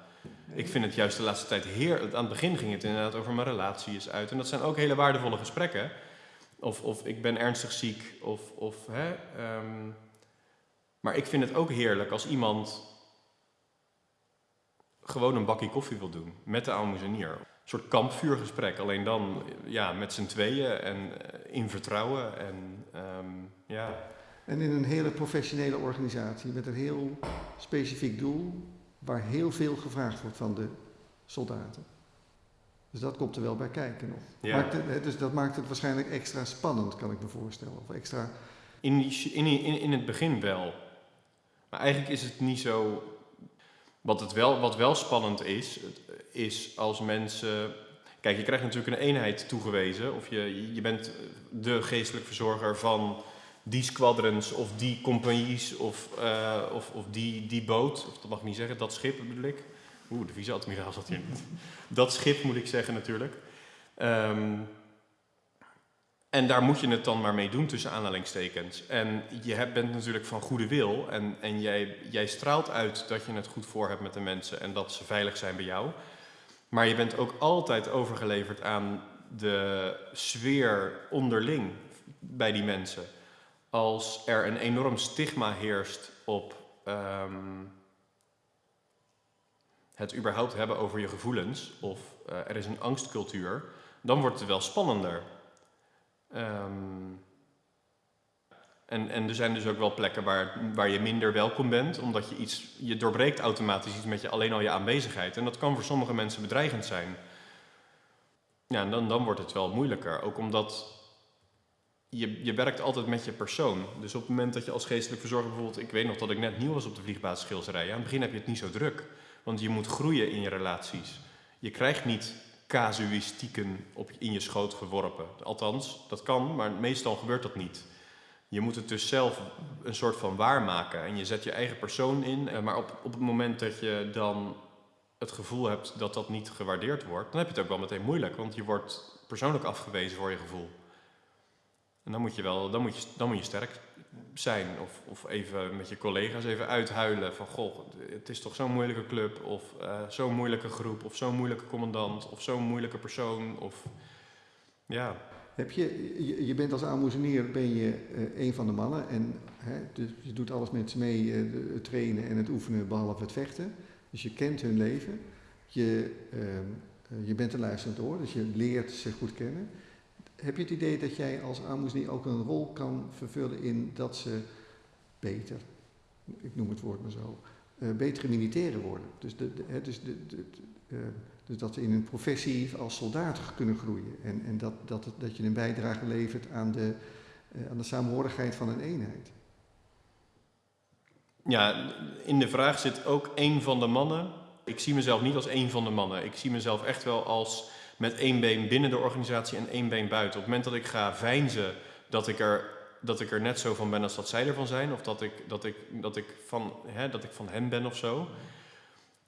Ik vind het juist de laatste tijd heer. Aan het begin ging het inderdaad over mijn relatie is uit. En dat zijn ook hele waardevolle gesprekken. Of, of ik ben ernstig ziek. Of, of, hè, um, maar ik vind het ook heerlijk als iemand gewoon een bakje koffie wil doen met de aalmoezenier. Een soort kampvuurgesprek, alleen dan ja, met z'n tweeën en in vertrouwen. En, um, ja. en in een hele professionele organisatie met een heel specifiek doel waar heel veel gevraagd wordt van de soldaten. Dus dat komt er wel bij kijken nog. Ja. Maakt het, dus dat maakt het waarschijnlijk extra spannend, kan ik me voorstellen. Of extra... in, in, in, in het begin wel. Maar eigenlijk is het niet zo. Wat, het wel, wat wel spannend is, is als mensen. Kijk, je krijgt natuurlijk een eenheid toegewezen. Of je, je bent de geestelijk verzorger van die squadrons of die compagnies of, uh, of, of die, die boot, of dat mag ik niet zeggen, dat schip bedoel ik. Oeh, de vice-admiraal zat hier niet. Dat schip moet ik zeggen natuurlijk. Um, En daar moet je het dan maar mee doen tussen aanhalingstekens. En je bent natuurlijk van goede wil en, en jij, jij straalt uit dat je het goed voor hebt met de mensen en dat ze veilig zijn bij jou. Maar je bent ook altijd overgeleverd aan de sfeer onderling bij die mensen. Als er een enorm stigma heerst op ehm, het überhaupt hebben over je gevoelens, of uh, er is een angstcultuur, dan wordt het wel spannender. Um, en, en er zijn dus ook wel plekken waar, waar je minder welkom bent, omdat je iets, je doorbreekt automatisch iets met je, alleen al je aanwezigheid. En dat kan voor sommige mensen bedreigend zijn. Ja, en dan, dan wordt het wel moeilijker. Ook omdat je, je werkt altijd met je persoon. Dus op het moment dat je als geestelijk verzorger bijvoorbeeld... Ik weet nog dat ik net nieuw was op de vliegbasis Schilderij. Aan het begin heb je het niet zo druk. Want je moet groeien in je relaties. Je krijgt niet casuïstieken op, in je schoot geworpen. Althans, dat kan, maar meestal gebeurt dat niet. Je moet het dus zelf een soort van waarmaken. En je zet je eigen persoon in. Maar op, op het moment dat je dan het gevoel hebt dat dat niet gewaardeerd wordt... dan heb je het ook wel meteen moeilijk. Want je wordt persoonlijk afgewezen voor je gevoel. En dan moet je wel, dan moet je, dan moet je sterk zijn. Of, of even met je collega's even uithuilen van goh, het is toch zo'n moeilijke club. Of uh, zo'n moeilijke groep. Of zo'n moeilijke commandant. Of zo'n moeilijke persoon. Of ja. Heb je, je, je bent als aalmoezenier ben je uh, een van de mannen. En hè, dus je doet alles met ze mee, uh, het trainen en het oefenen behalve het vechten. Dus je kent hun leven. Je, ehm, je bent een luisterend oor, dus je leert ze goed kennen. Heb je het idee dat jij als aalmoezenier ook een rol kan vervullen in dat ze beter, ik noem het woord maar zo, uh, betere militairen worden? Dus, de, de, dus, de, uh, dus dat ze in hun professie als soldaat kunnen groeien en, en dat, dat, dat je een bijdrage levert aan de, uh, aan de van een eenheid. Ja, in de vraag zit ook een van de mannen. Ik zie mezelf niet als een van de mannen. Ik zie mezelf echt wel als met één been binnen de organisatie en één been buiten. Op het moment dat ik ga veinzen dat ik er, dat ik er net zo van ben als dat zij ervan zijn, of dat ik, dat ik, dat ik, van, hè, dat ik van hen ben of zo.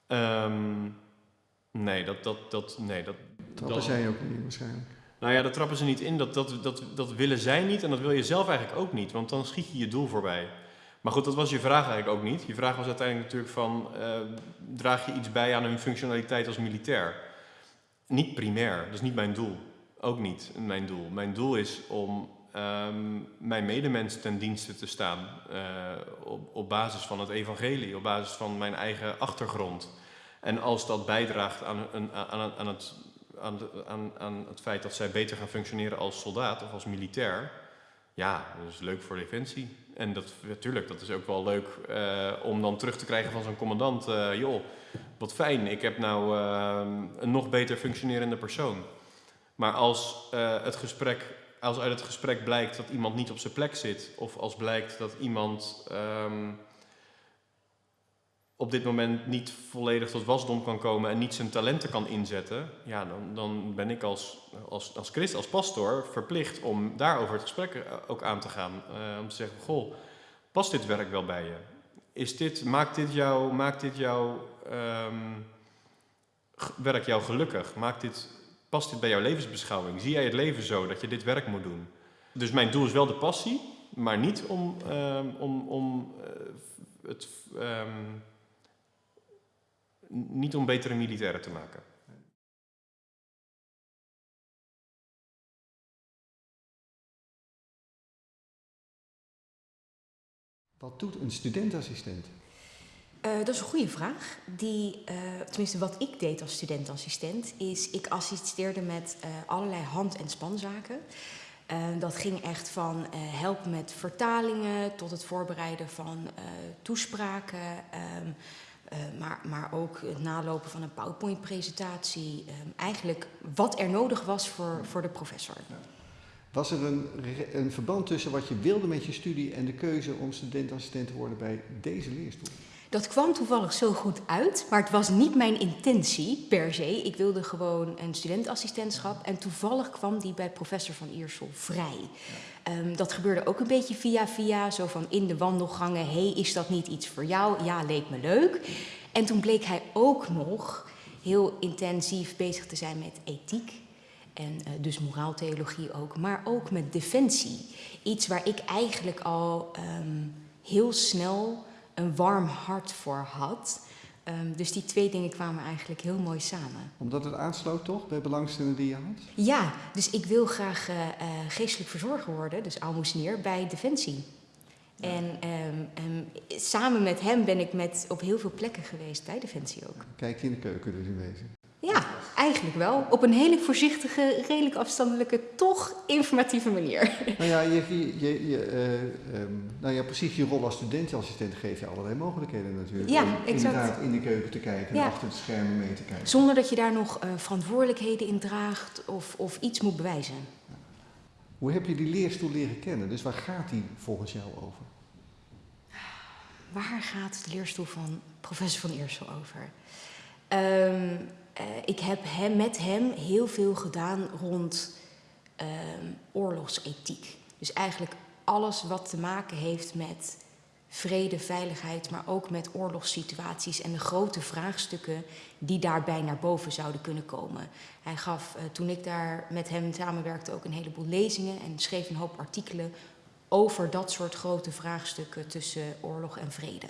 Um, nee, dat, dat, dat, nee, dat... Trappen dat, zij ook niet waarschijnlijk? Nou ja, dat trappen ze niet in. Dat, dat, dat, dat willen zij niet en dat wil je zelf eigenlijk ook niet, want dan schiet je je doel voorbij. Maar goed, dat was je vraag eigenlijk ook niet. Je vraag was uiteindelijk natuurlijk van, uh, draag je iets bij aan hun functionaliteit als militair? Niet primair, dat is niet mijn doel. Ook niet mijn doel. Mijn doel is om um, mijn medemens ten dienste te staan uh, op, op basis van het evangelie, op basis van mijn eigen achtergrond. En als dat bijdraagt aan, een, aan, aan, het, aan, aan, aan het feit dat zij beter gaan functioneren als soldaat of als militair, ja, dat is leuk voor defensie. En dat, natuurlijk, dat is ook wel leuk uh, om dan terug te krijgen van zo'n commandant. Uh, joh, wat fijn, ik heb nou uh, een nog beter functionerende persoon. Maar als, het gesprek, als uit het gesprek blijkt dat iemand niet op zijn plek zit, of als blijkt dat iemand um, op dit moment niet volledig tot wasdom kan komen en niet zijn talenten kan inzetten, ja, dan, dan ben ik als, als, als christ, als pastor, verplicht om daarover het gesprek ook aan te gaan. Uh, om te zeggen, goh, past dit werk wel bij je? Is dit, maakt dit jou, maakt dit jou um, werk jou gelukkig? Maakt dit, past dit bij jouw levensbeschouwing? Zie jij het leven zo dat je dit werk moet doen? Dus mijn doel is wel de passie, maar niet om, um, om, om uh, het... Um, niet om betere militairen te maken. Wat doet een studentassistent? Uh, dat is een goede vraag. Die, uh, tenminste, wat ik deed als studentassistent, is ik assisteerde met uh, allerlei hand- en spanzaken. dat ging echt van helpen met vertalingen tot het voorbereiden van toespraken. Uh, maar, maar ook het nalopen van een PowerPoint-presentatie. Uh, eigenlijk wat er nodig was voor, voor de professor. Was er een, een verband tussen wat je wilde met je studie en de keuze om studentassistent te worden bij deze leerstoel? Dat kwam toevallig zo goed uit, maar het was niet mijn intentie per se. Ik wilde gewoon een studentassistentschap en toevallig kwam die bij professor van Iersel vrij. Ja. Um, dat gebeurde ook een beetje via via, zo van in de wandelgangen. hey, is dat niet iets voor jou? Ja, leek me leuk. En toen bleek hij ook nog heel intensief bezig te zijn met ethiek. En uh, dus moraaltheologie ook, maar ook met defensie. Iets waar ik eigenlijk al um, heel snel een warm hart voor had. Um, dus die twee dingen kwamen eigenlijk heel mooi samen. Omdat het aansloot toch bij belangstellingen die je had? Ja, dus ik wil graag uh, uh, geestelijk verzorger worden, dus almoesnier, bij Defensie. Ja. En um, um, samen met hem ben ik met, op heel veel plekken geweest bij Defensie ook. Kijk je in de keuken dus in wezen? Ja, eigenlijk wel. Op een hele voorzichtige, redelijk afstandelijke, toch informatieve manier. Nou ja, je, je, je, uh, um, nou ja precies je rol als studentassistent geeft je allerlei mogelijkheden natuurlijk. Ja, om exact. inderdaad in de keuken te kijken Ja. en achter de schermen mee te kijken. Zonder dat je daar nog uh, verantwoordelijkheden in draagt of, of iets moet bewijzen. Hoe heb je die leerstoel leren kennen? Dus waar gaat die volgens jou over? Waar gaat de leerstoel van professor Van Eersel over? Um, uh, ik heb hem, met hem heel veel gedaan rond uh, oorlogsethiek. Dus eigenlijk alles wat te maken heeft met vrede, veiligheid, maar ook met oorlogssituaties en de grote vraagstukken die daarbij naar boven zouden kunnen komen. Hij gaf, uh, toen ik daar met hem samenwerkte, ook een heleboel lezingen en schreef een hoop artikelen over dat soort grote vraagstukken tussen oorlog en vrede.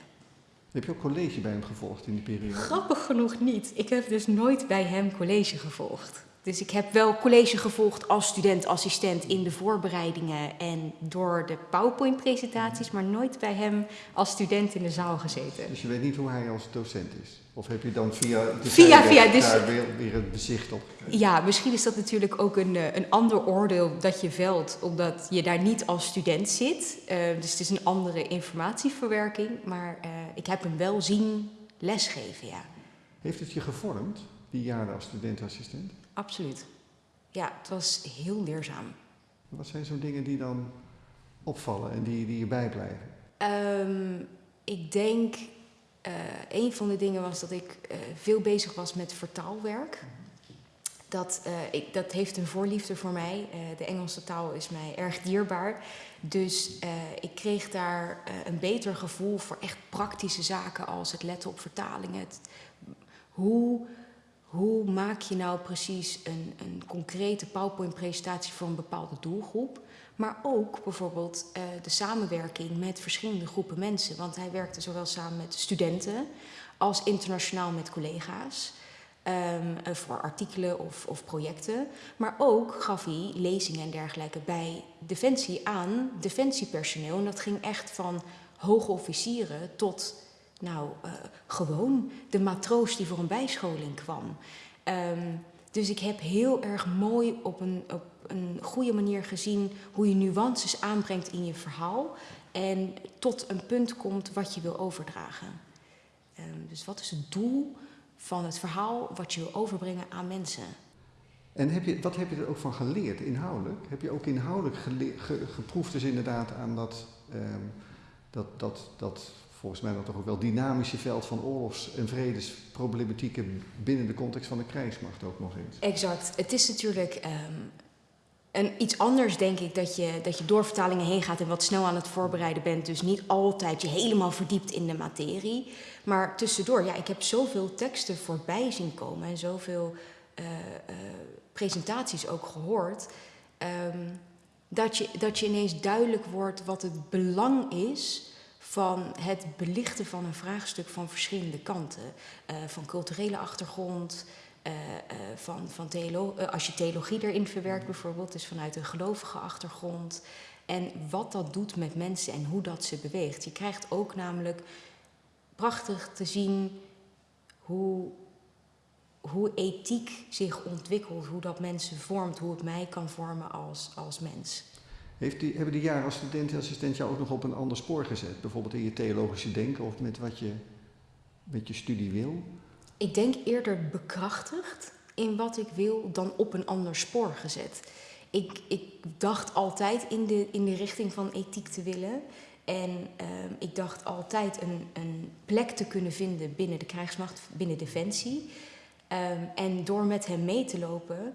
Heb je ook college bij hem gevolgd in die periode? Grappig genoeg niet. Ik heb dus nooit bij hem college gevolgd. Dus ik heb wel college gevolgd als student-assistent in de voorbereidingen en door de PowerPoint-presentaties, maar nooit bij hem als student in de zaal gezeten. Dus je weet niet hoe hij als docent is? Of heb je dan via de Via- via, dus- daar weer, weer het bezicht op gekregen? Ja, misschien is dat natuurlijk ook een, eh, een ander oordeel dat je velt, omdat je daar niet als student zit. Eh, dus het is een andere informatieverwerking, maar eh, ik heb hem wel zien lesgeven, ja. Heeft het je gevormd, die jaren als studentassistent? Absoluut. Ja, het was heel leerzaam. Wat zijn zo'n dingen die dan opvallen en die, die je bijblijven? Ehm, ik denk, eh, een van de dingen was dat ik eh, veel bezig was met vertaalwerk. Dat, eh, ik, dat heeft een voorliefde voor mij. De Engelse taal is mij erg dierbaar. Dus ik kreeg daar een beter gevoel voor echt praktische zaken als het letten op vertalingen. Hoe, hoe maak je nou precies een, een concrete PowerPoint-presentatie voor een bepaalde doelgroep? Maar ook bijvoorbeeld eh, de samenwerking met verschillende groepen mensen. Want hij werkte zowel samen met studenten als internationaal met collega's. ehm, eh, voor artikelen of, of projecten. Maar ook gaf hij lezingen en dergelijke bij Defensie aan defensiepersoneel. En dat ging echt van hoge officieren tot nou, eh, gewoon de matroos die voor een bijscholing kwam. Ehm, dus ik heb heel erg mooi op een, op een goede manier gezien hoe je nuances aanbrengt in je verhaal. En tot een punt komt wat je wil overdragen. Ehm, dus wat is het doel van het verhaal wat je wil overbrengen aan mensen? En heb je, wat heb je er ook van geleerd, inhoudelijk? Heb je ook inhoudelijk geproefd dus inderdaad aan dat, ehm, dat, dat, dat volgens mij dan toch ook wel dynamische veld van oorlogs- en vredesproblematieken binnen de context van de krijgsmacht ook nog eens? Exact. Het is natuurlijk ehm, een, iets anders, denk ik, dat je, dat je door vertalingen heen gaat en wat snel aan het voorbereiden bent. Dus niet altijd je helemaal verdiept in de materie. Maar tussendoor, ja, ik heb zoveel teksten voorbij zien komen en zoveel eh, eh, presentaties ook gehoord. ehm, dat, je, dat je ineens duidelijk wordt wat het belang is van het belichten van een vraagstuk van verschillende kanten. Eh, van culturele achtergrond, eh, eh, van, van theolo als je theologie erin verwerkt bijvoorbeeld, dus vanuit een gelovige achtergrond. En wat dat doet met mensen en hoe dat ze beweegt. Je krijgt ook namelijk prachtig te zien hoe, hoe ethiek zich ontwikkelt, hoe dat mensen vormt, hoe het mij kan vormen als, als mens. Heeft die, hebben die jaren als studentassistent jou ook nog op een ander spoor gezet? Bijvoorbeeld in je theologische denken of met wat je met je studie wil? Ik denk eerder bekrachtigd in wat ik wil dan op een ander spoor gezet. Ik, ik dacht altijd in de, in de richting van ethiek te willen. En ehm, ik dacht altijd een, een plek te kunnen vinden binnen de krijgsmacht, binnen Defensie. Ehm, en door met hem mee te lopen,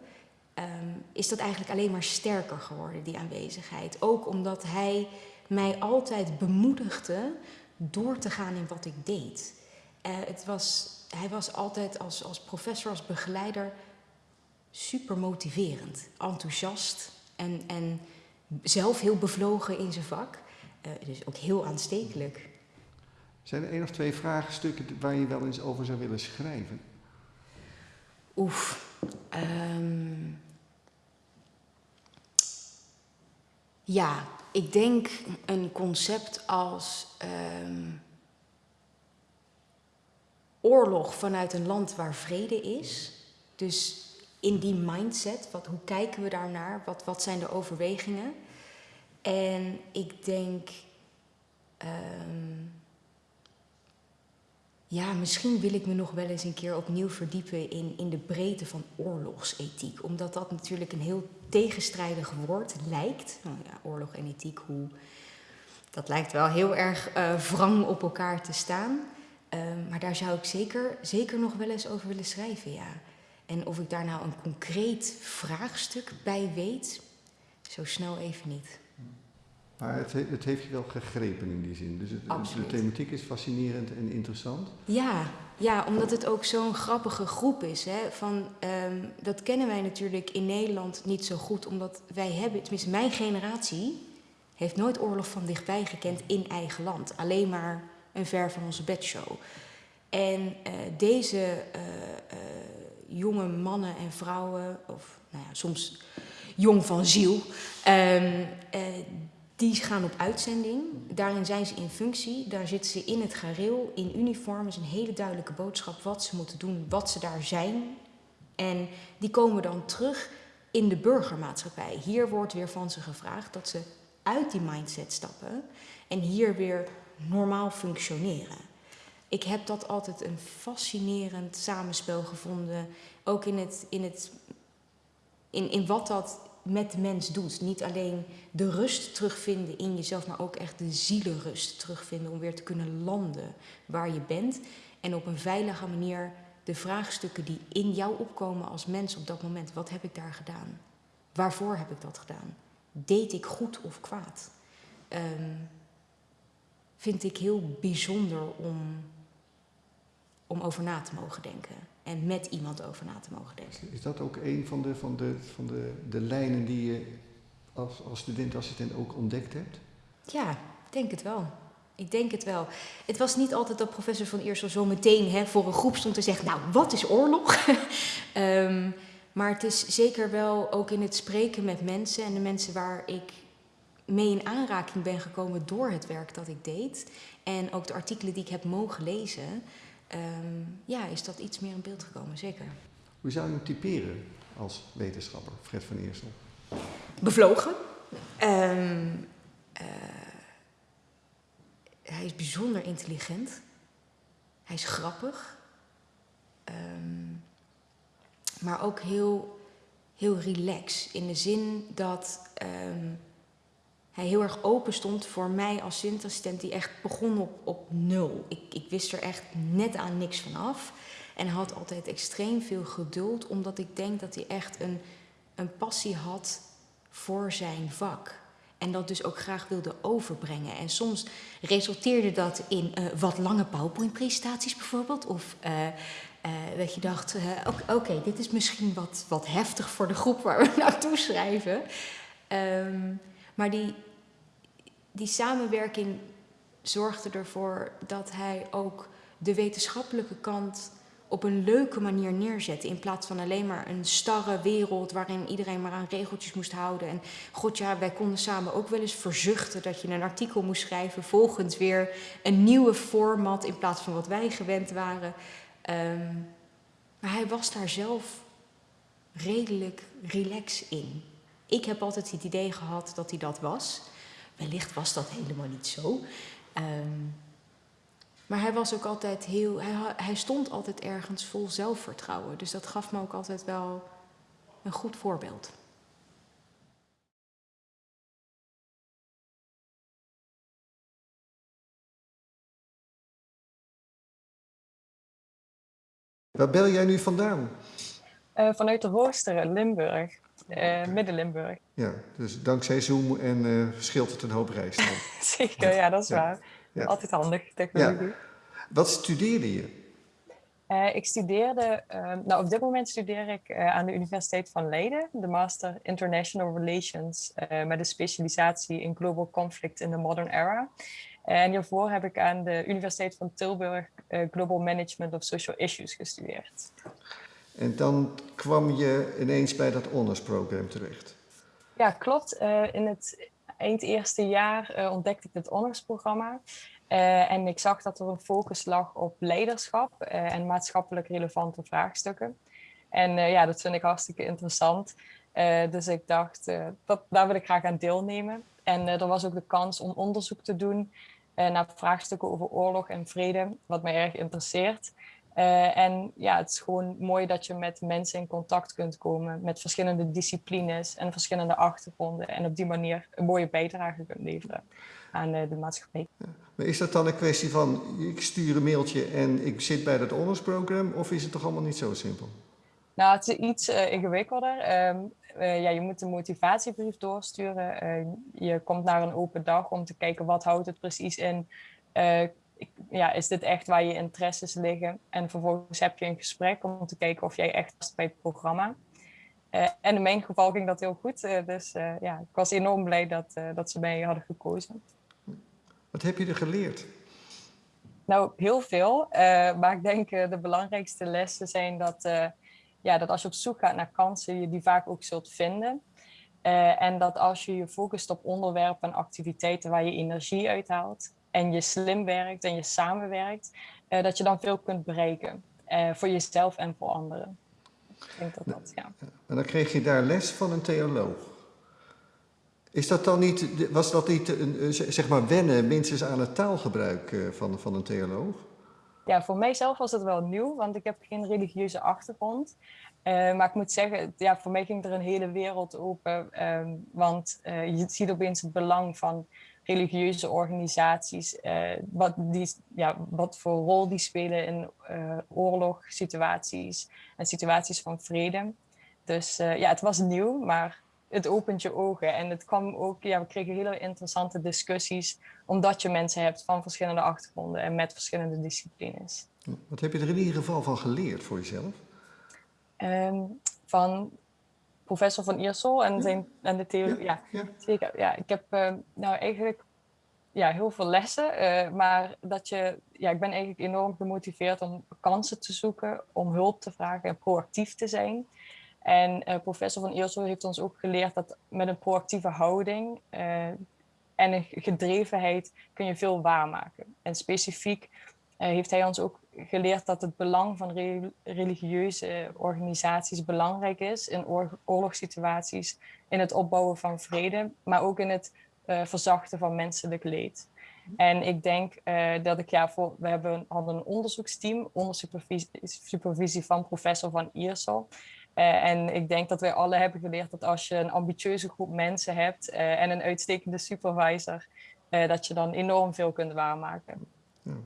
ehm, is dat eigenlijk alleen maar sterker geworden, die aanwezigheid. Ook omdat hij mij altijd bemoedigde door te gaan in wat ik deed. Eh, het was, hij was altijd als, als professor, als begeleider super motiverend, enthousiast en, en zelf heel bevlogen in zijn vak. Uh, dus ook heel aanstekelijk. Zijn er één of twee vraagstukken waar je wel eens over zou willen schrijven? Oef. Um, ja, ik denk een concept als um, oorlog vanuit een land waar vrede is. Dus in die mindset, wat, hoe kijken we daarnaar? Wat, wat zijn de overwegingen? En ik denk, um, ja, misschien wil ik me nog wel eens een keer opnieuw verdiepen in, in de breedte van oorlogsethiek. Omdat dat natuurlijk een heel tegenstrijdig woord lijkt. Nou ja, oorlog en ethiek, hoe, dat lijkt wel heel erg uh, wrang op elkaar te staan. Um, maar daar zou ik zeker, zeker nog wel eens over willen schrijven, ja. En of ik daar nou een concreet vraagstuk bij weet, zo snel even niet. Maar het, het, heeft je wel gegrepen in die zin. Dus het, de thematiek is fascinerend en interessant. Ja, ja omdat het ook zo'n grappige groep is. Hè? Van, um, dat kennen wij natuurlijk in Nederland niet zo goed, omdat wij hebben, tenminste mijn generatie, heeft nooit oorlog van dichtbij gekend in eigen land. Alleen maar een ver van onze bedshow. En uh, deze uh, uh, jonge mannen en vrouwen, of nou ja, soms jong van ziel, um, die gaan op uitzending. Daarin zijn ze in functie. Daar zitten ze in het gareel, in uniform. Is een hele duidelijke boodschap wat ze moeten doen, wat ze daar zijn. En die komen dan terug in de burgermaatschappij. Hier wordt weer van ze gevraagd dat ze uit die mindset stappen en hier weer normaal functioneren. Ik heb dat altijd een fascinerend samenspel gevonden. Ook in, het, in, het, in, in wat dat met de mens doet. Niet alleen de rust terugvinden in jezelf, maar ook echt de zielenrust terugvinden om weer te kunnen landen waar je bent. En op een veilige manier de vraagstukken die in jou opkomen als mens op dat moment. Wat heb ik daar gedaan? Waarvoor heb ik dat gedaan? Deed ik goed of kwaad? Um, vind ik heel bijzonder om, om over na te mogen denken en met iemand over na te mogen denken. Is dat ook een van de, van de, van de, de lijnen die je als, als studentassistent ook ontdekt hebt? Ja, ik denk het wel. Ik denk het wel. Het was niet altijd dat professor van Eersel zo meteen hè, voor een groep stond te zeggen: Nou, wat is oorlog? um, maar het is zeker wel ook in het spreken met mensen en de mensen waar ik mee in aanraking ben gekomen door het werk dat ik deed. En ook de artikelen die ik heb mogen lezen um, ja, is dat iets meer in beeld gekomen, zeker. Hoe zou je hem typeren als wetenschapper, Fred van Eersel? Bevlogen. Um, uh, hij is bijzonder intelligent. Hij is grappig. Um, maar ook heel, heel relaxed. In de zin dat hij heel erg open stond voor mij als studentassistent die echt begon op, op nul. Ik, ik wist er echt net aan niks van af. En had altijd extreem veel geduld, omdat ik denk dat hij echt een, een passie had voor zijn vak. En dat dus ook graag wilde overbrengen. En soms resulteerde dat in uh, wat lange PowerPoint-presentaties bijvoorbeeld. Of uh, uh, dat je dacht, oké, dit is misschien wat, wat heftig voor de groep waar we naartoe schrijven. Um, maar die, die samenwerking zorgde ervoor dat hij ook de wetenschappelijke kant op een leuke manier neerzette. In plaats van alleen maar een starre wereld waarin iedereen maar aan regeltjes moest houden. En god ja, wij konden samen ook wel eens verzuchten dat je een artikel moest schrijven volgens weer een nieuwe format in plaats van wat wij gewend waren. Um, maar hij was daar zelf redelijk relax in. Ik heb altijd het idee gehad dat hij dat was. Wellicht was dat helemaal niet zo. Um, maar hij was ook altijd heel. Hij, hij stond altijd ergens vol zelfvertrouwen. Dus dat gaf me ook altijd wel een goed voorbeeld. Waar bel jij nu vandaan? Uh, vanuit de Horsteren, Limburg. Uh, Midden-Limburg. Ja, dus dankzij Zoom en uh, scheelt het een hoop reis. Zeker, ja, dat is ja. waar. Ja. Altijd handig, technologie. Wat studeerde je? Uh, ik studeerde, uh, nou op dit moment studeer ik aan de Universiteit van Leiden, de Master International Relations met een specialisatie in Global Conflict in the Modern Era. En hiervoor heb ik aan de Universiteit van Tilburg Global Management of Social Issues gestudeerd. En dan kwam je ineens bij dat honors-programma terecht. Ja, klopt. in het eind eerste jaar ontdekte ik het honors-programma. Uh, en ik zag dat er een focus lag op leiderschap en maatschappelijk relevante vraagstukken. En ja, dat vind ik hartstikke interessant. dus ik dacht, dat, daar wil ik graag aan deelnemen. En er was ook de kans om onderzoek te doen naar vraagstukken over oorlog en vrede, wat mij erg interesseert. En ja, het is gewoon mooi dat je met mensen in contact kunt komen, met verschillende disciplines en verschillende achtergronden. En op die manier een mooie bijdrage kunt leveren aan de maatschappij. Maar is dat dan een kwestie van, ik stuur een mailtje en ik zit bij dat honorsprogram, of is het toch allemaal niet zo simpel? Nou, het is iets uh, ingewikkelder. Um, uh, ja, je moet een motivatiebrief doorsturen. Uh, je komt naar een open dag om te kijken wat houdt het precies in. Ja, is dit echt waar je interesses liggen? En vervolgens heb je een gesprek om te kijken of jij echt past bij het programma. en in mijn geval ging dat heel goed. dus ja, ik was enorm blij dat, dat ze mij hadden gekozen. Wat heb je er geleerd? Nou, heel veel. Maar ik denk de belangrijkste lessen zijn dat, ja, dat als je op zoek gaat naar kansen, je die vaak ook zult vinden. en dat als je je focust op onderwerpen en activiteiten waar je energie uithaalt en je slim werkt en je samenwerkt, dat je dan veel kunt bereiken. voor jezelf en voor anderen. Ik denk dat dat, ja. En dan kreeg je daar les van een theoloog. Is dat dan niet, was dat niet een, zeg maar wennen minstens aan het taalgebruik eh, van, van een theoloog? Ja, voor mijzelf was het wel nieuw, want ik heb geen religieuze achtergrond. Uh, maar ik moet zeggen, ja, voor mij ging er een hele wereld open. Uh, want uh, je ziet opeens het belang van religieuze organisaties. wat, die, ja, wat voor rol die spelen in oorlogssituaties en situaties van vrede. Dus ja, het was nieuw, maar het opent je ogen. En het kwam ook, ja, we kregen hele interessante discussies, omdat je mensen hebt van verschillende achtergronden en met verschillende disciplines. Wat heb je er in ieder geval van geleerd voor jezelf? Um, van professor van Iersel en, zijn, en de theorie. Ja, zeker. Ja, ik heb uh, nou eigenlijk ja, heel veel lessen, uh, maar dat je, ja, ik ben eigenlijk enorm gemotiveerd om kansen te zoeken, om hulp te vragen en proactief te zijn. En uh, professor van Eersel heeft ons ook geleerd dat met een proactieve houding uh, en een gedrevenheid kun je veel waarmaken. En specifiek heeft hij ons ook geleerd dat het belang van re religieuze organisaties belangrijk is in oor oorlogssituaties, in het opbouwen van vrede, maar ook in het verzachten van menselijk leed. En ik denk dat ik, ja, voor, we hebben, hadden een onderzoeksteam onder supervisie, supervisie van professor van Iersel. Uh, en ik denk dat wij alle hebben geleerd dat als je een ambitieuze groep mensen hebt en een uitstekende supervisor, dat je dan enorm veel kunt waarmaken.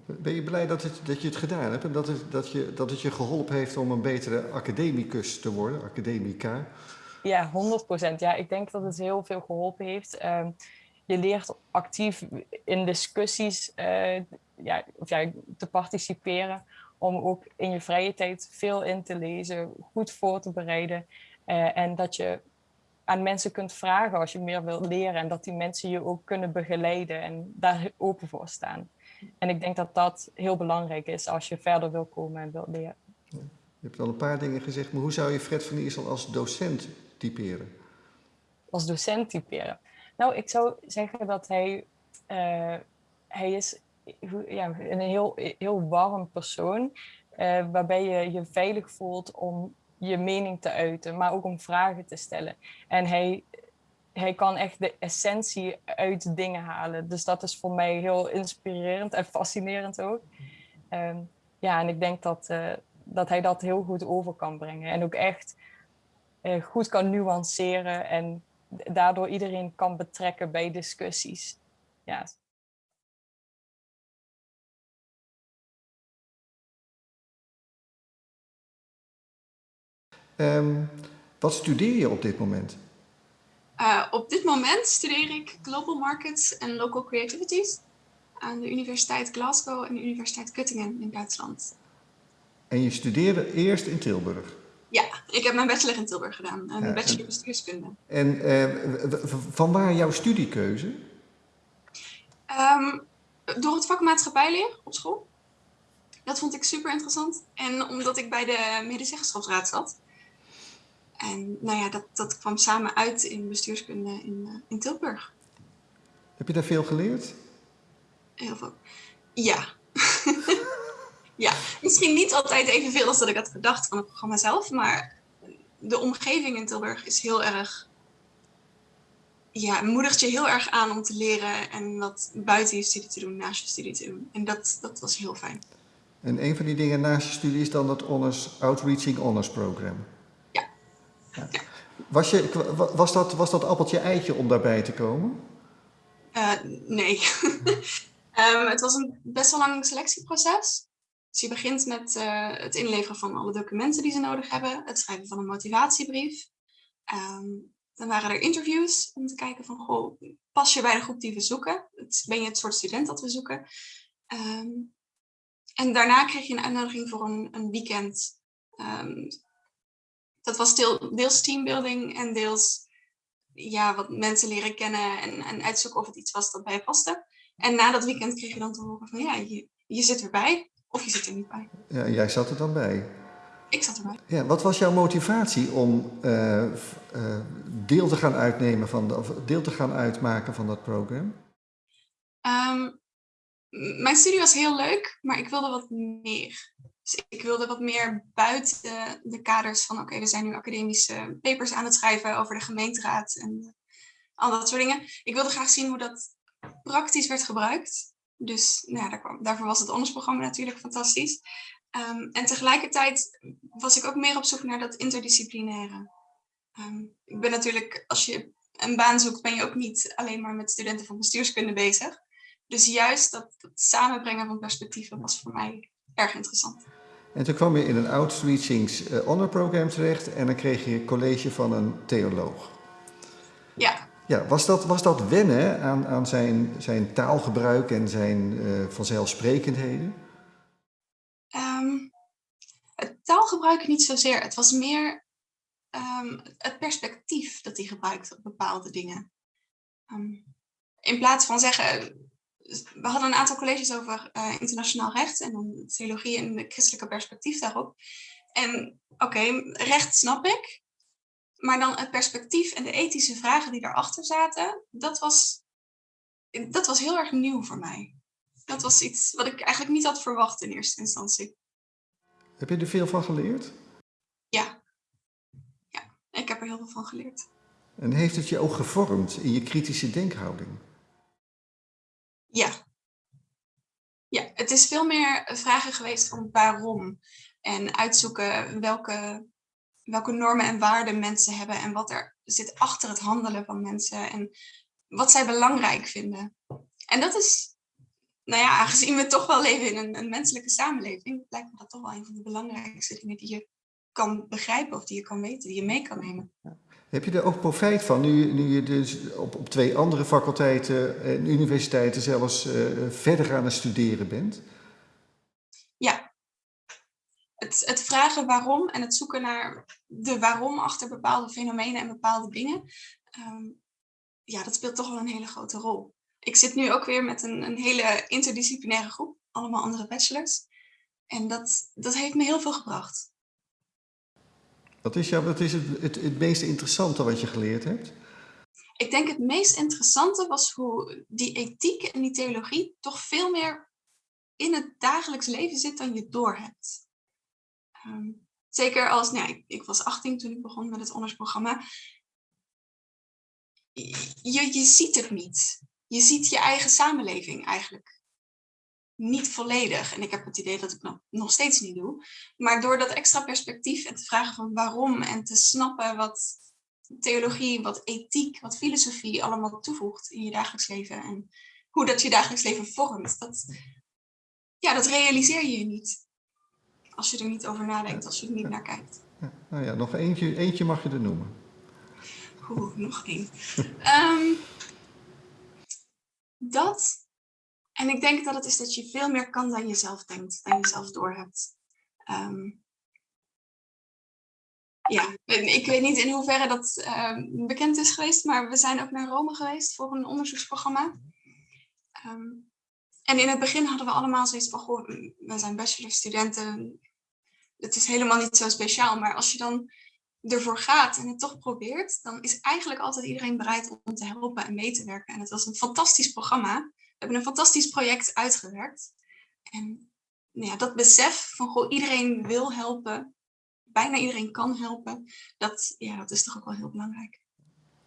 Ben je blij dat, het, dat je het gedaan hebt en dat het, dat, je, dat het je geholpen heeft om een betere academicus te worden, academica? Ja, 100 procent. Ja, ik denk dat het heel veel geholpen heeft. Ehm, je leert actief in discussies ja, of ja, te participeren om ook in je vrije tijd veel in te lezen, goed voor te bereiden. Uh, en dat je aan mensen kunt vragen als je meer wilt leren. En dat die mensen je ook kunnen begeleiden en daar open voor staan. En ik denk dat dat heel belangrijk is als je verder wil komen en wilt leren. Ja. Je hebt al een paar dingen gezegd, maar hoe zou je Fred van Iersel als docent typeren? Als docent typeren? Nou, ik zou zeggen dat hij, uh, hij is ja, een heel, heel warm persoon. Uh, waarbij je je veilig voelt om je mening te uiten, maar ook om vragen te stellen. En hij, hij kan echt de essentie uit dingen halen. Dus dat is voor mij heel inspirerend en fascinerend ook. Um, ja, en ik denk dat, uh, dat hij dat heel goed over kan brengen. En ook echt uh, goed kan nuanceren en daardoor iedereen kan betrekken bij discussies. Ja, Um, wat studeer je op dit moment? Uh, op dit moment studeer ik Global Markets en Local Creativities aan de Universiteit Glasgow en de Universiteit Göttingen in Duitsland. En je studeerde eerst in Tilburg? Ja, ik heb mijn bachelor in Tilburg gedaan, een bachelor bestuurskunde. En uh, van waar jouw studiekeuze? Um, door het vak maatschappijleer op school. Dat vond ik super interessant. En omdat ik bij de medezeggenschapsraad zat. En nou ja, dat, dat kwam samen uit in bestuurskunde in, uh, in Tilburg. Heb je daar veel geleerd? Heel veel. Ja. ja, misschien niet altijd evenveel als dat ik had gedacht van het programma zelf, maar de omgeving in Tilburg is heel erg, ja, moedigt je heel erg aan om te leren en wat buiten je studie te doen, naast je studie te doen. En dat, dat was heel fijn. En een van die dingen naast je studie is dan het honors, Outreaching Honors Program. Was, je, was, dat, was dat appeltje eitje om daarbij te komen? Uh, nee. um, het was een best wel lang selectieproces. Dus je begint met uh, het inleveren van alle documenten die ze nodig hebben, het schrijven van een motivatiebrief. Um, dan waren er interviews om te kijken van, goh, pas je bij de groep die we zoeken? Ben je het soort student dat we zoeken? Um, en daarna kreeg je een uitnodiging voor een, een weekend. Dat was deel, deels teambuilding en deels ja, wat mensen leren kennen en, en uitzoeken of het iets was dat bij je paste. En na dat weekend kreeg je dan te horen van ja, je, je zit erbij of je zit er niet bij. Ja, jij zat er dan bij? Ik zat erbij. Ja, wat was jouw motivatie om uh, uh, deel te gaan uitnemen van de, of deel te gaan uitmaken van dat programma? Um, mijn studie was heel leuk, maar ik wilde wat meer. Dus ik wilde wat meer buiten de kaders van, oké, we zijn nu academische papers aan het schrijven over de gemeenteraad en al dat soort dingen. Ik wilde graag zien hoe dat praktisch werd gebruikt. Dus nou ja, daarvoor was het ondersprogramma natuurlijk fantastisch. Um, en tegelijkertijd was ik ook meer op zoek naar dat interdisciplinaire. Um, ik ben natuurlijk, als je een baan zoekt, ben je ook niet alleen maar met studenten van bestuurskunde bezig. Dus juist dat samenbrengen van perspectieven was voor mij erg interessant. En toen kwam je in een Outreachings Honor Program terecht en dan kreeg je college van een theoloog. Ja. Ja, was dat, was dat wennen aan, aan zijn, zijn taalgebruik en zijn uh, vanzelfsprekendheden? Um, het taalgebruik niet zozeer. Het was meer um, het perspectief dat hij gebruikte op bepaalde dingen. Um, in plaats van zeggen, we hadden een aantal colleges over uh, internationaal recht en dan theologie en de christelijke perspectief daarop. En oké, okay, recht snap ik, maar dan het perspectief en de ethische vragen die daarachter zaten, dat was, dat was heel erg nieuw voor mij. Dat was iets wat ik eigenlijk niet had verwacht in eerste instantie. Heb je er veel van geleerd? Ja. Ja, ik heb er heel veel van geleerd. En heeft het je ook gevormd in je kritische denkhouding? Ja. Ja, het is veel meer vragen geweest van waarom. En uitzoeken welke, welke normen en waarden mensen hebben en wat er zit achter het handelen van mensen en wat zij belangrijk vinden. En dat is, nou ja, aangezien we toch wel leven in een, een menselijke samenleving, lijkt me dat toch wel een van de belangrijkste dingen die je kan begrijpen of die je kan weten, die je mee kan nemen. Heb je er ook profijt van, nu, nu je dus op, op twee andere faculteiten en universiteiten zelfs uh, verder aan het studeren bent? Ja. Het, het vragen waarom en het zoeken naar de waarom achter bepaalde fenomenen en bepaalde dingen, um, ja, dat speelt toch wel een hele grote rol. Ik zit nu ook weer met een, een hele interdisciplinaire groep, allemaal andere bachelors. En dat, dat heeft me heel veel gebracht. Wat is, jou, wat is het, het, het meest interessante wat je geleerd hebt? Ik denk het meest interessante was hoe die ethiek en die theologie toch veel meer in het dagelijks leven zit dan je doorhebt. Um, zeker als, nou ja, ik, ik, was 18 toen ik begon met het ondersprogramma. Je, je ziet het niet. Je ziet je eigen samenleving eigenlijk niet volledig. En ik heb het idee dat ik nog, nog steeds niet doe. Maar door dat extra perspectief en te vragen van waarom en te snappen wat theologie, wat ethiek, wat filosofie allemaal toevoegt in je dagelijks leven en hoe dat je dagelijks leven vormt, dat, ja, dat realiseer je niet als je er niet over nadenkt, als je er niet naar kijkt. Ja, nou ja, nog eentje, eentje mag je er noemen. Oeh, nog één. um, dat en ik denk dat het is dat je veel meer kan dan je zelf denkt, dan je zelf doorhebt. Ehm, ja, ik weet niet in hoeverre dat ehm, bekend is geweest, maar we zijn ook naar Rome geweest voor een onderzoeksprogramma. Ehm, en in het begin hadden we allemaal zoiets van, goh, we zijn bachelorstudenten, het is helemaal niet zo speciaal. Maar als je dan ervoor gaat en het toch probeert, dan is eigenlijk altijd iedereen bereid om te helpen en mee te werken. En het was een fantastisch programma. We hebben een fantastisch project uitgewerkt. En nou ja, dat besef van, goh, iedereen wil helpen, bijna iedereen kan helpen, dat, ja, dat is toch ook wel heel belangrijk.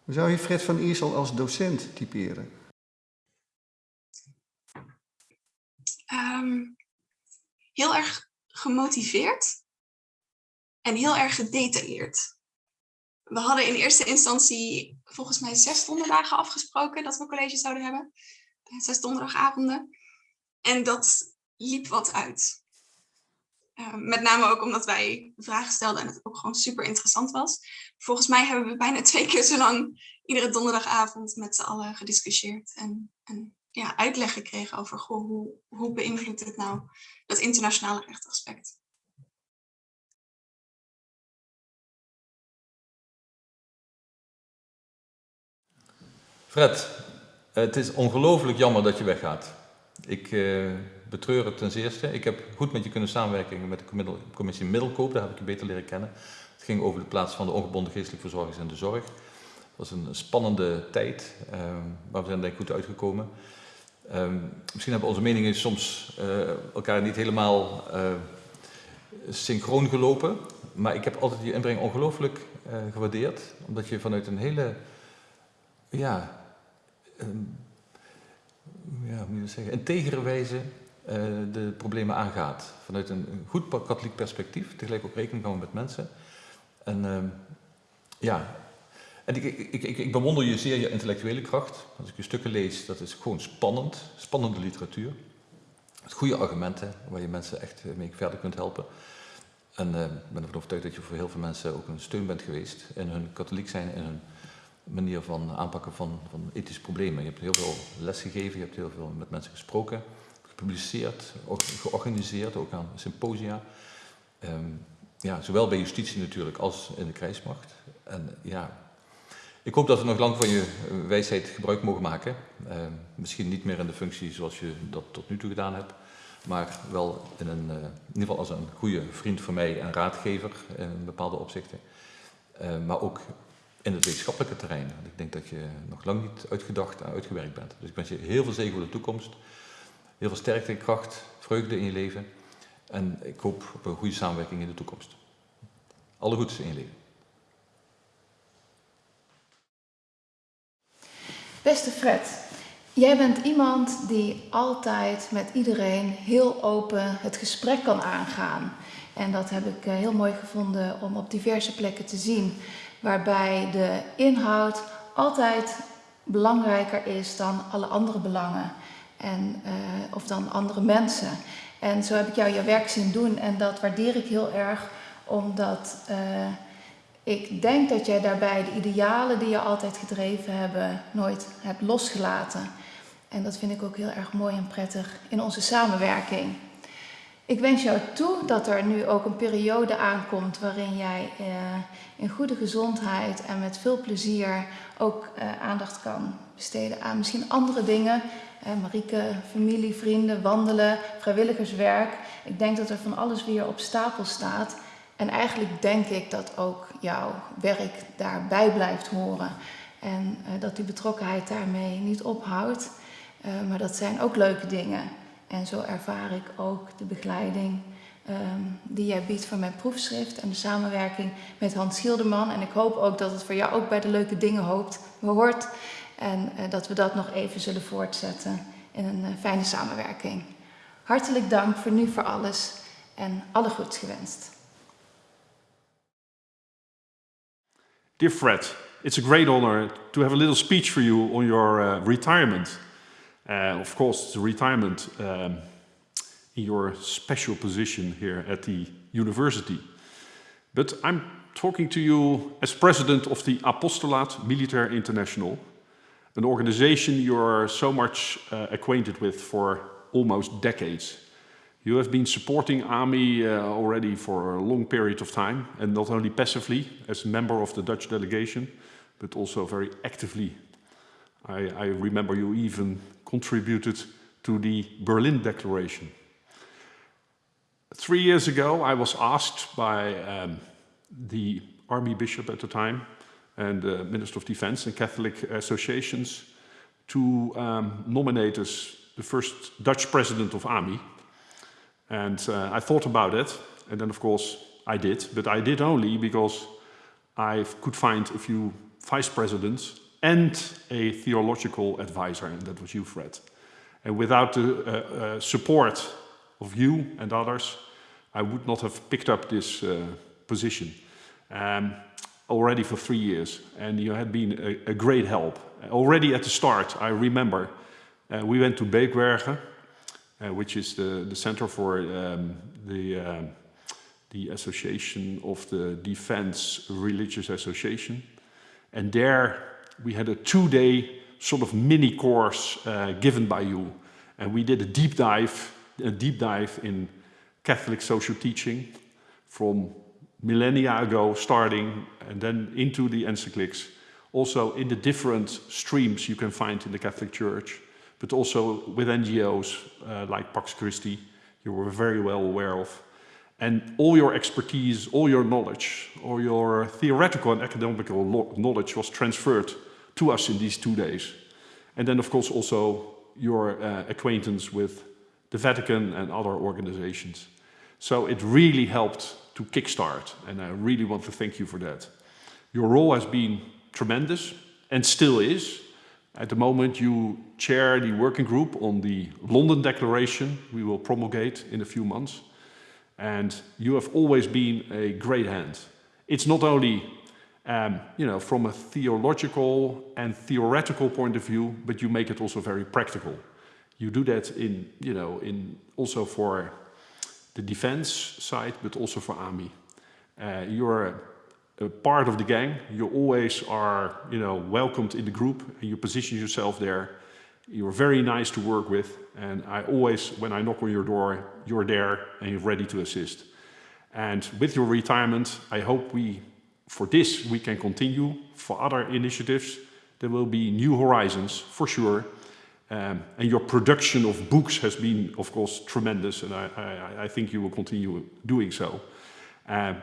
Hoe zou je Fred van Iersel als docent typeren? Ehm, heel erg gemotiveerd en heel erg gedetailleerd. We hadden in eerste instantie volgens mij zes donderdagen afgesproken dat we college zouden hebben. Zes donderdagavonden. En dat liep wat uit. Ehm, met name ook omdat wij vragen stelden en het ook gewoon super interessant was. Volgens mij hebben we bijna twee keer zo lang iedere donderdagavond met z'n allen gediscussieerd. En, en ja, uitleg gekregen over goh, hoe, hoe beïnvloedt het nou dat internationale rechtaspect. Fred, het is ongelooflijk jammer dat je weggaat. Ik uh, betreur het ten zeerste. Ik heb goed met je kunnen samenwerken met de commissie Middelkoop, daar heb ik je beter leren kennen. Het ging over de plaats van de ongebonden geestelijke verzorgers in de zorg. Het was een spannende tijd, uh, maar we zijn denk ik goed uitgekomen. Uh, misschien hebben onze meningen soms elkaar niet helemaal synchroon gelopen, maar ik heb altijd je inbreng ongelooflijk gewaardeerd, omdat je vanuit een hele ja, um, ja, integere wijze uh, de problemen aangaat. Vanuit een, goed katholiek perspectief, tegelijk ook rekening houden met mensen. En uh, ja, en ik, ik, ik, ik, bewonder je zeer je intellectuele kracht. Als ik je stukken lees, dat is gewoon spannend, spannende literatuur. Met goede argumenten, waar je mensen echt mee verder kunt helpen. En uh, ik ben ervan overtuigd dat je voor heel veel mensen ook een steun bent geweest in hun katholiek zijn, in hun manier van aanpakken van, van ethische problemen. Je hebt heel veel les gegeven, je hebt heel veel met mensen gesproken, gepubliceerd, ook georganiseerd, ook aan symposia. Um, ja, zowel bij justitie natuurlijk als in de krijgsmacht. En ja, ik hoop dat we nog lang van je wijsheid gebruik mogen maken. Uh, misschien niet meer in de functie zoals je dat tot nu toe gedaan hebt, maar wel in, een, uh, in ieder geval als een goede vriend van mij en raadgever in bepaalde opzichten. Uh, maar ook in het wetenschappelijke terrein. Ik denk dat je nog lang niet uitgedacht en uitgewerkt bent. Dus ik wens je heel veel zegen voor de toekomst. Heel veel sterkte kracht, vreugde in je leven. En ik hoop op een goede samenwerking in de toekomst. Alle goeds in je leven. Beste Fred, jij bent iemand die altijd met iedereen heel open het gesprek kan aangaan. En dat heb ik eh, heel mooi gevonden om op diverse plekken te zien waarbij de inhoud altijd belangrijker is dan alle andere belangen en, uh, of dan andere mensen. En zo heb ik jou je werk zien doen en dat waardeer ik heel erg, omdat uh, ik denk dat jij daarbij de idealen die je altijd gedreven hebben nooit hebt losgelaten. En dat vind ik ook heel erg mooi en prettig in onze samenwerking. Ik wens jou toe dat er nu ook een periode aankomt waarin jij uh, in goede gezondheid en met veel plezier ook uh, aandacht kan besteden aan misschien andere dingen. Uh, Marieke, familie, vrienden, wandelen, vrijwilligerswerk. Ik denk dat er van alles weer op stapel staat. En eigenlijk denk ik dat ook jouw werk daarbij blijft horen. En dat die betrokkenheid daarmee niet ophoudt. maar dat zijn ook leuke dingen. En zo ervaar ik ook de begeleiding um, die jij biedt voor mijn proefschrift en de samenwerking met Hans Schilderman. En ik hoop ook dat het voor jou ook bij de leuke dingen hoopt, hoort. En uh, dat we dat nog even zullen voortzetten in een uh, fijne samenwerking. Hartelijk dank voor nu voor alles en alle goeds gewenst. Dear Fred, it's a great honor to have a little speech for you on your uh, retirement. Uh, of course, the retirement um, in your special position here at the university. But I'm talking to you as president of the Apostolaat Militaire International, an organization you're so much uh, acquainted with for almost decades. You have been supporting AMI uh, already for a long period of time, and not only passively as a member of the Dutch delegation, but also very actively. I, I remember you even contributed to the Berlin Declaration. Three years ago, I was asked by um, the army bishop at the time and the Minister of Defense and Catholic associations to um, nominate as the first Dutch president of AMI. And uh, I thought about it, and then of course I did, but I did only because I could find a few vice presidents and a theological advisor, and that was you, Fred. And without the uh, uh, support of you and others, I would not have picked up this uh, position um, already for three years. And you had been a, a great help. Already at the start, I remember, uh, we went to Beekbergen, uh, which is the, the center for um, the, uh, the Association of the Defense Religious Association. And there we had a two-day sort of mini course uh, given by you. And we did a deep dive, a deep dive in Catholic social teaching from millennia ago starting and then into the encyclics, also in the different streams you can find in the Catholic Church, but also with NGOs uh, like Pax Christi, you were very well aware of. And all your expertise, all your knowledge, all your theoretical and academical knowledge was transferred to us in these two days. And then, of course, also your uh, acquaintance with the Vatican and other organizations. So it really helped to kickstart, and I really want to thank you for that. Your role has been tremendous and still is. At the moment, you chair the working group on the London Declaration we will promulgate in a few months. And you have always been a great hand. It's not only um, you know, from a theological and theoretical point of view, but you make it also very practical. You do that in, you know, in also for the defense side, but also for army. Uh, you're a, part of the gang. You always are, you know, welcomed in the group and you position yourself there. You're very nice to work with. And I always, when I knock on your door, you're there and you're ready to assist. And with your retirement, I hope we, for this, we can continue. For other initiatives, there will be new horizons, for sure. Um, and your production of books has been, of course, tremendous, and I, I, I think you will continue doing so. Um,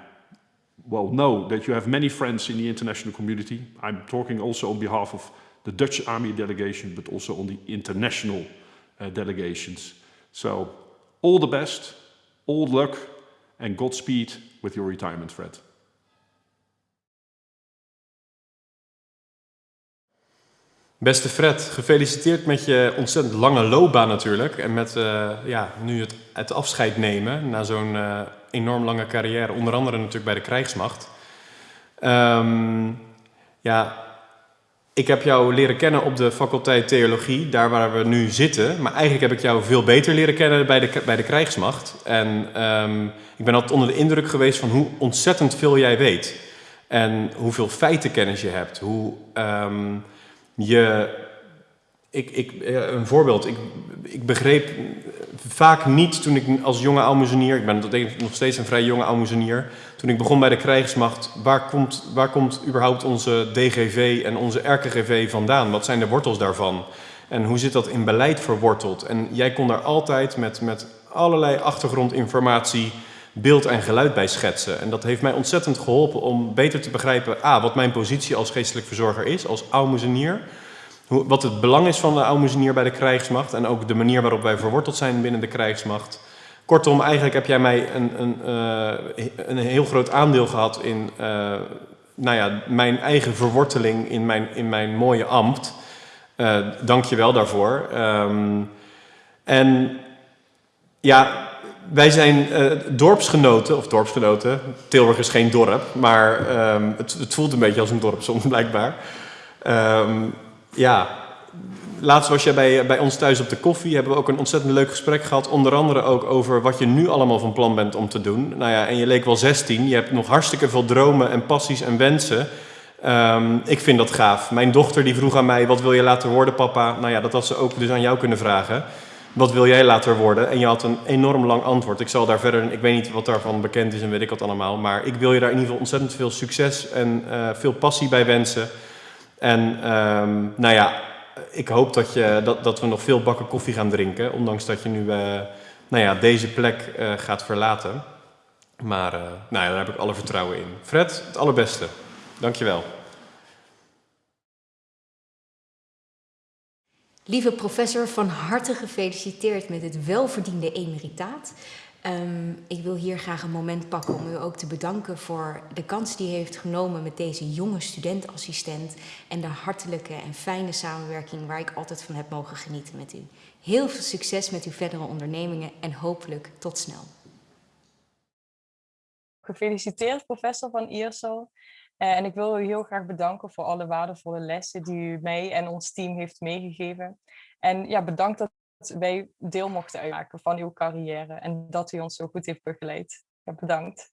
well, know that you have many friends in the international community. I'm talking also on behalf of the Dutch Army delegation, but also on the international uh, delegations. So, all the best, all luck, and Godspeed with your retirement, Fred. Beste Fred, gefeliciteerd met je ontzettend lange loopbaan natuurlijk. En met uh, ja, nu het, het afscheid nemen na zo'n uh, enorm lange carrière. Onder andere natuurlijk bij de krijgsmacht. Um, ja, ik heb jou leren kennen op de faculteit theologie, daar waar we nu zitten. Maar eigenlijk heb ik jou veel beter leren kennen bij de, bij de krijgsmacht. En um, ik ben altijd onder de indruk geweest van hoe ontzettend veel jij weet. En hoeveel feitenkennis je hebt. Hoe... Um, ik, ik, een voorbeeld, ik, ik begreep vaak niet toen ik als jonge almoezenier, ik ben nog steeds een vrij jonge almoezenier, toen ik begon bij de krijgsmacht, waar komt, waar komt überhaupt onze DGV en onze RKGV vandaan? Wat zijn de wortels daarvan? En hoe zit dat in beleid verworteld? En jij kon daar altijd met, met allerlei achtergrondinformatie beeld en geluid bij schetsen. En dat heeft mij ontzettend geholpen om beter te begrijpen... A, wat mijn positie als geestelijk verzorger is, als aalmoezenier... wat het belang is van de aalmoezenier bij de krijgsmacht... en ook de manier waarop wij verworteld zijn binnen de krijgsmacht. Kortom, eigenlijk heb jij mij een, een, uh, een heel groot aandeel gehad in... Uh, nou ja, mijn eigen verworteling in mijn, in mijn mooie ambt. Uh, dank je wel daarvoor. Um, en ja, wij zijn uh, dorpsgenoten, of dorpsgenoten. Tilburg is geen dorp, maar um, het, het, voelt een beetje als een dorp soms blijkbaar. Um, ja, laatst was jij bij, bij ons thuis op de koffie. Hebben we ook een ontzettend leuk gesprek gehad. Onder andere ook over wat je nu allemaal van plan bent om te doen. Nou ja, en je leek wel 16. Je hebt nog hartstikke veel dromen en passies en wensen. Um, ik vind dat gaaf. Mijn dochter die vroeg aan mij, wat wil je laten worden papa? Nou ja, dat had ze ook dus aan jou kunnen vragen. Wat wil jij later worden? En je had een enorm lang antwoord. Ik zal daar verder, ik weet niet wat daarvan bekend is en weet ik wat allemaal. Maar ik wil je daar in ieder geval ontzettend veel succes en uh, veel passie bij wensen. En um, nou ja, ik hoop dat, je, dat, dat we nog veel bakken koffie gaan drinken. Ondanks dat je nu uh, nou ja, deze plek uh, gaat verlaten. Maar nou ja, daar heb ik alle vertrouwen in. Fred, het allerbeste. Dankjewel. Lieve professor, van harte gefeliciteerd met het welverdiende emeritaat. Um, ik wil hier graag een moment pakken om u ook te bedanken voor de kans die u heeft genomen met deze jonge studentassistent en de hartelijke en fijne samenwerking waar ik altijd van heb mogen genieten met u. Heel veel succes met uw verdere ondernemingen en hopelijk tot snel. Gefeliciteerd professor van IRSO. Uh, en ik wil u heel graag bedanken voor alle waardevolle lessen die u mij en ons team heeft meegegeven. En ja, bedankt dat wij deel mochten uitmaken van uw carrière en dat u ons zo goed heeft begeleid. Ja, bedankt.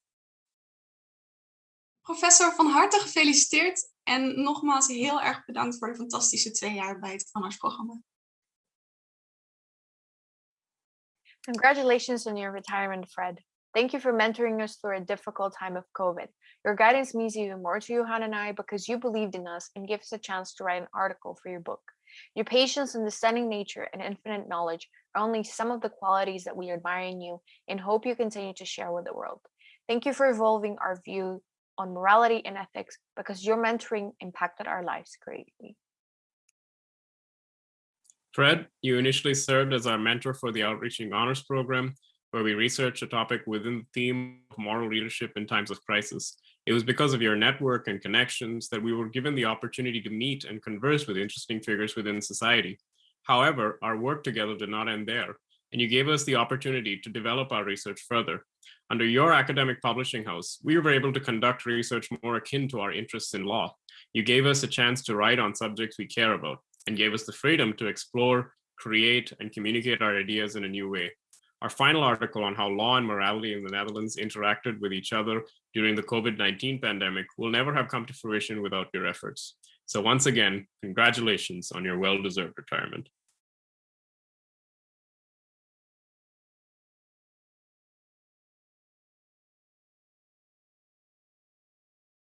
Professor, van harte gefeliciteerd en nogmaals heel erg bedankt voor de fantastische twee jaar bij het programma. Congratulations on your retirement, Fred. Thank you for mentoring us through a difficult time of COVID. Your guidance means even more to Johan and I because you believed in us and gave us a chance to write an article for your book. Your patience, understanding nature, and infinite knowledge are only some of the qualities that we admire in you and hope you continue to share with the world. Thank you for evolving our view on morality and ethics because your mentoring impacted our lives greatly. Fred, you initially served as our mentor for the Outreaching Honors Program, where we researched a topic within the theme of moral leadership in times of crisis. It was because of your network and connections that we were given the opportunity to meet and converse with interesting figures within society. However, our work together did not end there, and you gave us the opportunity to develop our research further. Under your academic publishing house, we were able to conduct research more akin to our interests in law. You gave us a chance to write on subjects we care about and gave us the freedom to explore, create, and communicate our ideas in a new way. Our final article on how law and morality in the Netherlands interacted with each other during the COVID-19 pandemic will never have come to fruition without your efforts. So once again, congratulations on your well-deserved retirement.